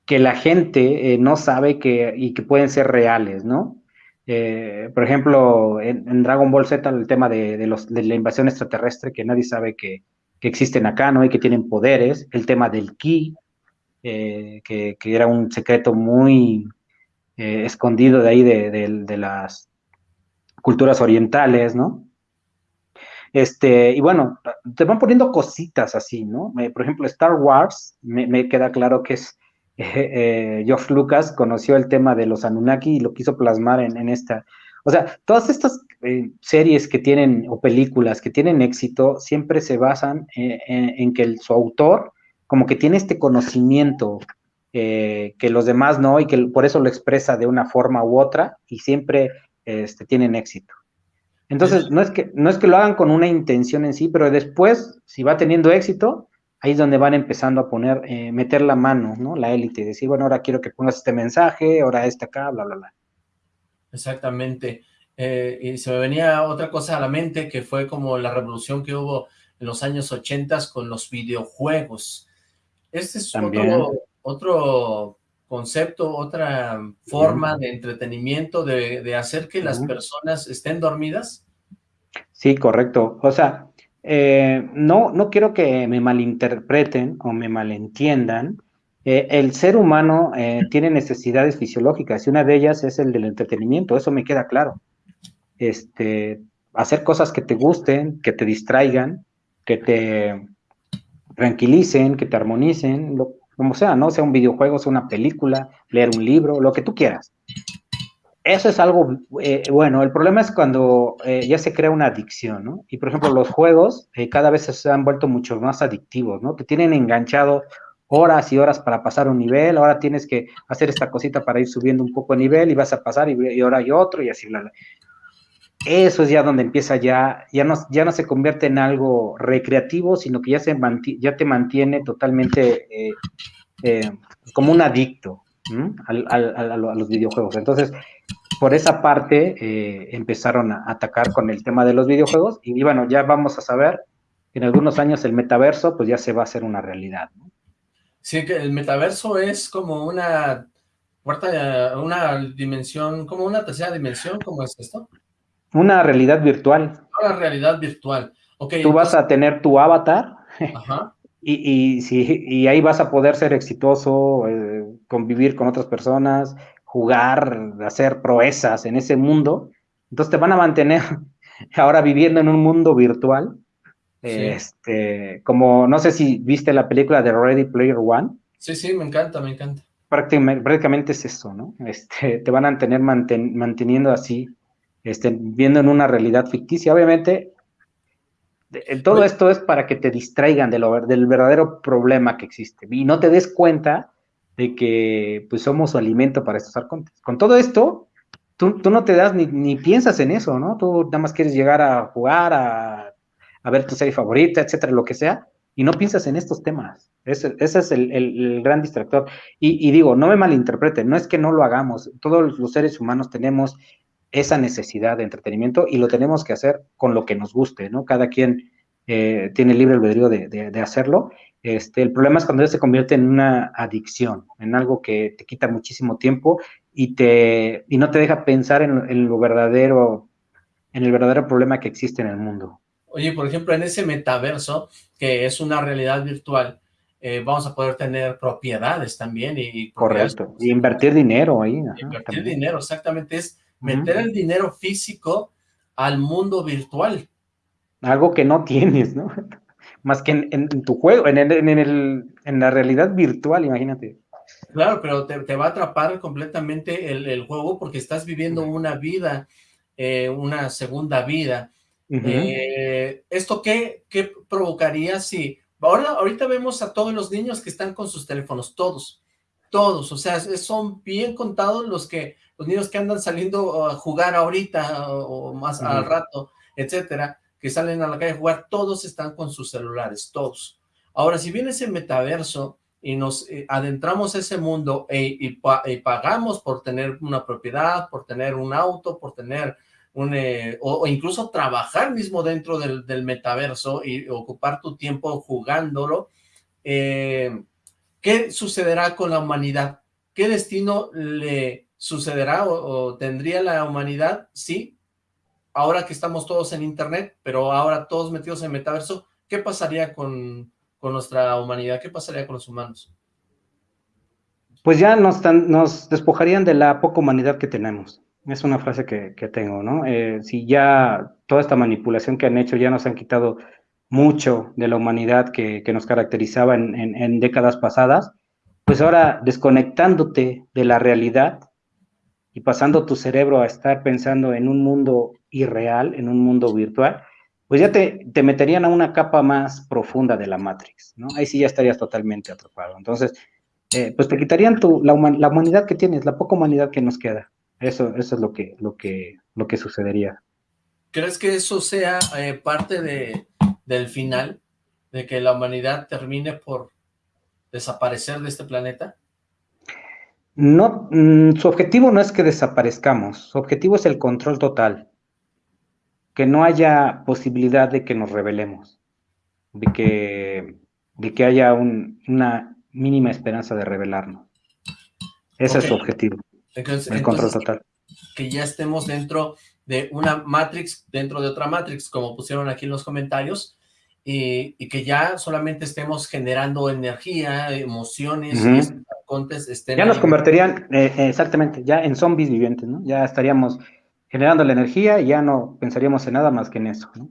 que la gente no sabe que, y que pueden ser reales, ¿no? por ejemplo, en, Dragon Ball Z el tema de, los, de la invasión extraterrestre, que nadie sabe que, que existen acá, ¿no? Y que tienen poderes, el tema del ki, eh, que, era un secreto muy eh, escondido de ahí de, las culturas orientales, ¿no? Este, y bueno, te van poniendo cositas así, ¿no? Eh, por ejemplo, Star Wars, me, queda claro que es Geoff Lucas conoció el tema de los Anunnaki y lo quiso plasmar en esta, o sea, todas estas series que tienen, o películas que tienen éxito, siempre se basan en, que su autor como que tiene este conocimiento eh, que los demás no, y que por eso lo expresa de una forma u otra, y siempre este, tienen éxito. Entonces, no es, que, no es que lo hagan con una intención en sí, pero después, si va teniendo éxito, ahí es donde van empezando a poner, meter la mano, ¿no? La élite, decir, bueno, ahora quiero que pongas este mensaje, ahora este acá, bla, bla, bla. Exactamente. Eh, y se me venía otra cosa a la mente que fue como la revolución que hubo en los años 80 con los videojuegos. Este es otro, otro, concepto, otra forma de entretenimiento, de, hacer que las personas estén dormidas. Sí, correcto. O sea, eh, no, no quiero que me malinterpreten o me malentiendan, eh, el ser humano eh, tiene necesidades fisiológicas y una de ellas es el del entretenimiento, eso me queda claro. Este, hacer cosas que te gusten, que te distraigan, que te tranquilicen, que te armonicen, como sea, ¿no? Sea un videojuego, sea una película, leer un libro, lo que tú quieras. Eso es algo, eh, bueno, el problema es cuando ya se crea una adicción, ¿no? Y por ejemplo, los juegos cada vez se han vuelto mucho más adictivos, ¿no? Te tienen enganchado horas y horas para pasar un nivel, ahora tienes que hacer esta cosita para ir subiendo un poco de nivel y vas a pasar y, ahora hay otro y así. Eso es ya donde empieza ya, ya no, ya no se convierte en algo recreativo, sino que ya, se ya te mantiene totalmente eh, eh, como un adicto a, los videojuegos. Entonces, por esa parte eh, empezaron a atacar con el tema de los videojuegos y, bueno, ya vamos a saber que en algunos años el metaverso pues ya se va a hacer una realidad. Sí, que el metaverso es como una cuarta, una dimensión, como una tercera dimensión, ¿cómo es esto? Una realidad virtual. Una realidad virtual. Okay, Tú vas a tener tu avatar Y, y, si, y ahí vas a poder ser exitoso, eh, convivir con otras personas, jugar, hacer proezas en ese mundo. Entonces te van a mantener ahora viviendo en un mundo virtual. Este, como no sé si viste la película de Ready Player One. Sí, sí, me encanta, me encanta. Prácticamente, prácticamente es eso, ¿no? Este, te van a tener manteniendo así, este, viendo en una realidad ficticia. Obviamente, todo esto es para que te distraigan de lo, del verdadero problema que existe y no te des cuenta de que pues somos su alimento para estos arcontes. Con todo esto, tú, no te das ni, piensas en eso, ¿no? Tú nada más quieres llegar a jugar, a, ver tu serie favorita, etcétera, lo que sea, y no piensas en estos temas. Ese, es el, gran distractor. Y, y, digo, no me malinterpreten, no es que no lo hagamos, todos los seres humanos tenemos esa necesidad de entretenimiento y lo tenemos que hacer con lo que nos guste, ¿no? Cada quien eh, tiene libre albedrío de, de, hacerlo. Este, el problema es cuando se convierte en una adicción, en algo que te quita muchísimo tiempo y, te, y no te deja pensar en, lo verdadero, en el verdadero problema que existe en el mundo. Oye, por ejemplo, en ese metaverso, que es una realidad virtual, eh, vamos a poder tener propiedades también. Y, Correcto, y invertir dinero ahí. invertir dinero, exactamente, es meter el dinero físico al mundo virtual. Algo que no tienes, ¿no? Más que en, tu juego, en, el, en, el, en la realidad virtual, imagínate. Claro, pero te, va a atrapar completamente el, juego porque estás viviendo una vida, eh, una segunda vida. Eh, ¿Esto qué, qué provocaría si... Ahora, ahorita vemos a todos los niños que están con sus teléfonos, todos, todos, o sea, son bien contados los que los niños que andan saliendo a jugar ahorita o, más al rato, etcétera, que salen a la calle a jugar, todos están con sus celulares, todos. Ahora, si viene ese metaverso y nos eh, adentramos a ese mundo e, y, pagamos por tener una propiedad, por tener un auto, por tener un, eh, o, incluso trabajar mismo dentro del, metaverso y ocupar tu tiempo jugándolo, eh, ¿qué sucederá con la humanidad? ¿Qué destino le sucederá o, tendría la humanidad, sí, ahora que estamos todos en internet, pero ahora todos metidos en metaverso, ¿qué pasaría con, nuestra humanidad? ¿Qué pasaría con los humanos? Pues ya nos, despojarían de la poca humanidad que tenemos. Es una frase que, tengo, ¿no? Eh, si ya toda esta manipulación que han hecho ya nos han quitado mucho de la humanidad que, nos caracterizaba en, décadas pasadas, pues ahora desconectándote de la realidad, y pasando tu cerebro a estar pensando en un mundo irreal, en un mundo virtual, pues ya te, te meterían a una capa más profunda de la Matrix, ¿no? Ahí sí ya estarías totalmente atrapado. Entonces, eh, pues te quitarían tu, la, humanidad que tienes, la poca humanidad que nos queda. Eso, eso es lo que, lo, que, lo que sucedería. ¿Crees que eso sea eh, parte de, del final? ¿De que la humanidad termine por desaparecer de este planeta? No, mm, su objetivo no es que desaparezcamos, su objetivo es el control total, que no haya posibilidad de que nos rebelemos, de que, de que haya una mínima esperanza de rebelarnos. Ese es su objetivo, el control total. Que ya estemos dentro de una Matrix, dentro de otra Matrix, como pusieron aquí en los comentarios, y, que ya solamente estemos generando energía, emociones, ya nos convertirían, eh, exactamente, ya en zombies vivientes, ¿no? Ya estaríamos generando la energía y ya no pensaríamos en nada más que en eso, ¿no?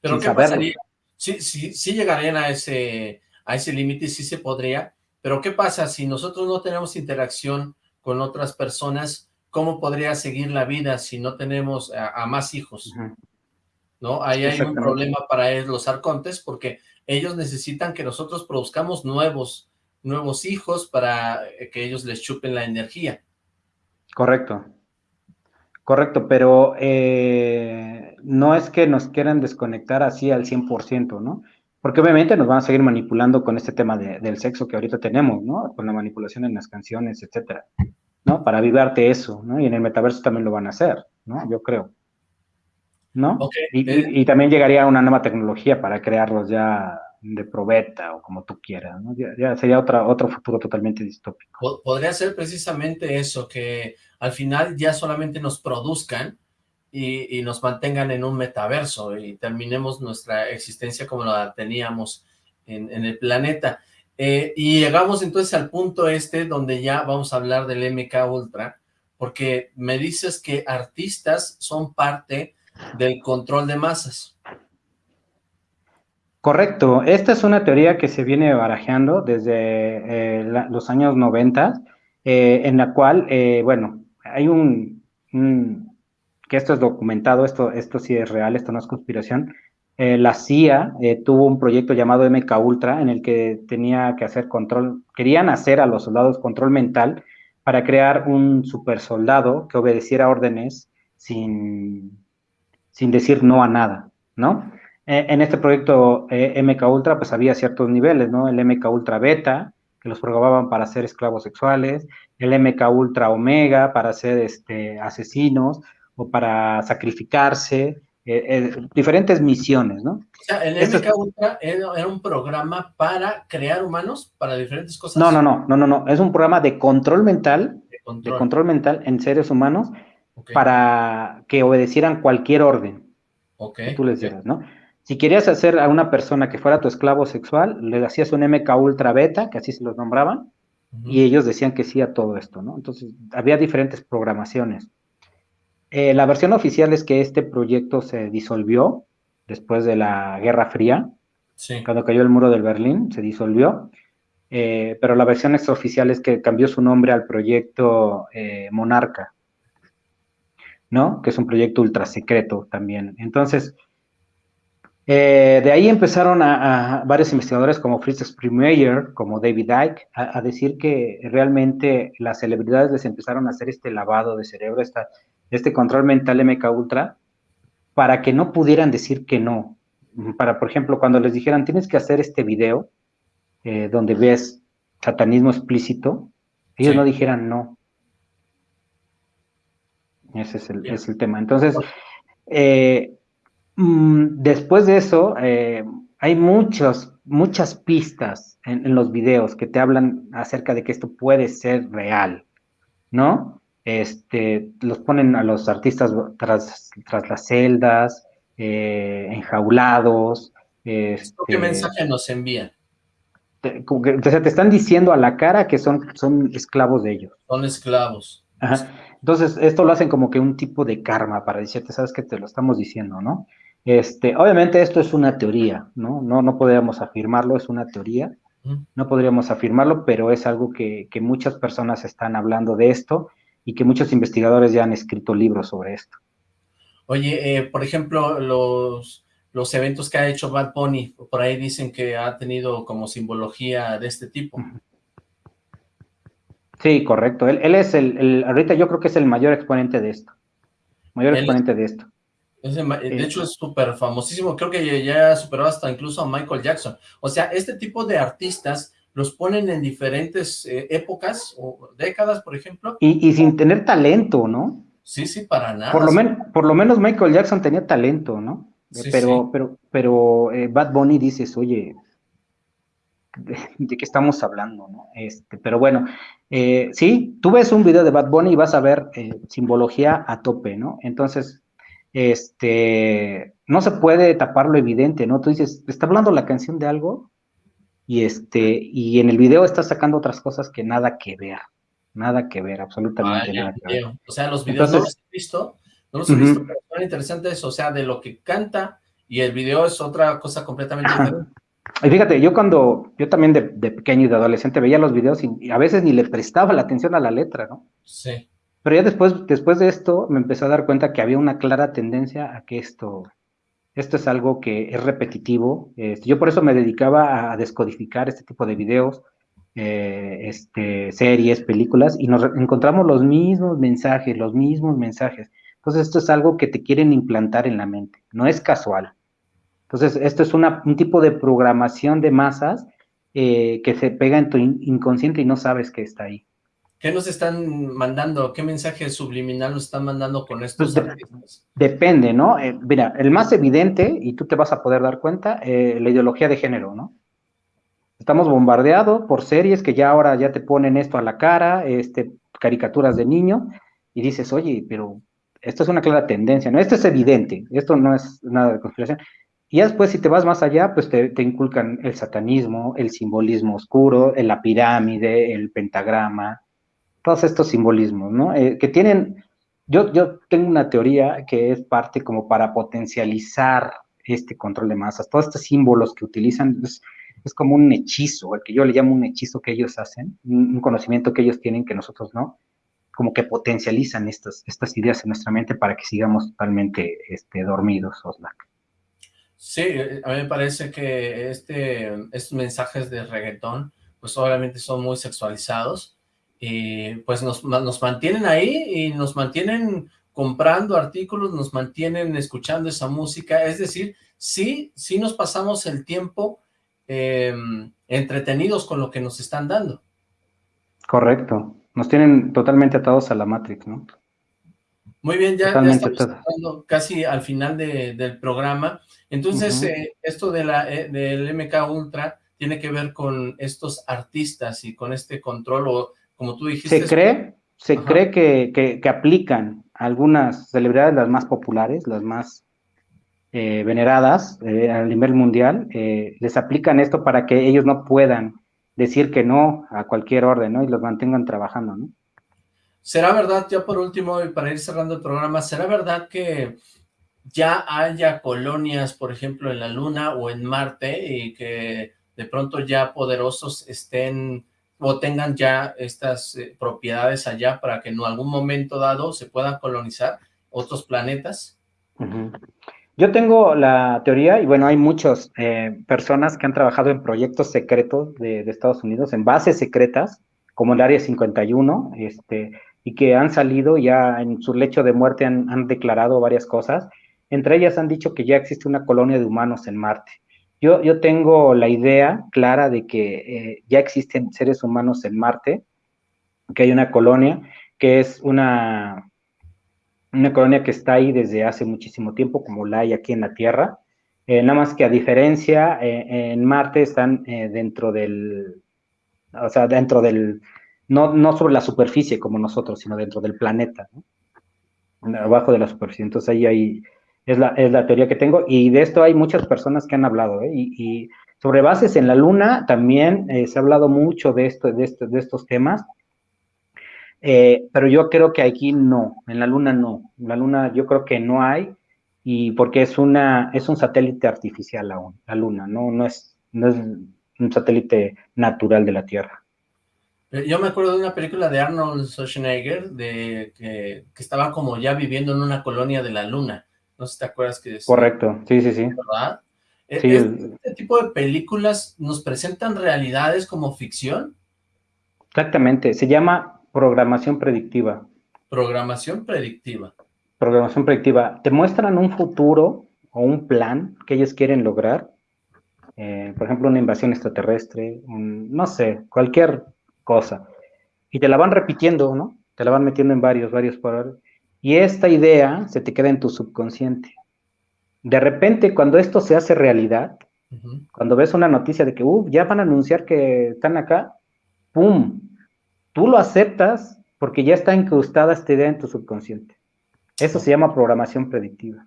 Pero ¿qué pasaría? Sí, sí, sí llegarían a ese, a ese límite, sí se podría, pero ¿qué pasa si nosotros no tenemos interacción con otras personas? ¿Cómo podría seguir la vida si no tenemos a, más hijos? ¿No? Ahí hay un problema para los arcontes porque ellos necesitan que nosotros produzcamos nuevos nuevos hijos para eh, que ellos les chupen la energía. Correcto. Correcto, pero eh, no es que nos quieran desconectar así al 100%, ¿no? Porque obviamente nos van a seguir manipulando con este tema del sexo que ahorita tenemos, ¿no? Con la manipulación en las canciones, etcétera, ¿no? Para avivarte eso, ¿no? Y en el metaverso también lo van a hacer, ¿no? Yo creo. ¿No? y, y, también llegaría una nueva tecnología para crearlos ya de probeta o como tú quieras, ¿no? ya, sería otra, otro futuro totalmente distópico. Podría ser precisamente eso, que al final ya solamente nos produzcan y, nos mantengan en un metaverso y terminemos nuestra existencia como la teníamos en, el planeta. Eh, y llegamos entonces al punto este donde ya vamos a hablar del MK Ultra, porque me dices que artistas son parte del control de masas. Correcto, esta es una teoría que se viene barajeando desde eh, los años 90, eh, en la cual, eh, bueno, hay un, que esto es documentado, esto, esto sí es real, esto no es conspiración, la CIA tuvo un proyecto llamado MK Ultra en el que tenía que hacer control, querían hacer a los soldados control mental para crear un super soldado que obedeciera órdenes sin, sin decir no a nada, ¿no? Eh, en este proyecto eh, MK Ultra, pues había ciertos niveles, ¿no? El MK Ultra Beta, que los programaban para ser esclavos sexuales, el MK Ultra Omega para ser este, asesinos o para sacrificarse, eh, diferentes misiones, ¿no? O sea, el MK Ultra era, un programa para crear humanos para diferentes cosas. No, no, no, no, no, no, es un programa de control mental, de control, mental en seres humanos para que obedecieran cualquier orden. Ok. tú les digas, ¿no? Si querías hacer a una persona que fuera tu esclavo sexual, le hacías un MK Ultra Beta, que así se los nombraban, y ellos decían que sí a todo esto, ¿no? Entonces, había diferentes programaciones. Eh, la versión oficial es que este proyecto se disolvió después de la Guerra Fría, cuando cayó el muro del Berlín, se disolvió, eh, pero la versión extraoficial es que cambió su nombre al proyecto eh, Monarca, ¿no? Que es un proyecto ultra secreto también. Entonces, eh, de ahí empezaron a, varios investigadores como Fritz Springer, como David Icke, a, decir que realmente las celebridades les empezaron a hacer este lavado de cerebro, este control mental MK Ultra, para que no pudieran decir que no. Para, por ejemplo, cuando les dijeran, tienes que hacer este video eh, donde ves satanismo explícito, ellos no dijeran no. Ese es el, es el tema. Entonces, eh, Mm, después de eso, eh, hay muchos, muchas pistas en, los videos que te hablan acerca de que esto puede ser real, ¿no? Este, los ponen a los artistas tras, tras las celdas, eh, enjaulados. Este, ¿Qué mensaje nos envían? Te, te están diciendo a la cara que son, son esclavos de ellos. Son esclavos. Entonces, esto lo hacen como que un tipo de karma para decirte, sabes que te lo estamos diciendo, ¿no? Este, obviamente esto es una teoría, ¿no? No, no podríamos afirmarlo, es una teoría, no podríamos afirmarlo, pero es algo que, muchas personas están hablando de esto y que muchos investigadores ya han escrito libros sobre esto. Oye, eh, por ejemplo, los, los eventos que ha hecho Bad Bunny, por ahí dicen que ha tenido como simbología de este tipo. Sí, correcto. Él, es el, ahorita yo creo que es el mayor exponente de esto. Mayor exponente de esto de hecho, es súper famosísimo. Creo que ya superó hasta incluso a Michael Jackson. O sea, este tipo de artistas los ponen en diferentes eh, épocas o décadas, por ejemplo. Y, sin tener talento, ¿no? Sí, sí, para nada. Por lo, por lo menos Michael Jackson tenía talento, ¿no? pero, pero, pero eh, Bad Bunny dices, oye, ¿de, qué estamos hablando, no? Este, pero bueno, eh, sí, tú ves un video de Bad Bunny y vas a ver simbología a tope, ¿no? Entonces, este, no se puede tapar lo evidente, ¿no? Tú dices, está hablando la canción de algo y este, y en el video está sacando otras cosas que nada que ver, nada que ver, absolutamente nada que ver. O sea, los videos no los he visto, no los he visto, pero son interesantes, o sea, de lo que canta y el video es otra cosa completamente diferente. Y fíjate, yo cuando, yo también de, pequeño y de adolescente veía los videos y, a veces ni le prestaba la atención a la letra, ¿no? Sí. Pero ya después, después de esto me empecé a dar cuenta que había una clara tendencia a que esto, esto es algo que es repetitivo. Este, yo por eso me dedicaba a descodificar este tipo de videos, eh, este, series, películas, y nos encontramos los mismos mensajes, los mismos mensajes. Entonces, esto es algo que te quieren implantar en la mente, no es casual. Entonces, esto es un tipo de programación de masas eh, que se pega en tu inconsciente y no sabes que está ahí. ¿Qué nos están mandando? ¿Qué mensaje subliminal nos están mandando con estos pues Depende, ¿no? Eh, mira, el más evidente, y tú te vas a poder dar cuenta, eh, la ideología de género, ¿no? Estamos bombardeados por series que ya ahora ya te ponen esto a la cara, este, caricaturas de niño, y dices, oye, pero esto es una clara tendencia, ¿no? Esto es evidente, esto no es nada de conspiración. Y después, si te vas más allá, pues te, inculcan el satanismo, el simbolismo oscuro, la pirámide, el pentagrama, todos estos simbolismos, ¿no? Eh, que tienen, yo, yo tengo una teoría que es parte como para potencializar este control de masas. Todos estos símbolos que utilizan es, es como un hechizo, el que yo le llamo un hechizo que ellos hacen, un, conocimiento que ellos tienen que nosotros no, como que potencializan estas, estas ideas en nuestra mente para que sigamos totalmente este, dormidos, Oslak. Sí, a mí me parece que este, estos mensajes de reggaetón, pues obviamente son muy sexualizados, y pues nos, nos mantienen ahí y nos mantienen comprando artículos, nos mantienen escuchando esa música, es decir, sí, sí nos pasamos el tiempo em, entretenidos con lo que nos están dando. Correcto, nos tienen totalmente atados a la Matrix, ¿no? Muy bien, ya, estamos casi al final del programa. Entonces, eh, esto de la, eh, del MK Ultra tiene que ver con estos artistas y con este control o como tú dijiste... Se cree, se cree que, que, aplican algunas celebridades, las más populares, las más eh, veneradas eh, a nivel mundial, eh, les aplican esto para que ellos no puedan decir que no a cualquier orden, ¿no? Y los mantengan trabajando, ¿no? ¿Será verdad, ya por último, y para ir cerrando el programa, ¿será verdad que ya haya colonias, por ejemplo, en la Luna o en Marte, y que de pronto ya poderosos estén o tengan ya estas eh, propiedades allá para que en algún momento dado se puedan colonizar otros planetas? Yo tengo la teoría, y bueno, hay muchas eh, personas que han trabajado en proyectos secretos de, Estados Unidos, en bases secretas, como el Área 51, este, y que han salido ya en su lecho de muerte, han, han declarado varias cosas. Entre ellas han dicho que ya existe una colonia de humanos en Marte. Yo, yo tengo la idea clara de que eh, ya existen seres humanos en Marte, que hay una colonia, que es una, una colonia que está ahí desde hace muchísimo tiempo, como la hay aquí en la Tierra. Eh, nada más que a diferencia, eh, en Marte están dentro del, o sea, dentro del, no, no sobre la superficie como nosotros, sino dentro del planeta, abajo de la superficie. Entonces ahí hay es la, es la teoría que tengo, y de esto hay muchas personas que han hablado, ¿eh? y, sobre bases en la Luna también eh, se ha hablado mucho de, esto, de, esto, de estos temas, eh, pero yo creo que aquí no, en la Luna no, en la Luna yo creo que no hay, y porque es, una, es un satélite artificial aún, la Luna, no, no, es, no es un satélite natural de la Tierra. Yo me acuerdo de una película de Arnold Schwarzenegger, de que, que estaba como ya viviendo en una colonia de la Luna, no sé si te acuerdas que... Es, Correcto, sí, sí, sí. ¿Verdad? E, ¿Este tipo de películas nos presentan realidades como ficción? Exactamente, se llama programación predictiva. Programación predictiva. Programación predictiva. Te muestran un futuro o un plan que ellos quieren lograr. Eh, por ejemplo, una invasión extraterrestre, no sé, cualquier cosa. Y te la van repitiendo, ¿no? Te la van metiendo en varios, varios por y esta idea se te queda en tu subconsciente. De repente, cuando esto se hace realidad, cuando ves una noticia de que ya van a anunciar que están acá, ¡pum! Tú lo aceptas porque ya está incrustada esta idea en tu subconsciente. Eso se llama programación predictiva.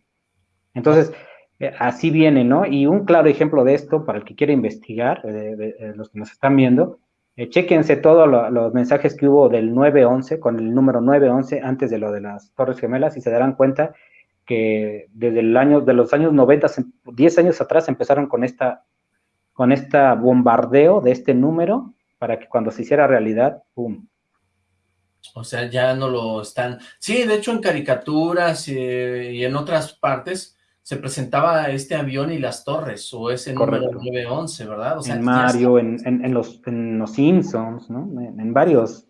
Entonces, eh, así viene, ¿no? Y un claro ejemplo de esto, para el que quiera investigar, eh, los que nos están viendo, eh, chequense todos los mensajes que hubo del 911, con el número 911, antes de lo de las Torres Gemelas, y se darán cuenta que desde el año, de los años 90, 10 años atrás, empezaron con esta, con esta bombardeo de este número, para que cuando se hiciera realidad, ¡pum! O sea, ya no lo están... Sí, de hecho en caricaturas eh, y en otras partes se presentaba este avión y las torres, o ese número 911, ¿verdad? O sea, en Mario, en, los, en los Simpsons, ¿no? En, varios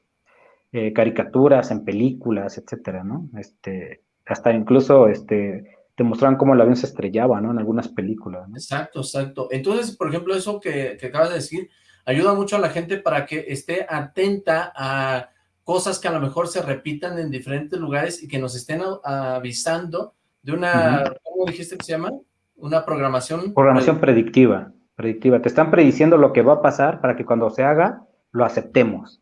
eh, caricaturas, en películas, etcétera, ¿no? Este, hasta incluso este, te mostraban cómo el avión se estrellaba, ¿no? En algunas películas. Exacto, exacto. Entonces, por ejemplo, eso que, que acabas de decir, ayuda mucho a la gente para que esté atenta a cosas que a lo mejor se repitan en diferentes lugares y que nos estén avisando de una, ¿cómo dijiste que se llama? Una programación. Programación predictiva, predictiva. Te están prediciendo lo que va a pasar para que cuando se haga, lo aceptemos.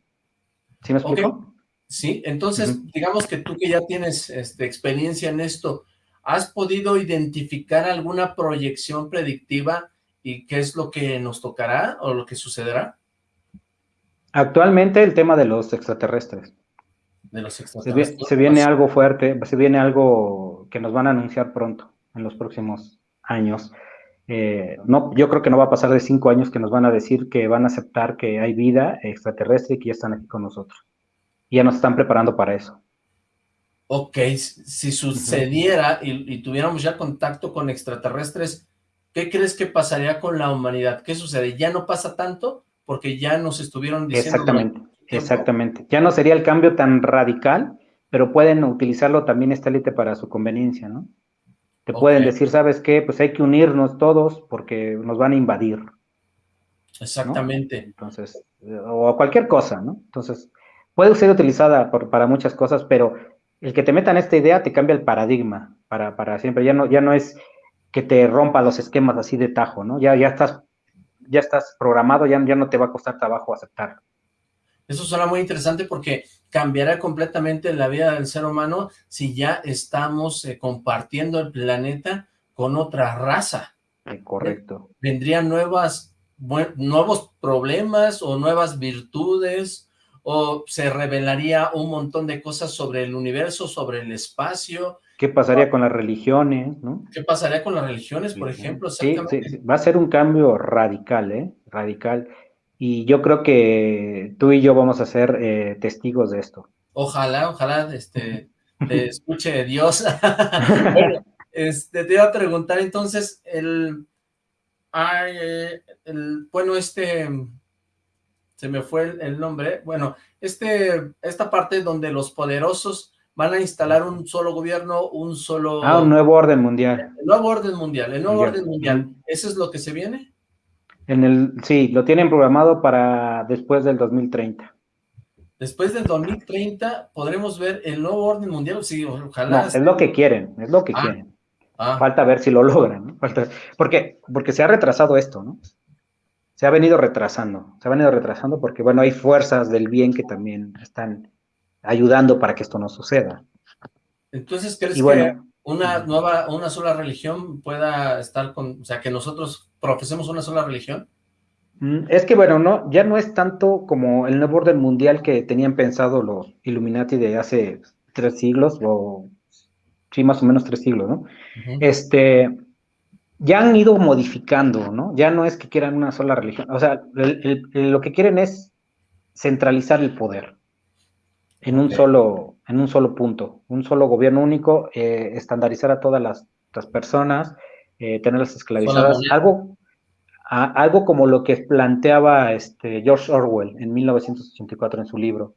¿Sí me explico? Sí, entonces, digamos que tú que ya tienes este, experiencia en esto, ¿has podido identificar alguna proyección predictiva y qué es lo que nos tocará o lo que sucederá? Actualmente el tema de los extraterrestres. De los extraterrestres. Se, viene algo fuerte, se viene algo que nos van a anunciar pronto, en los próximos años. Eh, no, yo creo que no va a pasar de cinco años que nos van a decir que van a aceptar que hay vida extraterrestre y que ya están aquí con nosotros. Y ya nos están preparando para eso. Ok, si sucediera y, tuviéramos ya contacto con extraterrestres, ¿qué crees que pasaría con la humanidad? ¿Qué sucede? ¿Ya no pasa tanto? Porque ya nos estuvieron diciendo... Exactamente, exactamente. Ya no sería el cambio tan radical, pero pueden utilizarlo también esta élite para su conveniencia, ¿no? Te pueden decir, ¿sabes qué? Pues hay que unirnos todos porque nos van a invadir. Exactamente. Entonces, o cualquier cosa, ¿no? Entonces, puede ser utilizada para muchas cosas, pero el que te metan esta idea te cambia el paradigma para, para siempre. Ya no, ya no es que te rompa los esquemas así de tajo, ¿no? Ya, ya estás, ya estás programado, ya, ya no te va a costar trabajo aceptar. Eso suena muy interesante porque cambiará completamente la vida del ser humano si ya estamos eh, compartiendo el planeta con otra raza. correcto. Vendrían nuevas, nuevos problemas o nuevas virtudes o se revelaría un montón de cosas sobre el universo, sobre el espacio. ¿Qué pasaría con las religiones, no? ¿Qué pasaría con las religiones, por ejemplo? Sí, sí, va a ser un cambio radical, ¿eh? Radical. Y yo creo que tú y yo vamos a ser eh, testigos de esto. Ojalá, ojalá este, te escuche Dios. bueno, este, te iba a preguntar entonces, el, el, bueno, este, se me fue el, nombre, bueno, este, esta parte donde los poderosos van a instalar un solo gobierno, un solo... Ah, un nuevo orden mundial. El nuevo orden mundial, el nuevo orden mundial, ¿eso es lo que se viene? En el, sí, lo tienen programado para después del 2030. Después del 2030 podremos ver el nuevo orden mundial, sí, ojalá. No, es lo que quieren, es lo que ah, quieren. Ah. Falta ver si lo logran, ¿no? Falta, porque, porque se ha retrasado esto, ¿no? Se ha venido retrasando, se ha venido retrasando porque, bueno, hay fuerzas del bien que también están ayudando para que esto no suceda. Entonces, ¿crees que una nueva, una sola religión pueda estar con, o sea, que nosotros profesemos una sola religión? Mm, es que bueno, no, ya no es tanto como el nuevo orden mundial que tenían pensado los Illuminati de hace tres siglos, o sí, más o menos tres siglos, ¿no? Este, ya han ido modificando, ¿no? Ya no es que quieran una sola religión, o sea, lo que quieren es centralizar el poder en un solo, en un solo punto, un solo gobierno único, eh, estandarizar a todas las, personas, eh, tenerlas esclavizadas, algo, algo como lo que planteaba este George Orwell en 1984 en su libro,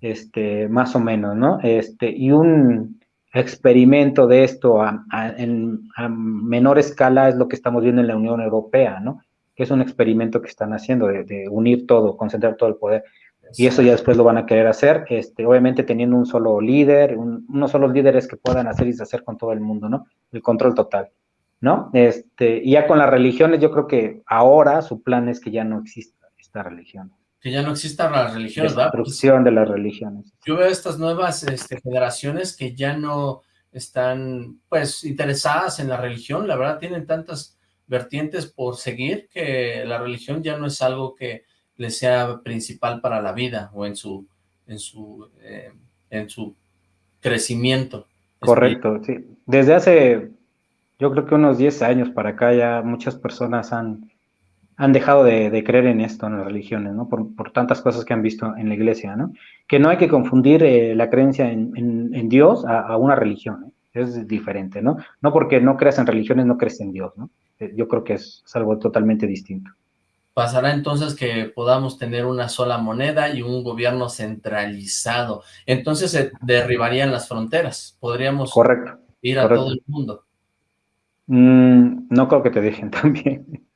este, más o menos, ¿no? Este, y un experimento de esto a, en, menor escala es lo que estamos viendo en la Unión Europea, ¿no? Que es un experimento que están haciendo de unir todo, concentrar todo el poder. Y eso ya después lo van a querer hacer, este, obviamente teniendo un solo líder, unos solos líderes que puedan hacer y deshacer con todo el mundo, ¿no? El control total, ¿no? Este, y ya con las religiones, yo creo que ahora su plan es que ya no exista esta religión. Que ya no exista las religiones, ¿verdad? La destrucción de las religiones. Yo veo estas nuevas este, generaciones que ya no están, pues, interesadas en la religión, la verdad tienen tantas vertientes por seguir que la religión ya no es algo que le sea principal para la vida o en su, en su, eh, en su crecimiento. Correcto, sí. Desde hace, yo creo que unos 10 años para acá ya muchas personas han, han dejado de, creer en esto, en las religiones, ¿no? Por, tantas cosas que han visto en la iglesia, ¿no? Que no hay que confundir eh, la creencia en, Dios a, una religión, ¿eh? es diferente, ¿no? No porque no creas en religiones no crees en Dios, ¿no? Yo creo que es algo totalmente distinto. Pasará entonces que podamos tener una sola moneda y un gobierno centralizado. Entonces se derribarían las fronteras, podríamos Correcto. ir a todo el mundo. Mm, no creo que te dejen también.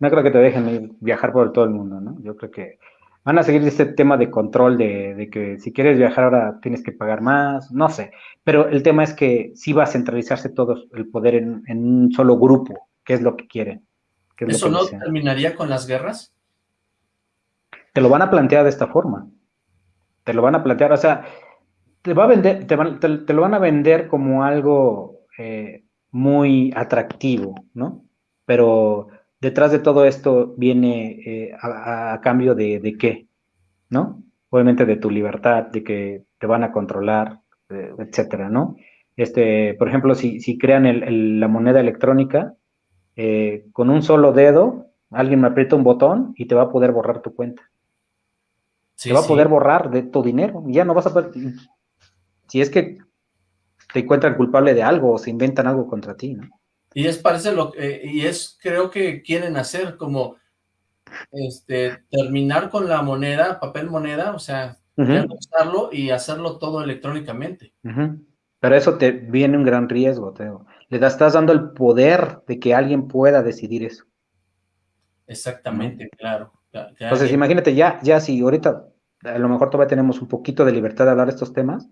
No creo que te dejen viajar por todo el mundo, ¿no? Yo creo que van a seguir este tema de control de, que si quieres viajar ahora tienes que pagar más, no sé. Pero el tema es que sí va a centralizarse todo el poder en, en un solo grupo, que es lo que quieren. ¿Eso no terminaría con las guerras? Te lo van a plantear de esta forma. Te lo van a plantear, o sea, te, va a vender, te, lo van a vender como algo eh, muy atractivo, ¿no? Pero detrás de todo esto viene eh, a, cambio de, qué, ¿no? Obviamente de tu libertad, de que te van a controlar, eh, etcétera, ¿no? Este, por ejemplo, si, si crean la moneda electrónica, eh, con un solo dedo, alguien me aprieta un botón y te va a poder borrar tu cuenta. te va a poder borrar de tu dinero. Ya no vas a poder. Si es que te encuentran culpable de algo o se inventan algo contra ti, ¿no? Y es parece lo eh, y es creo que quieren hacer como este terminar con la moneda, papel moneda, o sea, usarlo y hacerlo todo electrónicamente. Pero eso te viene un gran riesgo, Teo. Le estás dando el poder de que alguien pueda decidir eso. Exactamente, claro. Entonces, imagínate, ya, ya si ahorita a lo mejor todavía tenemos un poquito de libertad de hablar de estos temas,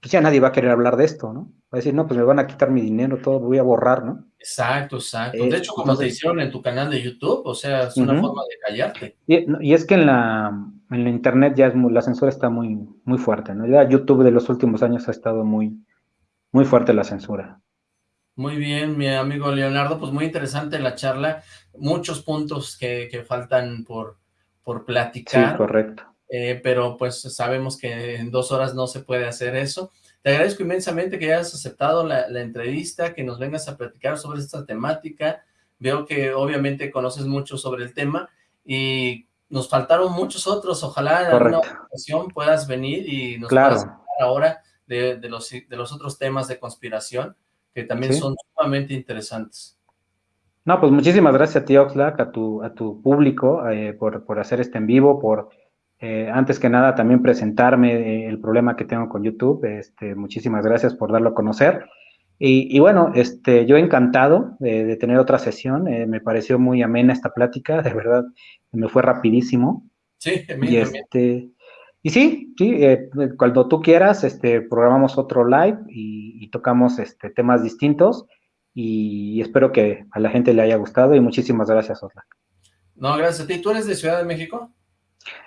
pues ya nadie va a querer hablar de esto, ¿no? Va a decir, no, pues me van a quitar mi dinero, todo voy a borrar, ¿no? Exacto, exacto. de hecho, como te hicieron en tu canal de YouTube, o sea, es una forma de callarte. Y, es que en la, en la internet ya es la censura está muy, muy fuerte, ¿no? Ya YouTube de los últimos años ha estado muy, muy fuerte la censura. Muy bien, mi amigo Leonardo, pues muy interesante la charla, muchos puntos que, faltan por, por platicar. Sí, correcto. Eh, pero pues sabemos que en dos horas no se puede hacer eso. Te agradezco inmensamente que hayas aceptado la, entrevista, que nos vengas a platicar sobre esta temática. Veo que obviamente conoces mucho sobre el tema y nos faltaron muchos otros. Ojalá en alguna ocasión puedas venir y nos claro. puedas ahora de, de, los, de los otros temas de conspiración que también son sumamente interesantes. No, pues muchísimas gracias a ti, Oxlack, a tu, a tu público, eh, por, por, hacer este en vivo, por, eh, antes que nada, también presentarme eh, el problema que tengo con YouTube. Este, muchísimas gracias por darlo a conocer. Y, bueno, este, yo encantado de, tener otra sesión. me pareció muy amena esta plática, de verdad, me fue rapidísimo. Sí, y este, y sí, sí, eh, cuando tú quieras, este, programamos otro live y, tocamos este, temas distintos y espero que a la gente le haya gustado y muchísimas gracias, Oslac. No, gracias a ti. ¿Tú eres de Ciudad de México?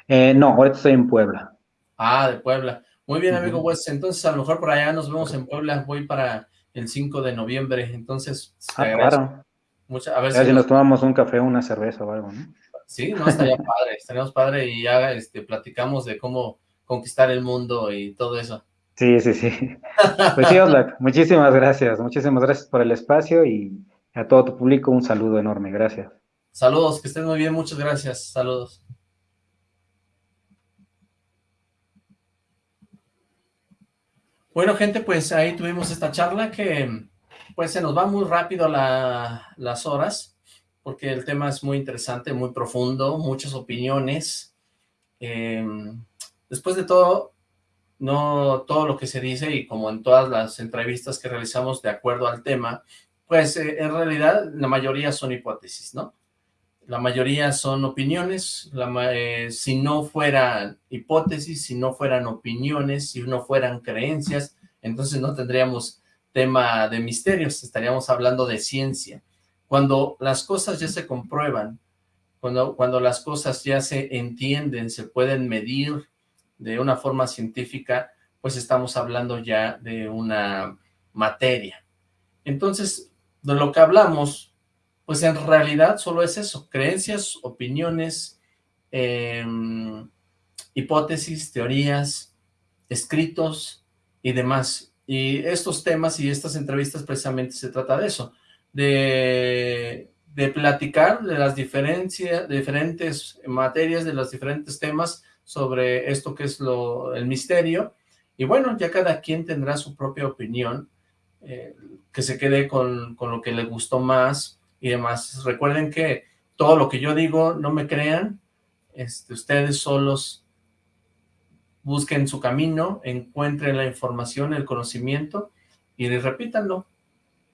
Eh, no, ahorita estoy en Puebla. Ah, de Puebla. Muy bien, amigo pues entonces a lo mejor por allá nos vemos en Puebla, voy para el 5 de noviembre, entonces... Ah, claro. a ver si, nos... tomamos un café, una cerveza o algo, ¿no? Sí, no, estaría padre, estaríamos padre y ya este, platicamos de cómo conquistar el mundo y todo eso. Sí, sí, sí. Pues sí, Oslak, muchísimas gracias, muchísimas gracias por el espacio y a todo tu público un saludo enorme, gracias. Saludos, que estén muy bien, muchas gracias, saludos. Bueno, gente, pues ahí tuvimos esta charla que pues se nos va muy rápido las horas porque el tema es muy interesante, muy profundo, muchas opiniones. Em, después de todo, no todo lo que se dice, y como en todas las entrevistas que realizamos de acuerdo al tema, pues eh, en realidad la mayoría son hipótesis, ¿no? La mayoría son opiniones, eh, si no fueran hipótesis, si no fueran opiniones, si no fueran creencias, entonces no tendríamos tema de misterios, estaríamos hablando de ciencia. Cuando las cosas ya se comprueban, cuando, cuando las cosas ya se entienden, se pueden medir de una forma científica, pues estamos hablando ya de una materia. Entonces, de lo que hablamos, pues en realidad solo es eso, creencias, opiniones, em, hipótesis, teorías, escritos y demás. Y estos temas y estas entrevistas precisamente se trata de eso de, platicar de las diferencias, diferentes materias, de los diferentes temas sobre esto que es lo, el misterio. Y bueno, ya cada quien tendrá su propia opinión, eh, que se quede con, con, lo que le gustó más y demás. Recuerden que todo lo que yo digo, no me crean, este, ustedes solos busquen su camino, encuentren la información, el conocimiento, y repítanlo,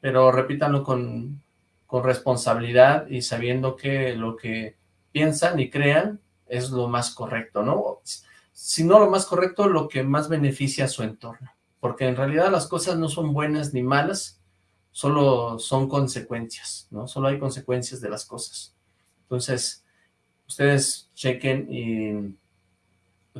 pero repítanlo con, con responsabilidad y sabiendo que lo que piensan y crean es lo más correcto, ¿no? Si no lo más correcto, lo que más beneficia a su entorno, porque en realidad las cosas no son buenas ni malas, solo son consecuencias, ¿no? Solo hay consecuencias de las cosas. Entonces, ustedes chequen y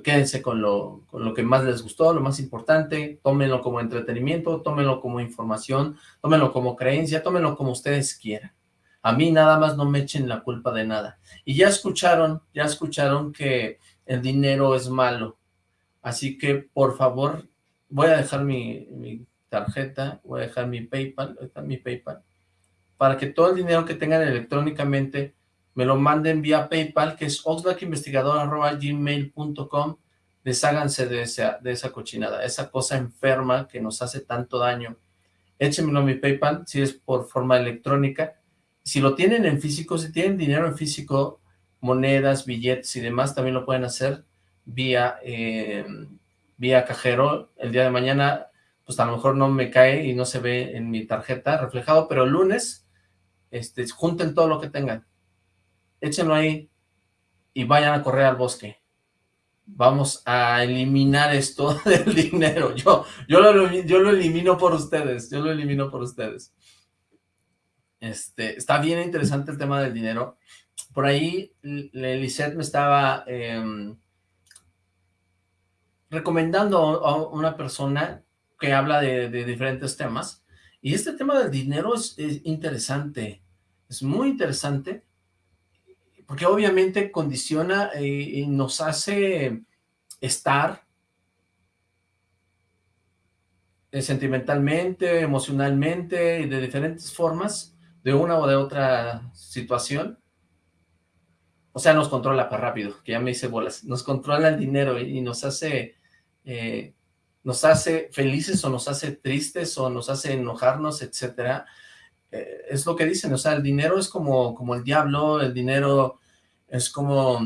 quédense con lo, con lo que más les gustó, lo más importante, tómenlo como entretenimiento, tómenlo como información, tómenlo como creencia, tómenlo como ustedes quieran. A mí nada más no me echen la culpa de nada. Y ya escucharon, ya escucharon que el dinero es malo. Así que, por favor, voy a dejar mi, mi tarjeta, voy a dejar mi PayPal, mi PayPal, para que todo el dinero que tengan electrónicamente me lo manden vía PayPal, que es oxlackinvestigador.gmail.com, desháganse de esa, de esa cochinada, esa cosa enferma que nos hace tanto daño. Échenmelo a mi PayPal, si es por forma electrónica. Si lo tienen en físico, si tienen dinero en físico, monedas, billetes y demás, también lo pueden hacer vía, eh, vía cajero. El día de mañana, pues a lo mejor no me cae y no se ve en mi tarjeta reflejado, pero el lunes, este, junten todo lo que tengan échenlo ahí y vayan a correr al bosque. Vamos a eliminar esto del dinero. Yo, yo, lo, yo lo elimino por ustedes, yo lo elimino por ustedes. Este, está bien interesante el tema del dinero. Por ahí, Lisette me estaba em, recomendando a una persona que habla de, diferentes temas, y este tema del dinero es interesante, es muy interesante, porque obviamente condiciona eh, y nos hace estar eh, sentimentalmente, emocionalmente de diferentes formas de una o de otra situación. O sea, nos controla para rápido, que ya me hice bolas. Nos controla el dinero y, nos hace eh, nos hace felices o nos hace tristes o nos hace enojarnos, etcétera. Eh, es lo que dicen, o sea, el dinero es como, como el diablo, el dinero es como,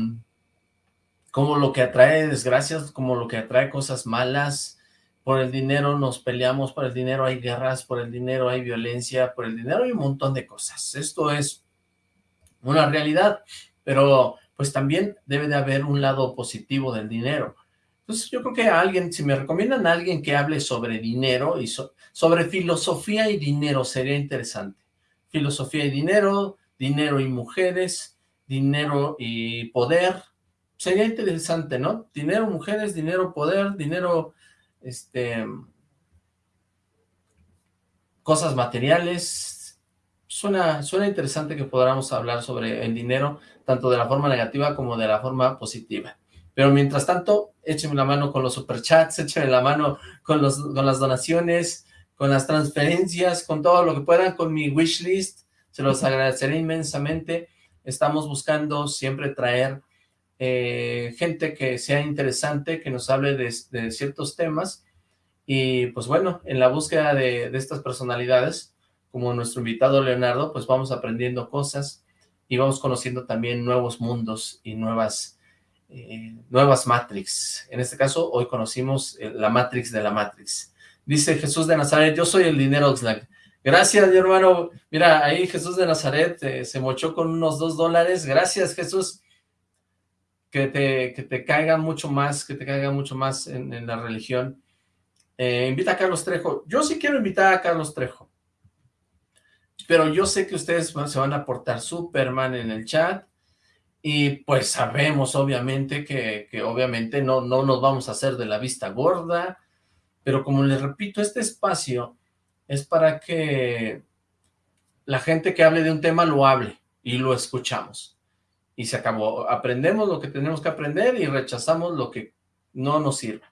como lo que atrae desgracias, como lo que atrae cosas malas, por el dinero nos peleamos, por el dinero hay guerras, por el dinero hay violencia, por el dinero hay un montón de cosas. Esto es una realidad, pero pues también debe de haber un lado positivo del dinero. Entonces yo creo que alguien, si me recomiendan a alguien que hable sobre dinero y sobre filosofía y dinero, sería interesante filosofía y dinero, dinero y mujeres, dinero y poder. Sería interesante, ¿no? Dinero, mujeres, dinero, poder, dinero, este, cosas materiales. Suena, suena interesante que podamos hablar sobre el dinero, tanto de la forma negativa como de la forma positiva. Pero mientras tanto, échenme la mano con los superchats, échenme la mano con, los, con las donaciones, con las transferencias, con todo lo que puedan, con mi wishlist, se los agradeceré inmensamente. Estamos buscando siempre traer eh, gente que sea interesante, que nos hable de, ciertos temas, y pues bueno, en la búsqueda de, estas personalidades, como nuestro invitado Leonardo, pues vamos aprendiendo cosas, y vamos conociendo también nuevos mundos y nuevas, eh, nuevas Matrix. En este caso, hoy conocimos eh, la Matrix de la Matrix. Dice Jesús de Nazaret, yo soy el dinero Oxlack. Gracias, mi hermano. Mira, ahí Jesús de Nazaret eh, se mochó con unos dos dólares. Gracias, Jesús. Que te, que te mucho más, que te caiga mucho más en, la religión. Eh, invita a Carlos Trejo. Yo sí quiero invitar a Carlos Trejo. Pero yo sé que ustedes se van a portar Superman en el chat. Y pues sabemos, obviamente, que, que obviamente no, no nos vamos a hacer de la vista gorda pero como les repito, este espacio es para que la gente que hable de un tema lo hable y lo escuchamos. Y se acabó. Aprendemos lo que tenemos que aprender y rechazamos lo que no nos sirve.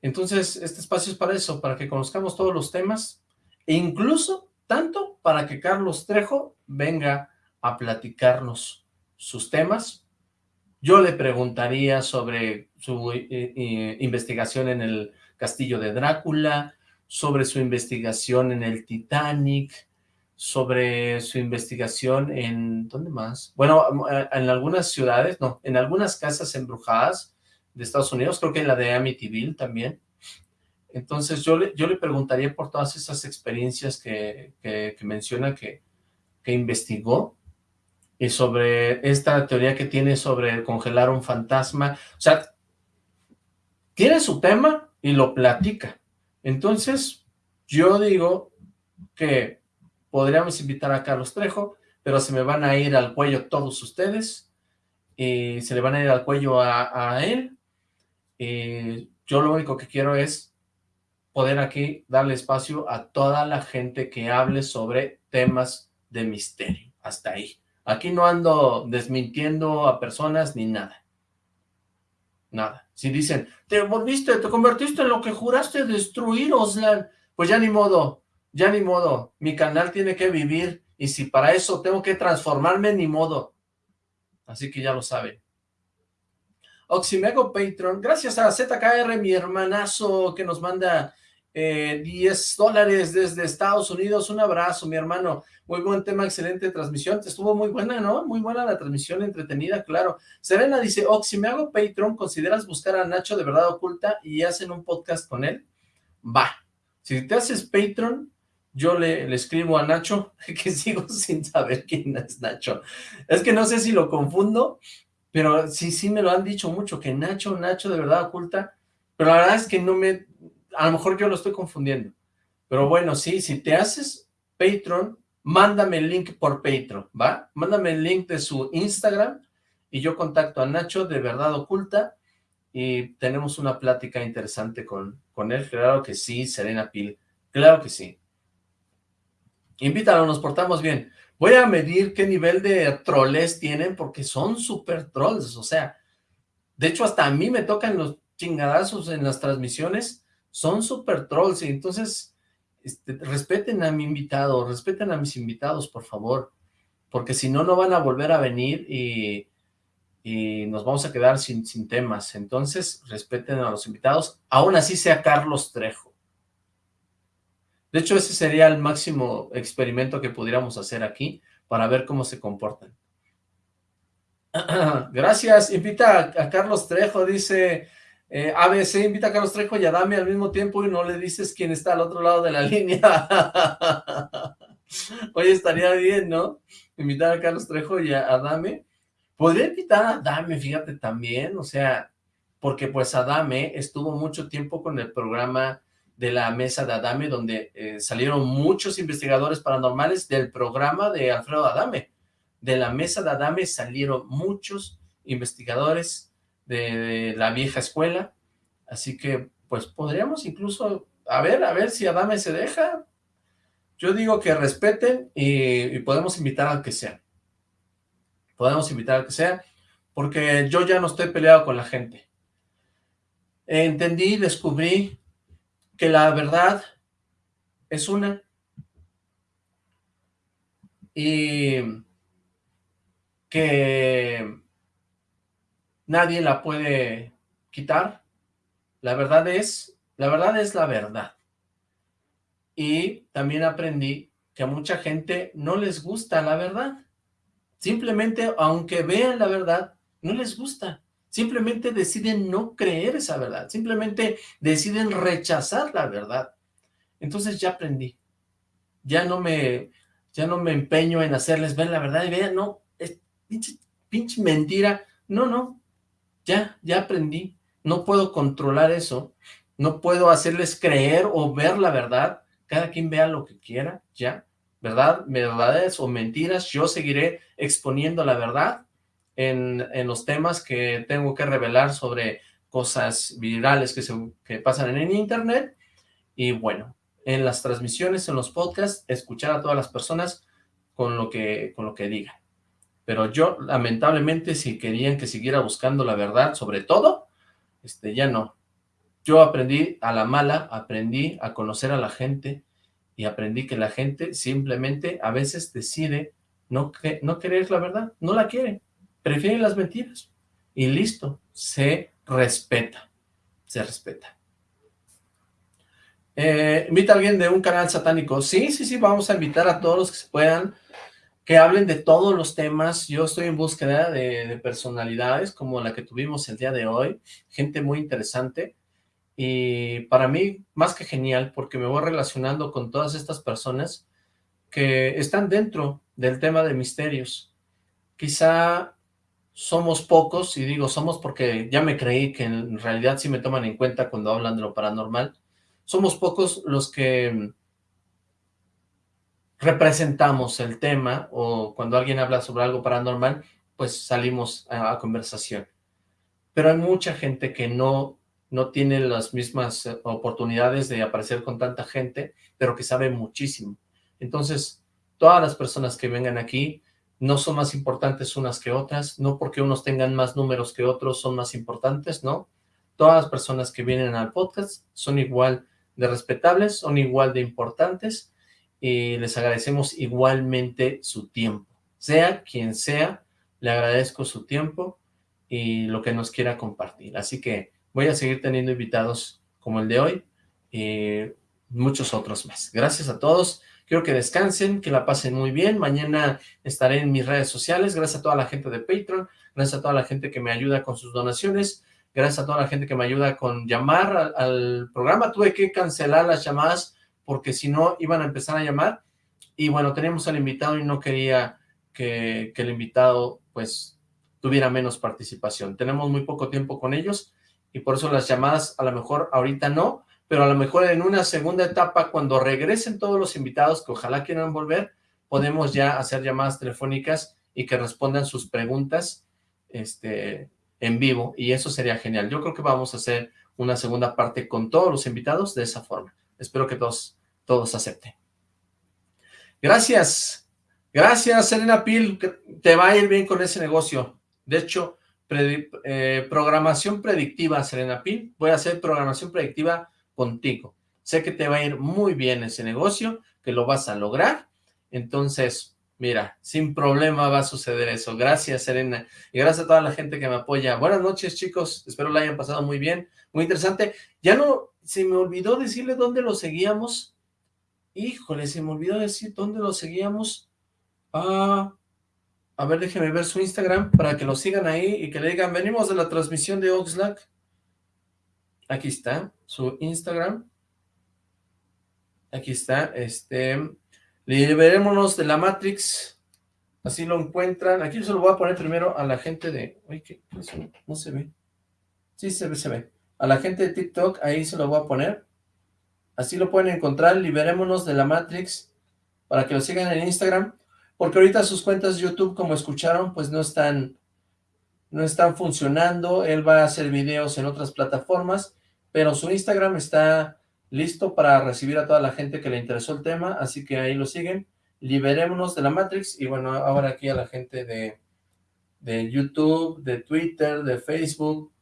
Entonces, este espacio es para eso, para que conozcamos todos los temas e incluso tanto para que Carlos Trejo venga a platicarnos sus temas. Yo le preguntaría sobre su eh, eh, investigación en el Castillo de Drácula, sobre su investigación en el Titanic, sobre su investigación en, ¿dónde más? Bueno, en algunas ciudades, no, en algunas casas embrujadas de Estados Unidos, creo que en la de Amityville también. Entonces yo le, yo le preguntaría por todas esas experiencias que, que, menciona que, que investigó y sobre esta teoría que tiene sobre congelar un fantasma. O sea, tiene su tema y lo platica. Entonces, yo digo que podríamos invitar a Carlos Trejo, pero se me van a ir al cuello todos ustedes, y se le van a ir al cuello a, él, y yo lo único que quiero es poder aquí darle espacio a toda la gente que hable sobre temas de misterio, hasta ahí. Aquí no ando desmintiendo a personas ni nada. Nada. Si dicen, te volviste, te convertiste en lo que juraste destruir, Oslan, pues ya ni modo, ya ni modo, mi canal tiene que vivir, y si para eso tengo que transformarme, ni modo. Así que ya lo saben. Oximego Patreon, gracias a ZKR, mi hermanazo, que nos manda eh, 10 dólares desde Estados Unidos. Un abrazo, mi hermano. Muy buen tema, excelente transmisión. Estuvo muy buena, ¿no? Muy buena la transmisión, entretenida, claro. Serena dice, Oxi, me hago Patreon, ¿consideras buscar a Nacho de Verdad Oculta y hacen un podcast con él? Va. Si te haces Patreon, yo le, escribo a Nacho, que sigo sin saber quién es Nacho. Es que no sé si lo confundo, pero sí, sí me lo han dicho mucho, que Nacho, Nacho de verdad oculta, pero la verdad es que no me, a lo mejor yo lo estoy confundiendo. Pero bueno, sí, si te haces Patreon, mándame el link por Patreon, ¿va? Mándame el link de su Instagram y yo contacto a Nacho de verdad oculta y tenemos una plática interesante con, con él. Claro que sí, Serena Pil, claro que sí. Invítalo, nos portamos bien. Voy a medir qué nivel de troles tienen, porque son super trolls, o sea, de hecho hasta a mí me tocan los chingadazos en las transmisiones, son super trolls, y entonces este, respeten a mi invitado, respeten a mis invitados, por favor, porque si no, no van a volver a venir y, nos vamos a quedar sin, sin temas, entonces respeten a los invitados, aún así sea Carlos Trejo. De hecho, ese sería el máximo experimento que pudiéramos hacer aquí para ver cómo se comportan. Gracias, invita a, Carlos Trejo, dice eh, ABC, invita a Carlos Trejo y a Dame al mismo tiempo y no le dices quién está al otro lado de la línea. Oye, estaría bien, ¿no? Invitar a Carlos Trejo y a, Dame. Podría invitar a Dame, fíjate, también, o sea, porque pues Adame estuvo mucho tiempo con el programa de la mesa de Adame, donde eh, salieron muchos investigadores paranormales del programa de Alfredo Adame. De la mesa de Adame salieron muchos investigadores de, la vieja escuela, así que pues podríamos incluso, a ver, a ver si Adame se deja. Yo digo que respeten y, y podemos invitar al que sea. Podemos invitar al que sea, porque yo ya no estoy peleado con la gente. Entendí, descubrí que la verdad es una y que nadie la puede quitar. La verdad es, la verdad es la verdad. Y también aprendí que a mucha gente no les gusta la verdad. Simplemente, aunque vean la verdad, no les gusta simplemente deciden no creer esa verdad, simplemente deciden rechazar la verdad. Entonces ya aprendí, ya no me, ya no me empeño en hacerles ver la verdad y vean, no, es pinche, mentira, no, no, ya, ya aprendí, no puedo controlar eso, no puedo hacerles creer o ver la verdad, cada quien vea lo que quiera, ya, ¿verdad? Verdades o mentiras, yo seguiré exponiendo la verdad en, los temas que tengo que revelar sobre cosas virales que, se, que pasan en internet. Y bueno, en las transmisiones, en los podcasts, escuchar a todas las personas con lo que, con lo que digan. Pero yo, lamentablemente, si querían que siguiera buscando la verdad sobre todo, este, ya no. Yo aprendí a la mala, aprendí a conocer a la gente y aprendí que la gente simplemente a veces decide no, no querer la verdad, no la quiere prefieren las mentiras. Y listo, se respeta, se respeta. Eh, invita a alguien de un canal satánico. Sí, sí, sí, vamos a invitar a todos los que se puedan, que hablen de todos los temas. Yo estoy en búsqueda de, de personalidades como la que tuvimos el día de hoy, gente muy interesante. Y para mí, más que genial, porque me voy relacionando con todas estas personas que están dentro del tema de misterios. Quizá somos pocos, y digo somos porque ya me creí que en realidad sí me toman en cuenta cuando hablan de lo paranormal, somos pocos los que representamos el tema, o cuando alguien habla sobre algo paranormal, pues salimos a, conversación. Pero hay mucha gente que no, no tiene las mismas eh, oportunidades de aparecer con tanta gente, pero que sabe muchísimo. Entonces, todas las personas que vengan aquí no son más importantes unas que otras, no porque unos tengan más números que otros son más importantes, ¿no? Todas las personas que vienen al podcast son igual de respetables, son igual de importantes y les agradecemos igualmente su tiempo. Sea quien sea, le agradezco su tiempo y lo que nos quiera compartir. Así que voy a seguir teniendo invitados como el de hoy y muchos otros más. Gracias a todos. Quiero que descansen, que la pasen muy bien. Mañana estaré en mis redes sociales. Gracias a toda la gente de Patreon. Gracias a toda la gente que me ayuda con sus donaciones. Gracias a toda la gente que me ayuda con llamar al, al programa. Tuve que cancelar las llamadas porque si no iban a empezar a llamar. Y bueno, teníamos al invitado y no quería que, el invitado pues tuviera menos participación. Tenemos muy poco tiempo con ellos y por eso las llamadas a lo mejor ahorita no, pero a lo mejor en una segunda etapa, cuando regresen todos los invitados que ojalá quieran volver, podemos ya hacer llamadas telefónicas y que respondan sus preguntas este, en vivo, y eso sería genial. Yo creo que vamos a hacer una segunda parte con todos los invitados de esa forma. Espero que todos, todos acepten. Gracias. Gracias, Serena Pil. Te va a ir bien con ese negocio. De hecho, eh, programación predictiva, Serena Pil. Voy a hacer programación predictiva contigo. Sé que te va a ir muy bien ese negocio, que lo vas a lograr. Entonces, mira, sin problema va a suceder eso. Gracias, Serena. Y gracias a toda la gente que me apoya. Buenas noches, chicos. Espero la hayan pasado muy bien. Muy interesante. Ya no, se me olvidó decirle dónde lo seguíamos. Híjole, se me olvidó decir dónde lo seguíamos. Ah, a ver, déjenme ver su Instagram para que lo sigan ahí y que le digan, venimos de la transmisión de Oxlack. Aquí está, su Instagram. Aquí está, este, liberémonos de la Matrix, así lo encuentran. Aquí se lo voy a poner primero a la gente de, uy, ¿qué? No se ve. Sí, se ve, se ve. A la gente de TikTok, ahí se lo voy a poner. Así lo pueden encontrar, liberémonos de la Matrix, para que lo sigan en Instagram, porque ahorita sus cuentas de YouTube, como escucharon, pues no están no están funcionando, él va a hacer videos en otras plataformas, pero su Instagram está listo para recibir a toda la gente que le interesó el tema, así que ahí lo siguen, liberémonos de la Matrix, y bueno, ahora aquí a la gente de, de YouTube, de Twitter, de Facebook,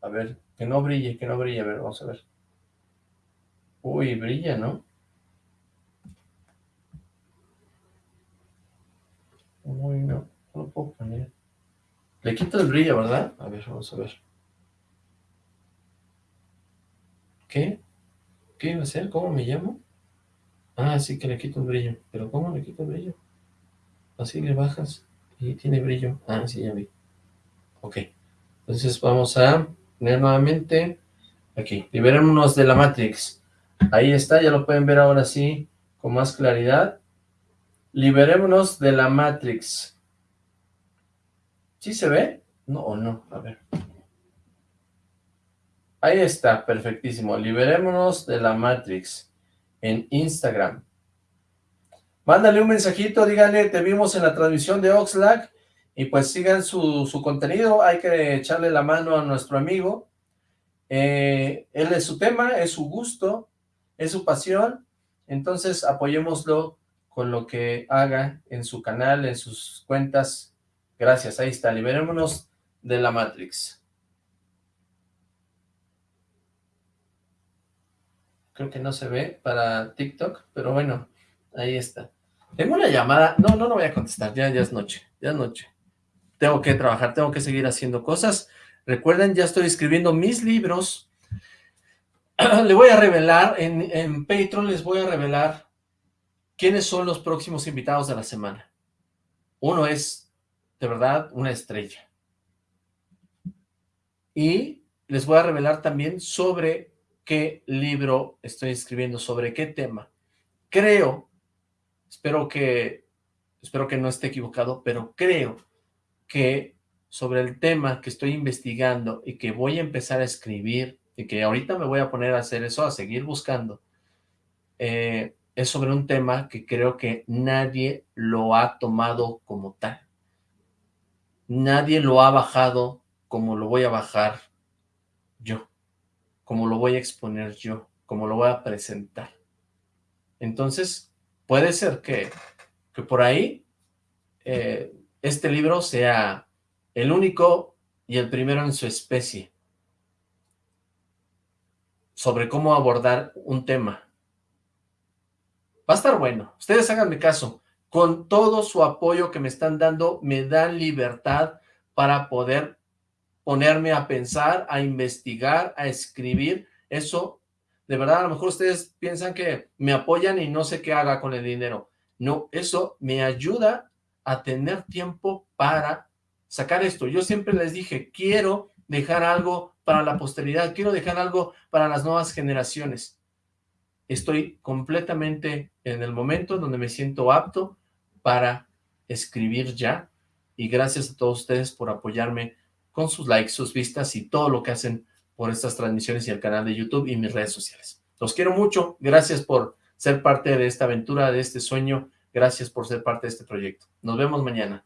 a ver, que no brille, que no brille, a ver, vamos a ver. Uy, brilla, ¿no? Uy, no, no lo puedo poner. Le quito el brillo, ¿verdad? A ver, vamos a ver. ¿Qué? ¿Qué iba a hacer? ¿Cómo me llamo? Ah, sí que le quito el brillo. ¿Pero cómo le quito el brillo? Así le bajas y tiene brillo. Ah, sí, ya vi. Ok. Entonces vamos a nuevamente aquí. Liberémonos de la Matrix. Ahí está, ya lo pueden ver ahora sí con más claridad. Liberémonos de la Matrix. ¿Sí se ve? No o no, a ver. Ahí está, perfectísimo. Liberémonos de la Matrix en Instagram. Mándale un mensajito, díganle, te vimos en la transmisión de Oxlack y pues sigan su, su contenido. Hay que echarle la mano a nuestro amigo. Eh, él es su tema, es su gusto, es su pasión. Entonces apoyémoslo con lo que haga en su canal, en sus cuentas Gracias, ahí está, liberémonos de la Matrix. Creo que no se ve para TikTok, pero bueno, ahí está. Tengo una llamada, no, no, no voy a contestar, ya, ya es noche, ya es noche. Tengo que trabajar, tengo que seguir haciendo cosas. Recuerden, ya estoy escribiendo mis libros. le voy a revelar, en, Patreon les voy a revelar quiénes son los próximos invitados de la semana. Uno es, de verdad, una estrella. Y les voy a revelar también sobre qué libro estoy escribiendo, sobre qué tema. Creo, espero que, espero que no esté equivocado, pero creo que sobre el tema que estoy investigando y que voy a empezar a escribir y que ahorita me voy a poner a hacer eso, a seguir buscando, eh, es sobre un tema que creo que nadie lo ha tomado como tal. Nadie lo ha bajado como lo voy a bajar yo, como lo voy a exponer yo, como lo voy a presentar. Entonces, puede ser que, que por ahí eh, este libro sea el único y el primero en su especie sobre cómo abordar un tema. Va a estar bueno. Ustedes háganme caso. Con todo su apoyo que me están dando, me dan libertad para poder ponerme a pensar, a investigar, a escribir. Eso, de verdad, a lo mejor ustedes piensan que me apoyan y no sé qué haga con el dinero. No, eso me ayuda a tener tiempo para sacar esto. Yo siempre les dije, quiero dejar algo para la posteridad, quiero dejar algo para las nuevas generaciones. Estoy completamente en el momento donde me siento apto para escribir ya, y gracias a todos ustedes por apoyarme con sus likes, sus vistas y todo lo que hacen por estas transmisiones y el canal de YouTube y mis redes sociales. Los quiero mucho, gracias por ser parte de esta aventura, de este sueño, gracias por ser parte de este proyecto. Nos vemos mañana.